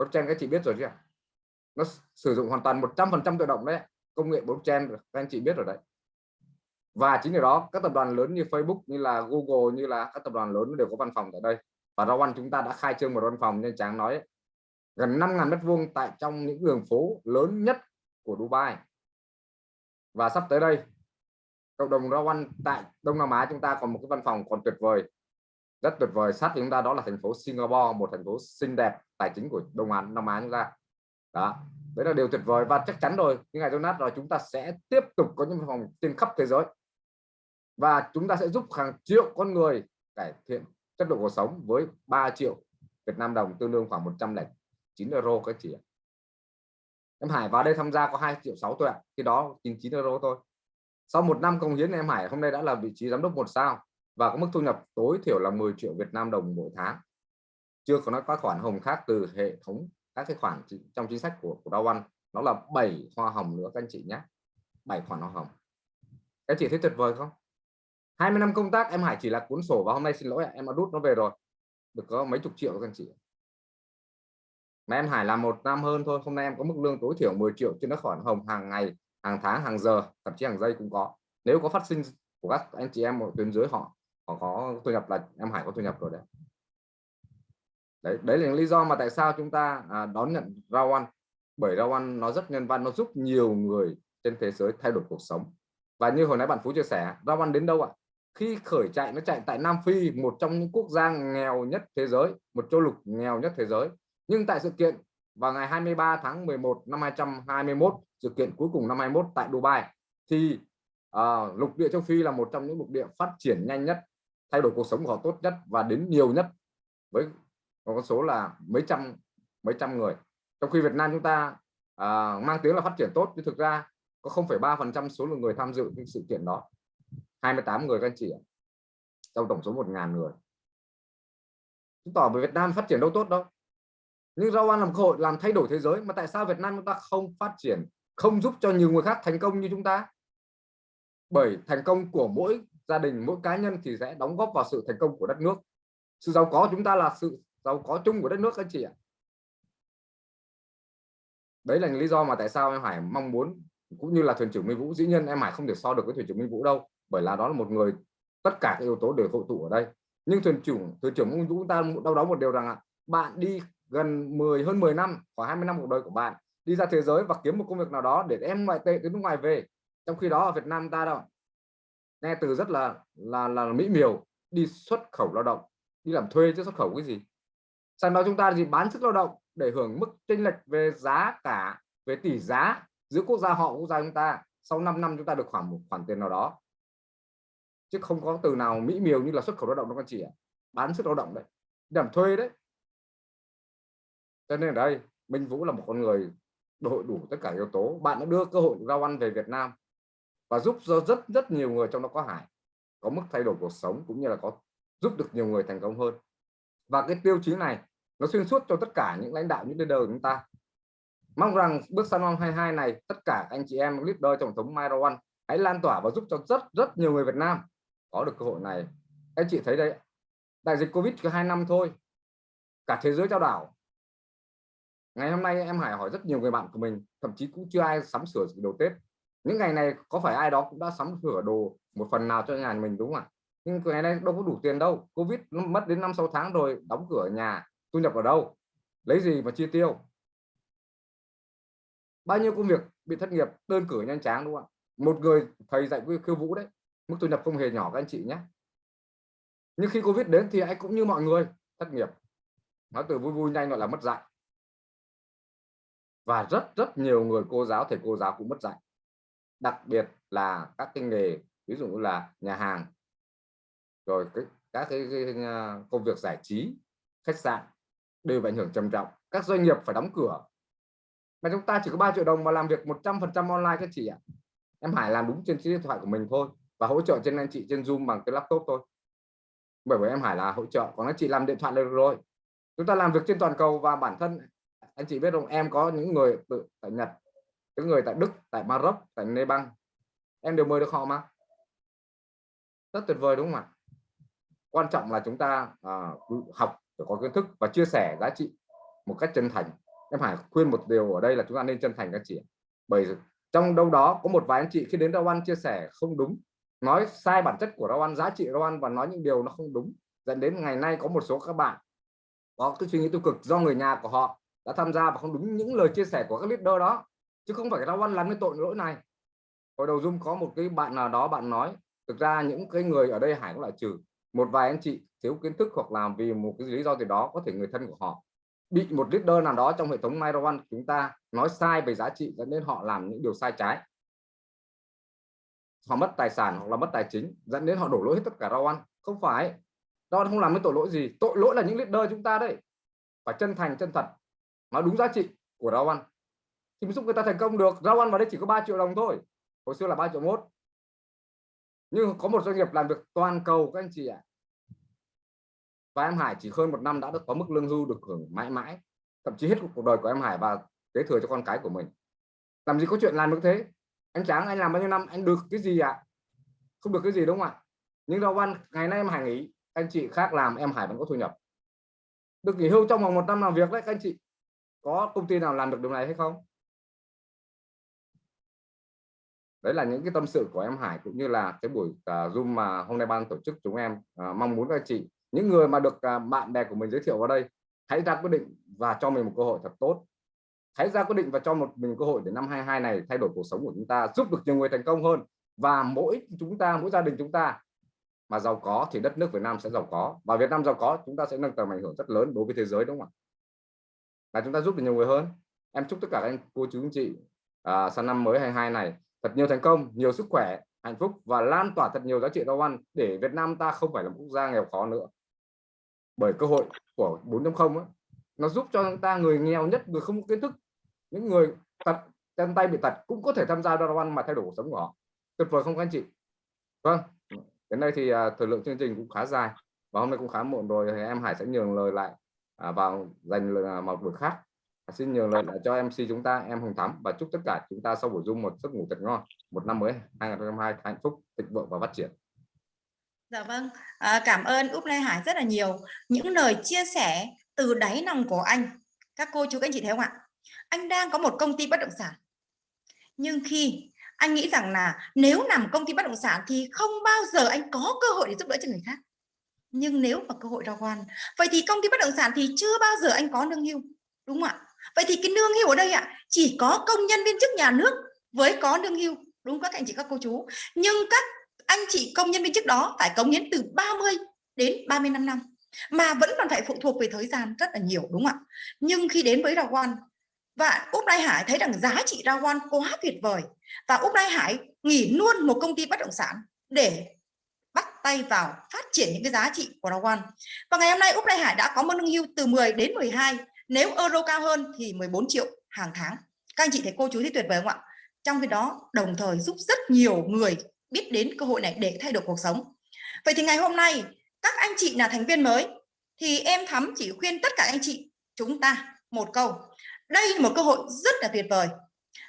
E: blockchain các chị biết rồi chứ nó sử dụng hoàn toàn 100% tự động đấy, công nghệ blockchain các anh chị biết rồi đấy. Và chính điều đó, các tập đoàn lớn như Facebook, như là Google, như là các tập đoàn lớn đều có văn phòng tại đây. Và Rawan chúng ta đã khai trương một văn phòng nên Tráng nói gần 5.000 mét vuông tại trong những đường phố lớn nhất của Dubai. Và sắp tới đây, cộng đồng Rawan tại Đông Nam Á chúng ta còn một cái văn phòng còn tuyệt vời rất tuyệt vời. Sát chúng ta đó là thành phố Singapore, một thành phố xinh đẹp, tài chính của Đông Á, Nam Á chúng ta. Đó. Đấy là điều tuyệt vời và chắc chắn rồi. Những ngày Jonas rồi chúng ta sẽ tiếp tục có những phòng trên khắp thế giới. Và chúng ta sẽ giúp hàng triệu con người cải thiện chất lượng cuộc sống với 3 triệu Việt Nam đồng, tương đương khoảng 109 euro các chị ạ. Em Hải vào đây tham gia có 2 triệu 6 thôi ạ. Khi đó 99 euro thôi. Sau một năm công hiến, em Hải hôm nay đã là vị trí giám đốc một sao và có mức thu nhập tối thiểu là 10 triệu Việt Nam đồng mỗi tháng. Chưa có nói các khoản hồng khác từ hệ thống các cái khoản trong chính sách của của Dow One nó là 7 hoa hồng nữa, các anh chị nhé. 7 khoản hoa hồng. Các chị thấy tuyệt vời không? 20 năm công tác, em Hải chỉ là cuốn sổ và hôm nay xin lỗi em đã rút nó về rồi. Được có mấy chục triệu các anh chị mà em Hải làm một năm hơn thôi, hôm nay em có mức lương tối thiểu 10 triệu trên các khoản hồng hàng ngày, hàng tháng, hàng giờ, thậm chí hàng giây cũng có. Nếu có phát sinh của các anh chị em ở tuyến dưới họ còn có thu nhập là em Hải có thu nhập rồi đấy. Đấy đấy là lý do mà tại sao chúng ta à, đón nhận Rawan. Bởi Rawan nó rất nhân văn nó giúp nhiều người trên thế giới thay đổi cuộc sống. Và như hồi nãy bạn Phú chia sẻ Rawan đến đâu ạ? Khi khởi chạy nó chạy tại Nam Phi một trong những quốc gia nghèo nhất thế giới một châu lục nghèo nhất thế giới. Nhưng tại sự kiện vào ngày 23 tháng 11 năm 2021 sự kiện cuối cùng năm 21 tại Dubai thì à, lục địa châu Phi là một trong những lục địa phát triển nhanh nhất thay đổi cuộc sống của họ tốt nhất và đến nhiều nhất với con số là mấy trăm mấy trăm người. Trong khi Việt Nam chúng ta à, mang tiếng là phát triển tốt nhưng thực ra có 0,3 phần trăm số lượng người tham dự những sự kiện đó. 28 người các anh chị trong tổng số 1.000 người. Chứng tỏ về Việt Nam phát triển đâu tốt đâu. Nhưng rau ăn làm cơ hội làm thay đổi thế giới mà tại sao Việt Nam chúng ta không phát triển không giúp cho nhiều người khác thành công như chúng ta? Bởi thành công của mỗi gia đình mỗi cá nhân thì sẽ đóng góp vào sự thành công của đất nước. Sự giàu có chúng ta là sự giàu có chung của đất nước anh chị ạ. Đấy là lý do mà tại sao em Hải mong muốn, cũng như là thuyền trưởng Minh Vũ, dĩ nhiên em Hải không thể so được với thuyền trưởng Minh Vũ đâu, bởi là đó là một người tất cả các yếu tố đều hội tụ ở đây. Nhưng thuyền trưởng thuyền trưởng Minh Vũ chúng ta đau đó một điều rằng là bạn đi gần 10 hơn 10 năm, khoảng 20 năm cuộc đời của bạn, đi ra thế giới và kiếm một công việc nào đó để em ngoại tệ từ nước ngoài về. Trong khi đó ở Việt Nam ta đâu nghe từ rất là là là mỹ miều, đi xuất khẩu lao động. Đi làm thuê chứ xuất khẩu cái gì? Sang đó chúng ta gì bán sức lao động để hưởng mức chênh lệch về giá cả, về tỷ giá giữa quốc gia họ quốc gia chúng ta. Sau 5 năm chúng ta được khoảng một khoản tiền nào đó. Chứ không có từ nào mỹ miều như là xuất khẩu lao động đâu con chị ạ. Bán sức lao động đấy. Làm thuê đấy. Cho nên ở đây, Minh Vũ là một con người đội đủ tất cả yếu tố. Bạn đã đưa cơ hội giao ăn về Việt Nam và giúp cho rất rất nhiều người trong đó có Hải, có mức thay đổi cuộc sống cũng như là có giúp được nhiều người thành công hơn. Và cái tiêu chí này nó xuyên suốt cho tất cả những lãnh đạo, những leader của chúng ta. Mong rằng bước sang năm 22 này, tất cả anh chị em leader tổng thống Myro One hãy lan tỏa và giúp cho rất rất nhiều người Việt Nam có được cơ hội này. Anh chị thấy đấy, đại dịch Covid chỉ hai năm thôi, cả thế giới trao đảo. Ngày hôm nay em Hải hỏi rất nhiều người bạn của mình, thậm chí cũng chưa ai sắm sửa đồ Tết những ngày này có phải ai đó cũng đã sắm sửa đồ một phần nào cho nhà mình đúng không ạ? Nhưng ngày nay đâu có đủ tiền đâu. Covid nó mất đến năm, sáu tháng rồi, đóng cửa nhà, thu nhập ở đâu? Lấy gì mà chi tiêu? Bao nhiêu công việc bị thất nghiệp, đơn cử nhanh chóng đúng không ạ? Một người thầy dạy khiêu vũ đấy, mức thu nhập không hề nhỏ các anh chị nhé. Nhưng khi Covid đến thì anh cũng như mọi người, thất nghiệp. Nói từ vui vui, nhanh gọi là mất dạy. Và rất rất nhiều người cô giáo, thầy cô giáo cũng mất dạy đặc biệt là các cái nghề ví dụ như là nhà hàng. Rồi cái, các cái, cái ờ, công việc giải trí khách sạn đều bị ảnh hưởng trầm trọng. Các doanh nghiệp phải đóng cửa. Mà chúng ta chỉ có 3 triệu đồng mà làm việc 100% online các chị ạ. Em Hải làm đúng trên chiếc điện thoại của mình thôi và hỗ trợ trên anh chị trên Zoom bằng cái laptop thôi. Bởi vì em Hải là hỗ trợ còn anh chị làm điện thoại được rồi. Chúng ta làm việc trên toàn cầu và bản thân anh chị biết không? Em có những người tự tại Nhật những người tại Đức tại Maroc tại Nepal. Em đều mời được họ mà. Rất tuyệt vời đúng không ạ? Quan trọng là chúng ta à, học phải có kiến thức và chia sẻ giá trị một cách chân thành. Em phải khuyên một điều ở đây là chúng ta nên chân thành các chị bởi trong đâu đó có một vài anh chị khi đến rau ăn chia sẻ không đúng nói sai bản chất của rau ăn giá trị rau ăn và nói những điều nó không đúng dẫn đến ngày nay có một số các bạn có cái suy nghĩ tiêu cực do người nhà của họ đã tham gia và không đúng những lời chia sẻ của các leader đó chứ không phải rau ăn làm cái tội lỗi này. Hồi đầu dung có một cái bạn nào đó bạn nói, thực ra những cái người ở đây hải cũng là trừ. Một vài anh chị thiếu kiến thức hoặc làm vì một cái lý do gì đó có thể người thân của họ bị một leader nào đó trong hệ thống Miro chúng ta nói sai về giá trị, dẫn đến họ làm những điều sai trái. Họ mất tài sản hoặc là mất tài chính, dẫn đến họ đổ lỗi hết tất cả rau ăn không phải đó không làm cái tội lỗi gì. Tội lỗi là những leader chúng ta đấy. Phải chân thành, chân thật. Nói đúng giá trị của rau ăn thì mới giúp người ta thành công được. Rau ăn vào đây chỉ có 3 triệu đồng thôi. Hồi xưa là 3 triệu mốt. Nhưng có một doanh nghiệp làm việc toàn cầu, các anh chị ạ. Và em Hải chỉ hơn một năm đã được có mức lương hưu được hưởng mãi mãi. Thậm chí hết cuộc đời của em Hải và kế thừa cho con cái của mình. Làm gì có chuyện làm được thế? Anh Tráng, anh làm bao nhiêu năm, anh được cái gì ạ? À? không được cái gì, đúng không ạ? Nhưng rau ăn, ngày nay em Hải nghỉ. Anh chị khác làm, em Hải vẫn có thu nhập. Được nghỉ hưu trong vòng một năm làm việc đấy, các anh chị. Có công ty nào làm được điều này hay không? Đấy là những cái tâm sự của em Hải cũng như là cái buổi uh, Zoom mà hôm nay ban tổ chức chúng em uh, mong muốn các anh chị những người mà được uh, bạn bè của mình giới thiệu vào đây hãy ra quyết định và cho mình một cơ hội thật tốt. Hãy ra quyết định và cho một mình cơ hội để năm 22 này thay đổi cuộc sống của chúng ta giúp được nhiều người thành công hơn. Và mỗi chúng ta mỗi gia đình chúng ta mà giàu có thì đất nước Việt Nam sẽ giàu có. Và Việt Nam giàu có chúng ta sẽ nâng tầm ảnh hưởng rất lớn đối với thế giới đúng không ạ? Là chúng ta giúp được nhiều người hơn. Em chúc tất cả các anh cô chú anh chị à, sang năm mới 22 này thật nhiều thành công nhiều sức khỏe hạnh phúc và lan tỏa thật nhiều giá trị rau ăn để Việt Nam ta không phải là một quốc gia nghèo khó nữa. Bởi cơ hội của 4.0 nó giúp cho chúng ta người nghèo nhất người không có kiến thức những người tật chân tay bị tật cũng có thể tham gia rau ăn mà thay đổi cuộc sống của họ. Tuyệt vời không các anh chị? Vâng đến đây thì uh, thời lượng chương trình cũng khá dài và hôm nay cũng khá muộn rồi thì em Hải sẽ nhường lời lại uh, vào dành lời, à, một buổi khác xin nhường lời lại cho MC chúng ta em Hồng Thắm và chúc tất cả chúng ta sau buổi dung một giấc ngủ thật ngon một năm mới 2022 hạnh phúc thịnh vượng và phát triển
C: Dạ vâng, à, cảm ơn Úc Lê Hải rất là nhiều những lời chia sẻ từ đáy lòng của anh. Các cô chú các anh chị thấy không ạ? Anh đang có một công ty bất động sản. Nhưng khi anh nghĩ rằng là nếu làm công ty bất động sản thì không bao giờ anh có cơ hội để giúp đỡ cho người khác. Nhưng nếu mà cơ hội ra quan, vậy thì công ty bất động sản thì chưa bao giờ anh có lương hưu, đúng không ạ? Vậy thì cái lương hưu ở đây ạ, chỉ có công nhân viên chức nhà nước với có lương hưu, đúng các anh chị các cô chú. Nhưng các anh chị công nhân viên chức đó phải cống hiến từ 30 đến 35 năm mà vẫn còn phải phụ thuộc về thời gian rất là nhiều đúng không ạ? Nhưng khi đến với Rao Quan và Úc lai Hải thấy rằng giá trị Rao Quan quá tuyệt vời và Úc lai Hải nghỉ luôn một công ty bất động sản để bắt tay vào phát triển những cái giá trị của Rao Quan và ngày hôm nay Úc lai Hải đã có một lương hưu từ 10 đến 12 nếu euro cao hơn thì 14 triệu hàng tháng. Các anh chị thấy cô chú thấy tuyệt vời không ạ? Trong khi đó, đồng thời giúp rất nhiều người biết đến cơ hội này để thay đổi cuộc sống. Vậy thì ngày hôm nay, các anh chị là thành viên mới, thì em thắm chỉ khuyên tất cả anh chị, chúng ta một câu. Đây là một cơ hội rất là tuyệt vời.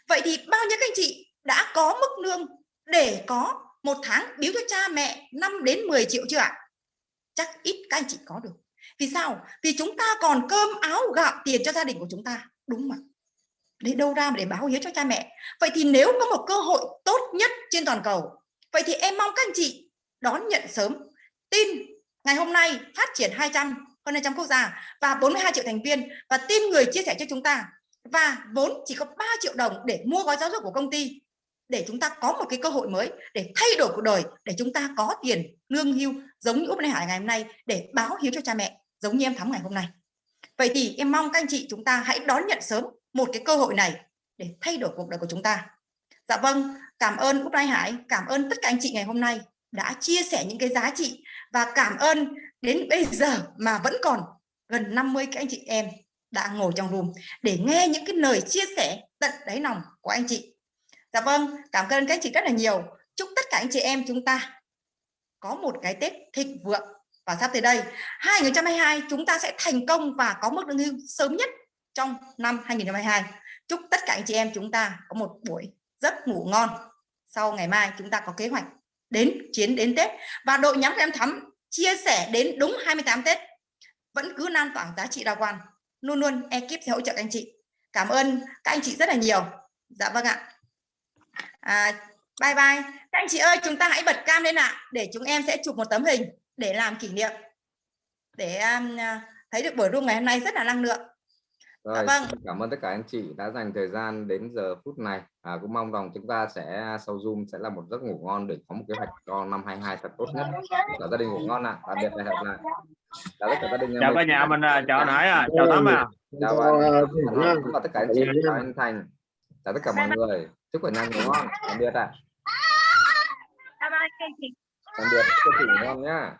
C: Vậy thì bao nhiêu các anh chị đã có mức lương để có một tháng biếu cho cha mẹ 5 đến 10 triệu chưa ạ? Chắc ít các anh chị có được vì sao? Vì chúng ta còn cơm áo gạo tiền cho gia đình của chúng ta. Đúng mà. Để đâu ra mà để báo hiếu cho cha mẹ. Vậy thì nếu có một cơ hội tốt nhất trên toàn cầu, vậy thì em mong các anh chị đón nhận sớm. Tin ngày hôm nay phát triển 200 hơn 200 quốc gia và 42 triệu thành viên và tin người chia sẻ cho chúng ta. Và vốn chỉ có 3 triệu đồng để mua gói giáo dục của công ty để chúng ta có một cái cơ hội mới để thay đổi cuộc đời, để chúng ta có tiền lương hưu giống như Úc Lê Hải ngày hôm nay để báo hiếu cho cha mẹ giống như em thắm ngày hôm nay. Vậy thì em mong các anh chị chúng ta hãy đón nhận sớm một cái cơ hội này để thay đổi cuộc đời của chúng ta. Dạ vâng cảm ơn Úc Lai Hải, cảm ơn tất cả anh chị ngày hôm nay đã chia sẻ những cái giá trị và cảm ơn đến bây giờ mà vẫn còn gần 50 các anh chị em đã ngồi trong room để nghe những cái lời chia sẻ tận đáy lòng của anh chị. Dạ vâng cảm ơn các anh chị rất là nhiều. Chúc tất cả anh chị em chúng ta có một cái Tết thịnh vượng và sắp tới đây 2022 chúng ta sẽ thành công và có mức lương hưu sớm nhất trong năm 2022 chúc tất cả anh chị em chúng ta có một buổi giấc ngủ ngon. Sau ngày mai chúng ta có kế hoạch đến chiến đến Tết. Và đội nhóm em thắm chia sẻ đến đúng 28 Tết. Vẫn cứ lan tỏa giá trị đa quan. Luôn luôn ekip sẽ hỗ trợ các anh chị. Cảm ơn các anh chị rất là nhiều. Dạ vâng ạ. À, bye bye. Các anh chị ơi chúng ta hãy bật cam lên ạ để chúng em sẽ chụp một tấm hình để làm kỷ niệm để um, thấy được buổi room ngày hôm nay rất là năng lượng
E: Rồi,
C: Dạ vâng.
E: xin cảm ơn tất cả anh chị đã dành thời gian đến giờ phút này. À, cũng mong rằng chúng ta sẽ sau Zoom sẽ là một giấc ngủ ngon để có một kế hoạch cho năm 22 thật tốt nhất. Cả gia đình ngủ ngon ạ. Tạm biệt và hẹn lại. Chào tất cả gia đình.
F: chào cả nhà mình à, chào Hải à chào Thắm à
E: Chào chào tất cả anh chị, chào anh Thành. Chào tất cả mọi người. Chúc cả nhà ngủ ngon. Tạm biệt ạ.
C: chị
E: Tạm biệt. Chúc ngủ ngon nhá.